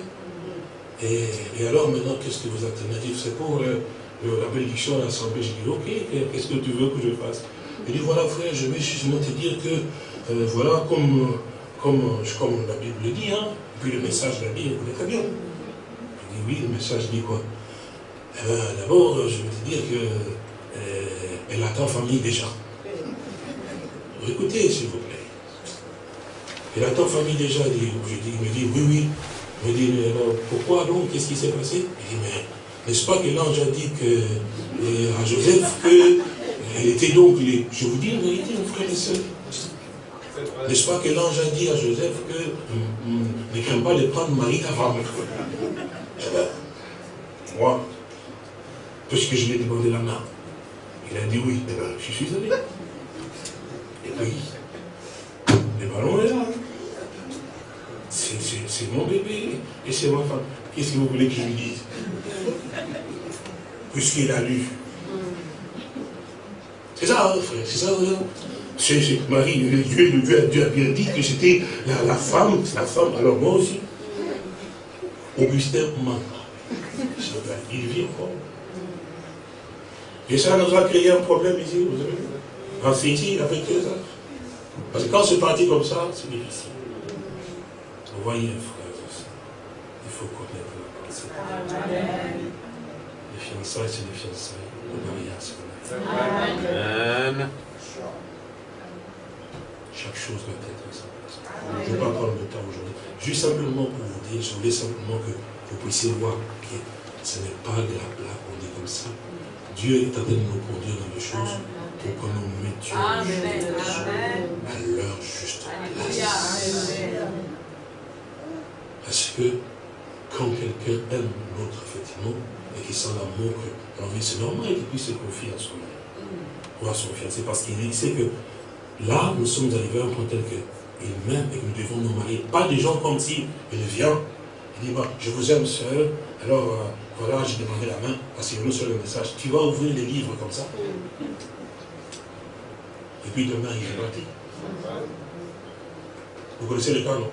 Et, alors maintenant, qu'est-ce que vous attendez? C'est pour euh, la bénédiction à l'Assemblée. J'ai dit, ok, qu'est-ce que tu veux que je fasse? Il dit, voilà frère, je vais justement te dire que, euh, voilà, comme, comme, comme la Bible le dit, hein, puis le message l'a dit, vous très bien. Je dis, oui, le message dit quoi? Eh ben, D'abord, je vais te dire que euh, elle attend famille déjà. Écoutez, s'il vous plaît. Et la famille déjà dit, il me dit, oui, oui. Il me dit, mais alors, pourquoi donc? Qu'est-ce qui s'est passé? Il dit, mais n'est-ce pas que l'ange a dit que, à Joseph qu'elle était donc, je vous dis la vérité, mon frère et soeur. N'est-ce pas que l'ange a dit à Joseph que hum, hum, ne crains pas de prendre Marie femme? Eh bien, moi, puisque je lui ai demandé la main, il a dit oui, eh bien, je suis allé. Et puis, le ballon est là. C'est mon bébé et c'est ma femme. Qu'est-ce que vous voulez que je lui dise? Puisqu'il a lu. C'est ça, hein, frère, c'est ça, hein. c'est Marie, Dieu, Dieu, Dieu, a bien dit que c'était la, femme, la femme, alors moi aussi. Augustin Manga. Il vit encore. Et ça nous a créé un problème ici, vous savez. En Fiji, avec ça. Parce que quand c'est parti comme ça, c'est difficile. Vous voyez, frères il faut connaître la pensée. Les fiançailles, c'est les fiançailles. Le mariage, c'est le Amen. Chaque chose doit être à sa place. Je ne vais pas prendre le temps aujourd'hui. Juste simplement pour vous dire, je voulais simplement que vous puissiez voir que ce n'est pas de la blague, on dit comme ça. Dieu est en train de nous conduire dans les choses pour que nous mettions les choses à leur juste place. Parce que quand quelqu'un aime l'autre, effectivement, et qu'il sent l'amour que l'envie, c'est normal qu'il puisse se confier à son mari ou à son fiancé, parce qu'il sait que là, nous sommes arrivés à un point tel qu'il m'aime et que nous devons nous marier. Pas des gens comme si il vient, il dit, bah, je vous aime seul, alors euh, voilà, j'ai demandé la main, parce qu'il sur le message, tu vas ouvrir les livres comme ça. Et puis demain, il est parti. Vous connaissez le cas, non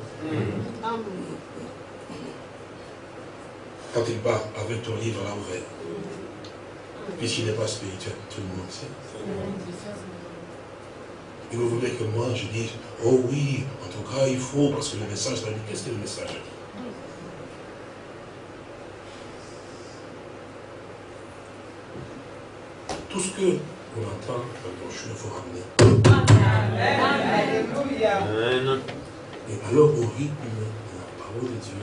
Quand il part avec ton livre là ouvert, puisqu'il n'est pas spirituel, tout le monde sait. Et vous voulez que moi je dise, oh oui, en tout cas il faut, parce que le message va dire, qu'est-ce que le message dit? Tout ce que on entend dans ton chemin, il faut ramener. Amen. Et alors au rythme de la parole de Dieu,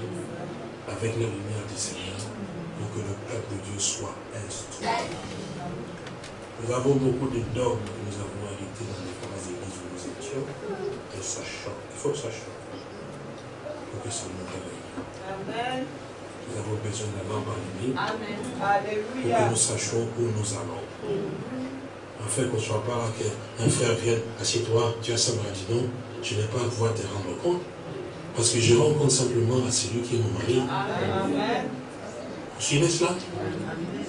avec la lumière du Seigneur, pour que le peuple de Dieu soit. Nous avons beaucoup de dogmes que nous avons hérités dans les différentes églises où nous étions, et ça. Il faut que ça change. Pour que ça nous réveille. Nous avons besoin lampe allumée pour que nous sachions où nous allons. Afin qu'on ne soit pas là, qu'un frère vienne, assieds-toi, tu as ça, dit non, je n'ai pas à pouvoir te rendre compte. Parce que je rends compte simplement à celui qui est mon mari. Amen. Suivez cela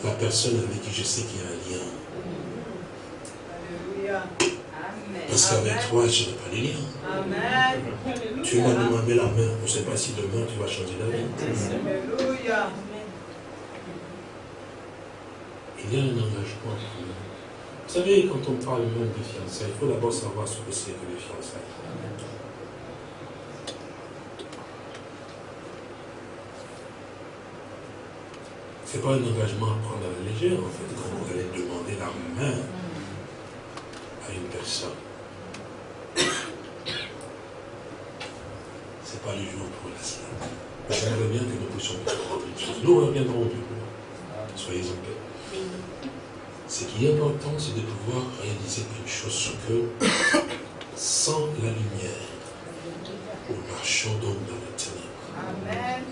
La personne avec qui je sais qu'il y a un lien. Parce qu'avec toi, je n'ai pas les liens. Amen. Tu m'as demandé la main. Je ne sais pas si demain tu vas changer la vie. Alléluia. Il y a un engagement. Vous savez, quand on parle même de fiançailles, il faut d'abord savoir ce que c'est que les fiançailles. Ce n'est pas un engagement à prendre à la légère, en fait, quand vous allez demander la main à une personne. Ce n'est pas le jour pour la cela. J'aimerais bien que nous puissions prendre une chose. Nous reviendrons du coup. Soyez en paix. Ce qui est important, c'est de pouvoir réaliser une chose, que sans la lumière, nous marchons donc dans le ténèbre.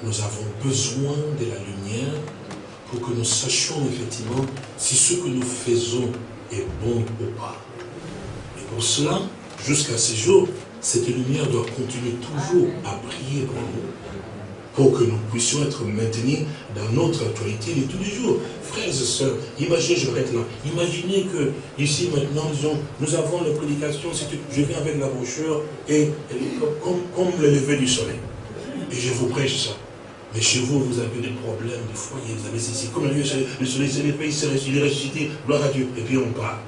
Nous avons besoin de la lumière pour que nous sachions effectivement si ce que nous faisons est bon ou pas. Et pour cela, jusqu'à ce jour, cette lumière doit continuer toujours à briller pour nous, pour que nous puissions être maintenus dans notre actualité de tous les jours. Frères et sœurs, imaginez, je reste là, imaginez que ici maintenant, disons, nous avons la prédication, je viens avec la brochure et, comme, comme le lever du soleil, et je vous prêche ça. Mais chez vous, vous avez des problèmes de foyer, vous avez ceci. Comme le soleil s'est levé, il est ressuscité, gloire à Dieu. Et puis on part.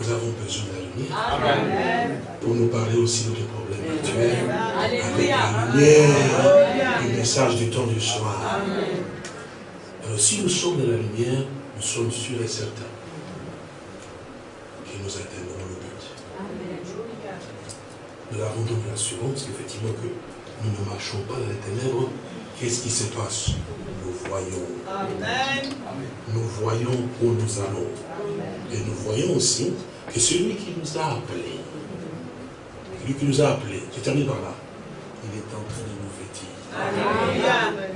Nous avons besoin de la lumière pour nous parler aussi de nos problèmes actuels. Avec la lumière, le message du temps du soir. Alors si nous sommes dans la lumière, nous sommes sûrs et certains que nous atteindrons le but. Nous avons donc l'assurance qu'effectivement que nous ne marchons pas dans les ténèbres, qu'est-ce qui se passe? Nous voyons. Amen. Nous voyons où nous allons. Et nous voyons aussi que celui qui nous a appelés, celui qui nous a appelés, je termine par là, il est en train de nous vêtir.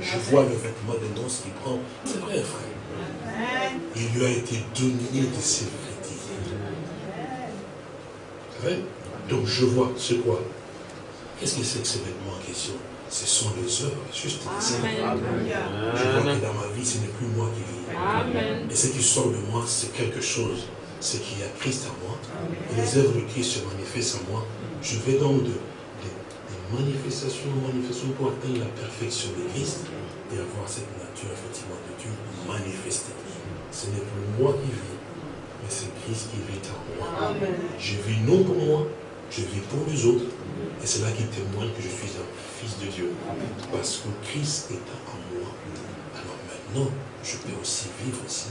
Je vois le vêtement de noces qui prend. C'est vrai, frère. Il lui a été donné de se vêtir. Donc je vois, c'est quoi? Qu'est-ce que c'est que ce vêtement? en question Ce sont les œuvres, juste Je vois que dans ma vie, ce n'est plus moi qui vis. Et ce qui sort de moi, c'est quelque chose. C'est qu'il y a Christ en moi. Et les œuvres de Christ se manifestent en moi. Je vais donc de, manifestations en manifestations pour atteindre la perfection de Christ et avoir cette nature, effectivement, de Dieu manifestée. Ce n'est plus moi qui vis, mais c'est Christ qui vit en moi. Je vis non pour moi, je vis pour les autres, et c'est là qu'il témoigne que je suis un fils de Dieu. Parce que Christ est en moi. Alors maintenant, je peux aussi vivre ici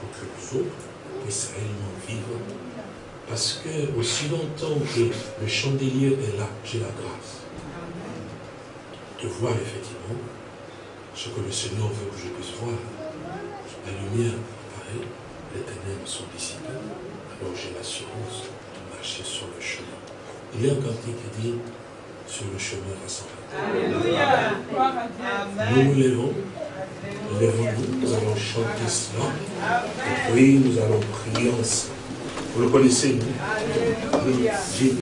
pour que les autres puissent réellement vivre. Parce que aussi longtemps que le chandelier est là, j'ai la grâce de voir effectivement ce que le Seigneur veut que je puisse voir. La lumière apparaît, les ténèbres sont dissipées. Alors j'ai l'assurance de marcher sur le chemin. Il y a un cantique qui dit sur le chemin rassemblé. Alléluia. Nous nous levons. Levons-nous. Nous allons chanter cela. Et puis nous allons prier ensemble. Vous le connaissez, nous Alléluia.